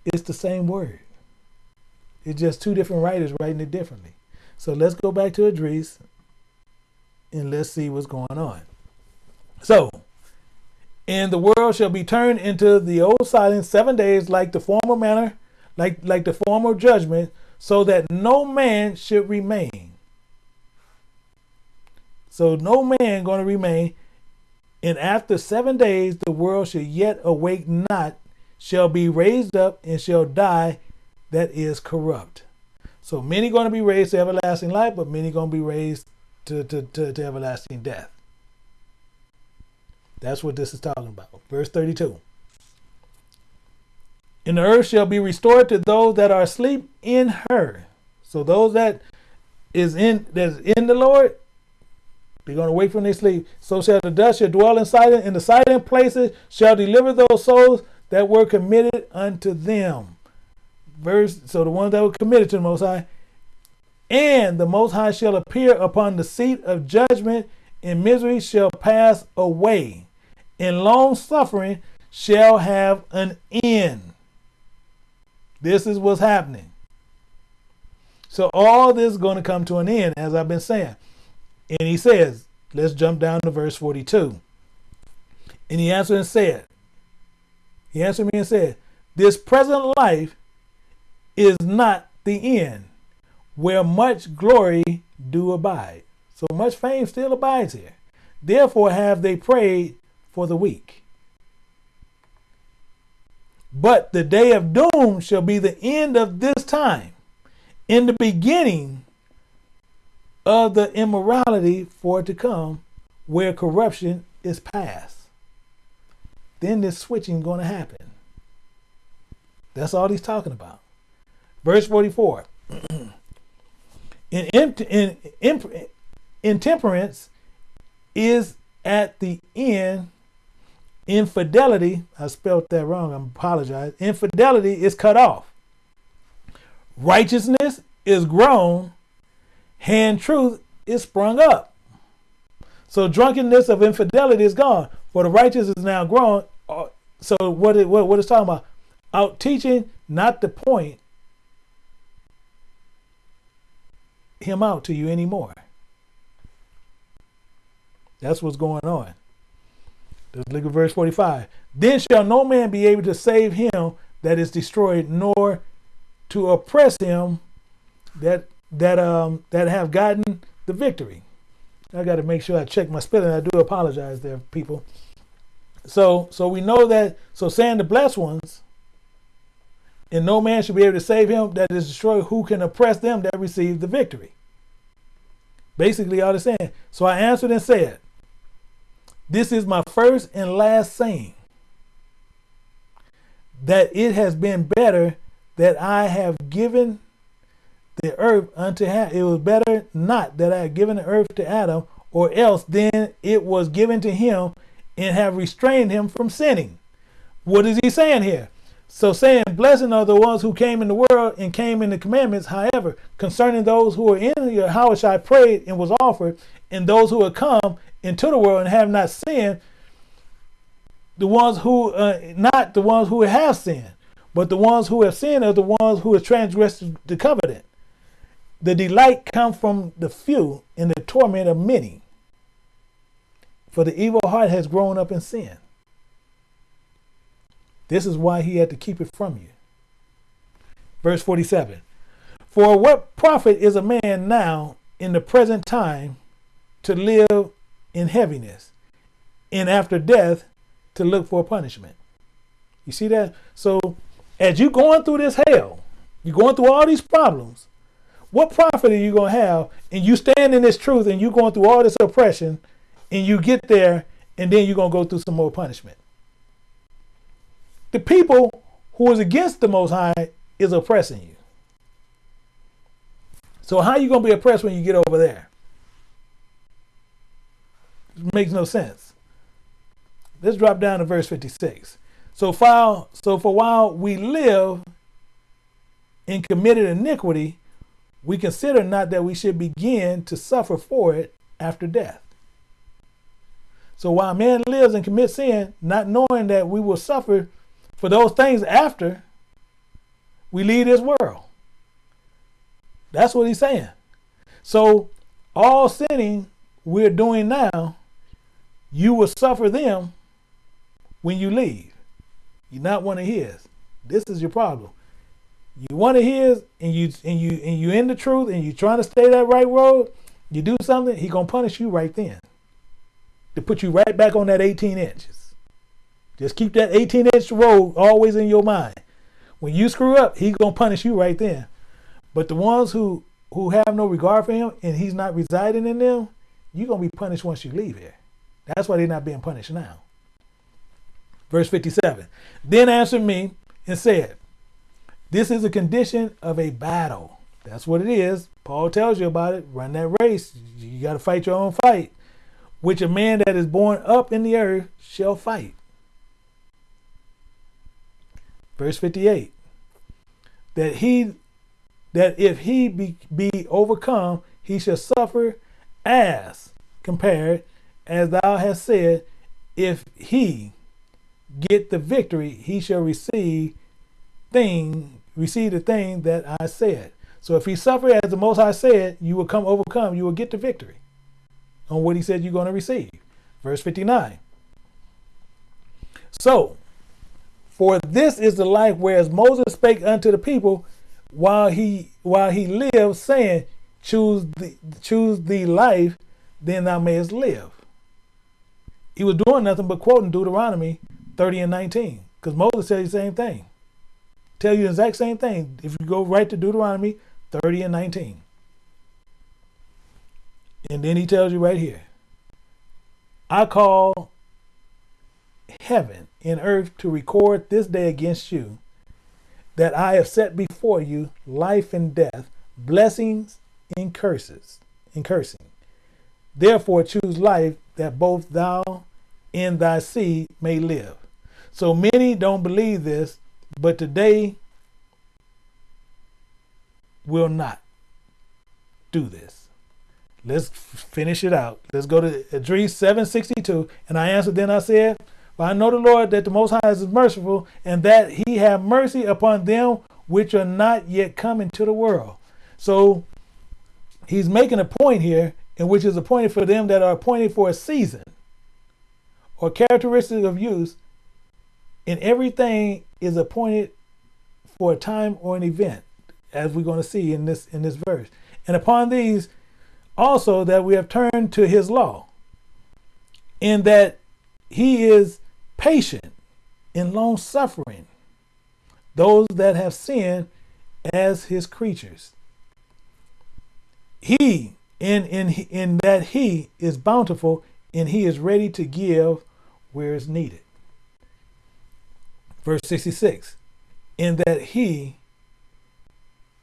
It's the same word. It's just two different writers writing it differently. So let's go back to Esdras and let's see what's going on. So, and the world shall be turned into the old silence seven days like the former manner, like, like the former judgment, so that no man should remain. So no man going to remain. And after seven days, the world shall yet awake not, shall be raised up, and shall die that is corrupt. So many going to be raised to everlasting life, but many going to be raised to, to, to, to everlasting death. That's what this is talking about. Verse 32. And the earth shall be restored to those that are asleep in her. So those that is in that's in the Lord, they're going to wake from their sleep. So shall the dust shall dwell in silent, in the silent places shall deliver those souls that were committed unto them. Verse, so the ones that were committed to the Most High. And the Most High shall appear upon the seat of judgment, and misery shall pass away, and long suffering shall have an end. This is what's happening. So all this is going to come to an end, as I've been saying. And he says, let's jump down to verse 42. And he answered and said, He answered me and said, This present life is not the end, where much glory do abide. So much fame still abides here. Therefore have they prayed for the weak. But the day of doom shall be the end of this time, in the beginning of the immorality for it to come where corruption is past. Then this switching going to happen. That's all he's talking about. Verse 44. (clears throat) in, in, in, intemperance is at the end infidelity i spelled that wrong i apologize infidelity is cut off. Righteousness is grown. Hand truth is sprung up. So drunkenness of infidelity is gone. For the righteous is now grown. Uh, so what it what, what it's talking about? Out teaching not the point him out to you anymore. That's what's going on. Let's look at verse 45. Then shall no man be able to save him that is destroyed, nor to oppress him that that um that have gotten the victory. I got to make sure I check my spelling. I do apologize there, people. So so we know that so saying the blessed ones, and no man should be able to save him that is destroyed, who can oppress them that receive the victory. Basically, all the saying. So I answered and said, this is my first and last saying that it has been better that I have given the earth unto Adam. It was better not that I had given the earth to Adam, or else then it was given to him and have restrained him from sinning. What is he saying here? So saying, blessing are the ones who came in the world and came in the commandments. However, concerning those who are in your house, I prayed and was offered, and those who have come into the world and have not sinned, the ones who, uh, not the ones who have sinned, but the ones who have sinned are the ones who have transgressed the covenant. The delight comes from the few and the torment of many. For the evil heart has grown up in sin. This is why he had to keep it from you. Verse 47 For what profit is a man now in the present time to live in heaviness, and after death to look for punishment. You see that? So as you're going through this hell, you're going through all these problems, what profit are you going to have? And you stand in this truth and you're going through all this oppression and you get there and then you're going to go through some more punishment. The people who is against the Most High is oppressing you. So how are you going to be oppressed when you get over there? Makes no sense. Let's drop down to verse 56. So while so for while we live in committed iniquity, we consider not that we should begin to suffer for it after death. So while man lives and commits sin, not knowing that we will suffer for those things after we leave this world. That's what he's saying. So all sinning we're doing now you will suffer them when you leave. You're not one of his. This is your problem. You one of his and you and you and you in the truth and you trying to stay that right road, you do something, he gonna punish you right then. To put you right back on that 18 inches. Just keep that 18 inch road always in your mind. When you screw up, he's gonna punish you right then. But the ones who who have no regard for him and he's not residing in them, you're gonna be punished once you leave here. That's why they're not being punished now. Verse 57 Then answered me and said, This is a condition of a battle. That's what it is. Paul tells you about it. Run that race. You got to fight your own fight, which a man that is born up in the earth shall fight. Verse 58 That he that if he be, be overcome, he shall suffer as compared as thou hast said, if he get the victory, he shall receive thing, receive the thing that I said. So if he suffer as the Most High said, you will come overcome, you will get the victory on what he said you're going to receive. Verse 59. So, for this is the life whereas Moses spake unto the people while he while he lived, saying, Choose the choose the life, then thou mayest live he was doing nothing but quoting Deuteronomy 30 and 19. Because Moses said the same thing. Tell you the exact same thing. If you go right to Deuteronomy 30 and 19. And then he tells you right here. I call heaven and earth to record this day against you that I have set before you life and death, blessings and curses, and cursing. Therefore choose life that both thou and thy seed may live. So many don't believe this, but today will not do this. Let's finish it out. Let's go to Esdras 762. And I answered, then I said, But I know the Lord that the Most High is merciful, and that he have mercy upon them which are not yet come into the world. So he's making a point here, in which is appointed for them that are appointed for a season or characteristic of use, and everything is appointed for a time or an event, as we're going to see in this in this verse. And upon these also that we have turned to his law, in that he is patient and long suffering, those that have sinned as his creatures. He in in in that he is bountiful and he is ready to give where it's needed. Verse 66 In that he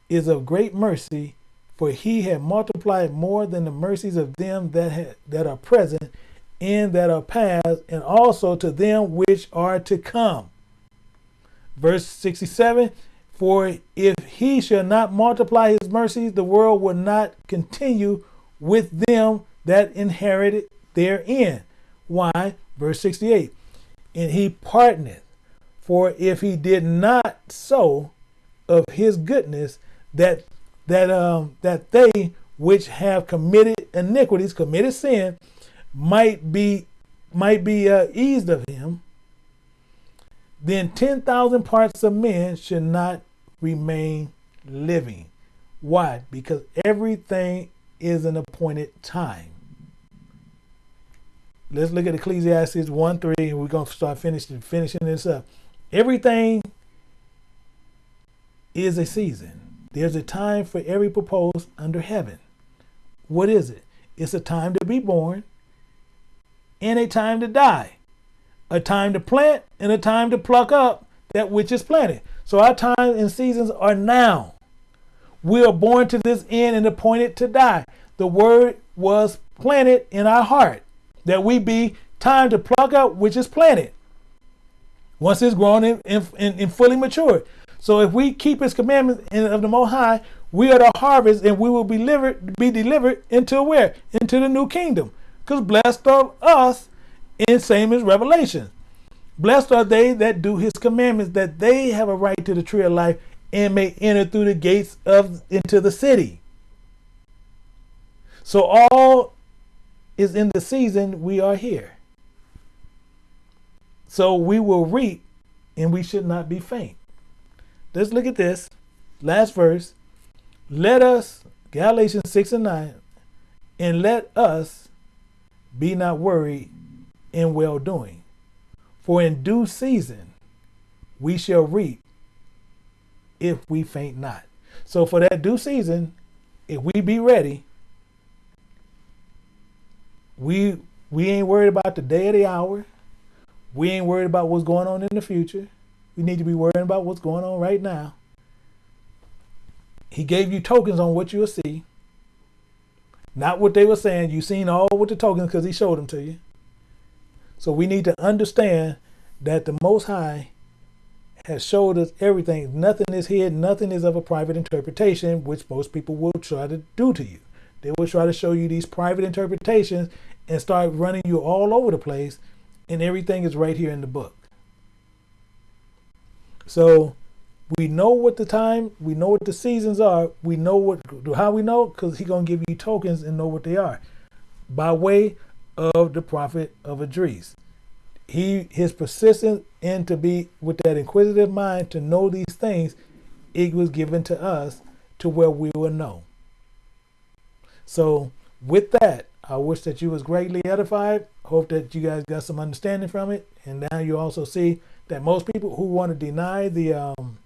is of great mercy, for he had multiplied more than the mercies of them that, ha- that are present and that are past, and also to them which are to come. Verse 67 For if he shall not multiply his mercies, the world will not continue with them that inherited therein. Why? Verse 68 And he pardoneth, for if he did not so of his goodness, that that um that they which have committed iniquities, committed sin, might be might be uh, eased of him, then ten thousand parts of men should not remain living. Why? Because everything is an appointed time. Let's look at Ecclesiastes 1 3, and we're going to start finishing, finishing this up. Everything is a season. There's a time for every purpose under heaven. What is it? It's a time to be born and a time to die, a time to plant and a time to pluck up that which is planted. So our time and seasons are now. We are born to this end and appointed to die. The word was planted in our heart that we be time to pluck up which is planted once it's grown and fully matured. So if we keep his commandments of the Most High, we are the harvest and we will be delivered, be delivered into where? Into the new kingdom. Because blessed are us in same as Revelation. Blessed are they that do his commandments, that they have a right to the tree of life and may enter through the gates of into the city. So all is in the season we are here. So we will reap and we should not be faint. Let's look at this. Last verse. Let us, Galatians 6 and 9, and let us be not worried in well doing. For in due season we shall reap if we faint not. So for that due season, if we be ready, we we ain't worried about the day or the hour. We ain't worried about what's going on in the future. We need to be worrying about what's going on right now. He gave you tokens on what you'll see. Not what they were saying. You seen all with the tokens because he showed them to you. So we need to understand that the Most High has showed us everything. Nothing is hidden. Nothing is of a private interpretation, which most people will try to do to you. They will try to show you these private interpretations and start running you all over the place, and everything is right here in the book. So we know what the time, we know what the seasons are. We know what how we know because he's gonna give you tokens and know what they are, by way of the prophet of Esdras. He his persistence and to be with that inquisitive mind to know these things, it was given to us to where we will know. So with that, I wish that you was greatly edified. Hope that you guys got some understanding from it. And now you also see that most people who want to deny the um,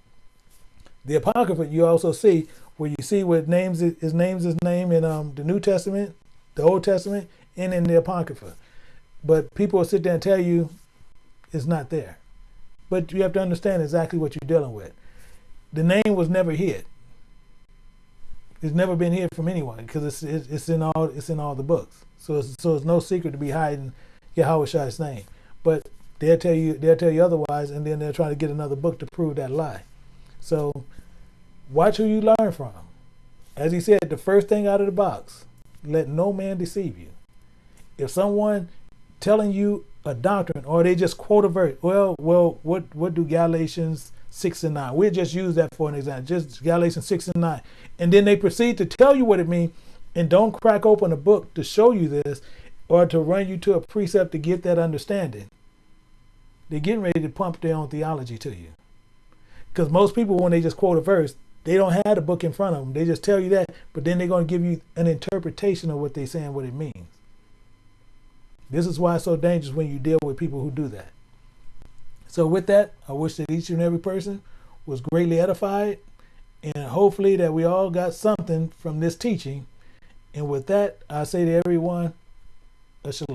the apocrypha, you also see where you see what names his names his name in um, the New Testament, the Old Testament, and in the apocrypha. But people will sit there and tell you it's not there. But you have to understand exactly what you're dealing with. the name was never hid. It's never been hid from anyone because it's, it's it's in all it's in all the books. So it's, so it's no secret to be hiding Yahushua's name. But they'll tell you they'll tell you otherwise, and then they'll try to get another book to prove that lie. So watch who you learn from. As he said, the first thing out of the box, let no man deceive you. If someone telling you a doctrine or they just quote a verse, well, well, what what do Galatians six and nine? We'll just use that for an example. Just Galatians six and nine, and then they proceed to tell you what it means, and don't crack open a book to show you this, or to run you to a precept to get that understanding. They're getting ready to pump their own theology to you. Because most people, when they just quote a verse, they don't have the book in front of them. They just tell you that, but then they're going to give you an interpretation of what they're saying, what it means. This is why it's so dangerous when you deal with people who do that. So, with that, I wish that each and every person was greatly edified, and hopefully that we all got something from this teaching. And with that, I say to everyone, a shalom.